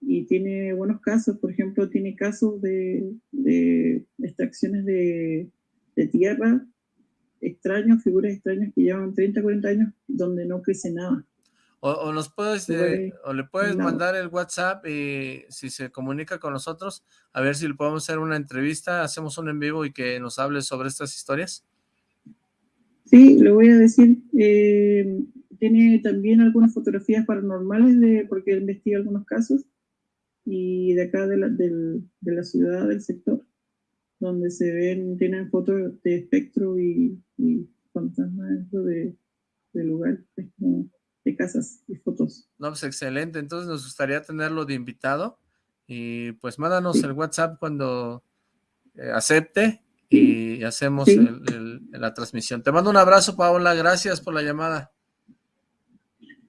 Y tiene buenos casos, por ejemplo, tiene casos de, de extracciones de de tierra extraños, figuras extrañas que llevan 30, 40 años donde no crece nada. O, nos puedes, eh, o le puedes mandar el WhatsApp y si se comunica con nosotros, a ver si le podemos hacer una entrevista, hacemos un en vivo y que nos hable sobre estas historias. Sí, le voy a decir, eh, tiene también algunas fotografías paranormales de, porque investiga algunos casos y de acá de la, de la ciudad, del sector donde se ven, tienen fotos de espectro y, y fantasmas dentro de, lugar, de casas y fotos. No, pues excelente, entonces nos gustaría tenerlo de invitado. Y pues mándanos el WhatsApp cuando eh, acepte y hacemos la transmisión. Te mando un abrazo, Paola, gracias por la llamada.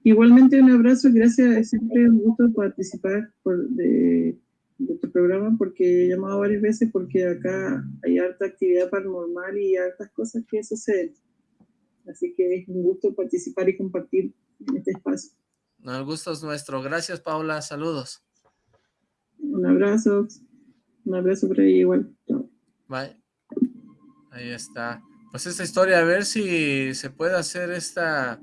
Igualmente un abrazo, gracias, es siempre un gusto participar por, de, de tu programa porque he llamado varias veces porque acá hay harta actividad paranormal y hartas cosas que suceden. Así que es un gusto participar y compartir en este espacio. el gusto es nuestro. Gracias, Paula. Saludos. Un abrazo. Un abrazo por ahí igual. Bye. Ahí está. Pues esta historia, a ver si se puede hacer esta,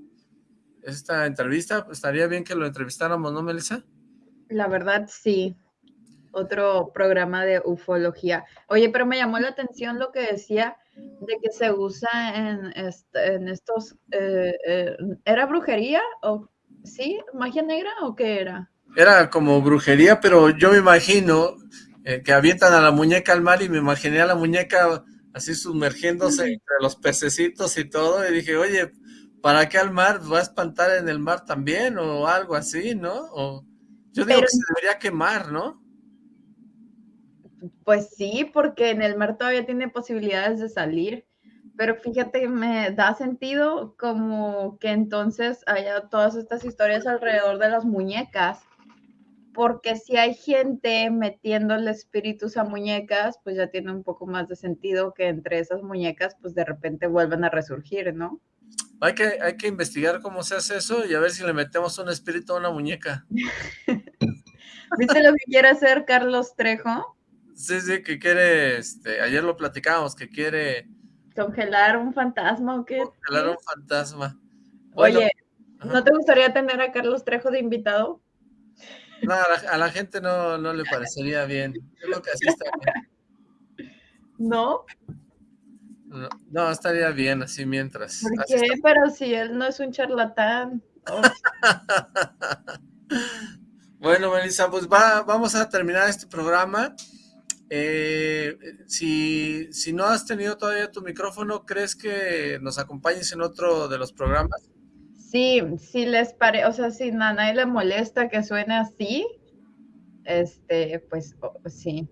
esta entrevista. Estaría bien que lo entrevistáramos, ¿no, Melissa? La verdad, sí otro programa de ufología. Oye, pero me llamó la atención lo que decía de que se usa en, en estos, eh, eh, ¿era brujería o sí, magia negra o qué era? Era como brujería, pero yo me imagino eh, que avientan a la muñeca al mar y me imaginé a la muñeca así sumergiéndose entre los pececitos y todo, y dije, oye, ¿para qué al mar? ¿Va a espantar en el mar también o algo así, no? O, yo digo que se debería quemar, ¿no? Pues sí, porque en el mar todavía tiene posibilidades de salir, pero fíjate, me da sentido como que entonces haya todas estas historias alrededor de las muñecas, porque si hay gente metiéndole espíritus a muñecas, pues ya tiene un poco más de sentido que entre esas muñecas, pues de repente vuelvan a resurgir, ¿no? Hay que, hay que investigar cómo se hace eso y a ver si le metemos un espíritu a una muñeca. ¿Viste lo que quiere hacer Carlos Trejo? Sí, sí, que quiere, este, ayer lo platicábamos, que quiere... ¿Congelar un fantasma o qué? Congelar un fantasma. Oye, ¿no te gustaría tener a Carlos Trejo de invitado? No, a la, gente no, no, le parecería bien. Creo que así está bien. ¿No? ¿No? estaría bien así mientras. ¿Por qué? Pero si él no es un charlatán. bueno, Melissa, pues va, vamos a terminar este programa. Eh, si, si no has tenido todavía tu micrófono, ¿crees que nos acompañes en otro de los programas? Sí, si les parece, o sea, si a nadie le molesta que suene así, este, pues sí.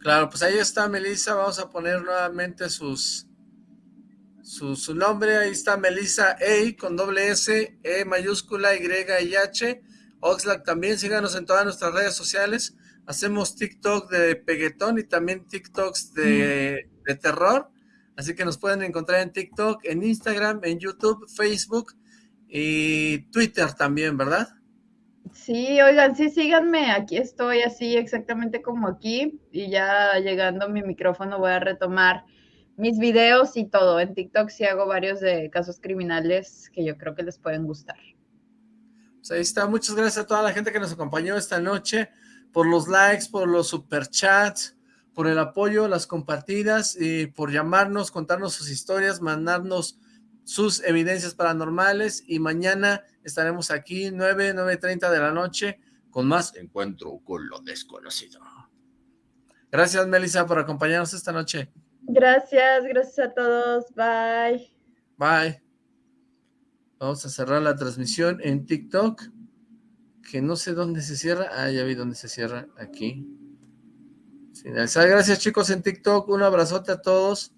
Claro, pues ahí está Melissa, vamos a poner nuevamente sus, su, su nombre, ahí está Melissa A con doble S, E mayúscula, Y y H, Oxlack también, síganos en todas nuestras redes sociales, hacemos TikTok de peguetón y también TikToks de, terror, así que nos pueden encontrar en TikTok, en Instagram, en YouTube, Facebook y Twitter también, ¿verdad? Sí, oigan, sí, síganme, aquí estoy así exactamente como aquí y ya llegando mi micrófono voy a retomar mis videos y todo. En TikTok sí hago varios de casos criminales que yo creo que les pueden gustar. Pues ahí está, muchas gracias a toda la gente que nos acompañó esta noche, por los likes, por los superchats, por el apoyo, las compartidas y por llamarnos, contarnos sus historias, mandarnos sus evidencias paranormales y mañana estaremos aquí 9, 9.30 de la noche con más Encuentro con lo Desconocido. Gracias, Melissa, por acompañarnos esta noche. Gracias, gracias a todos. Bye. Bye. Vamos a cerrar la transmisión en TikTok, que no sé dónde se cierra. Ah, ya vi dónde se cierra, aquí. Gracias chicos en TikTok, un abrazote a todos.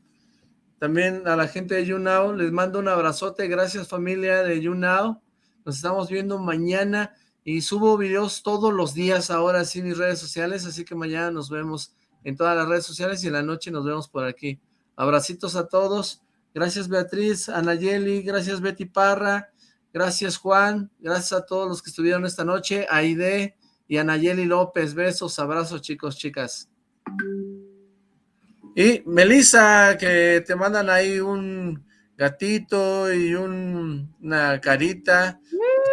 También a la gente de YouNow, les mando un abrazote. Gracias familia de YouNow. Nos estamos viendo mañana y subo videos todos los días ahora sí en mis redes sociales, así que mañana nos vemos en todas las redes sociales y en la noche nos vemos por aquí. Abracitos a todos. Gracias Beatriz, Anayeli, gracias Betty Parra, gracias Juan, gracias a todos los que estuvieron esta noche, Aide y Anayeli López. Besos, abrazos chicos, chicas. Y Melissa, que te mandan ahí un gatito y una carita.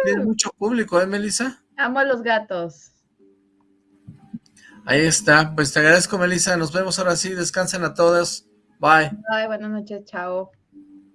Tiene mucho público, ¿eh, Melissa? Amo a los gatos. Ahí está. Pues te agradezco, Melissa. Nos vemos ahora sí. Descansen a todas. Bye. Bye, buenas noches. Chao.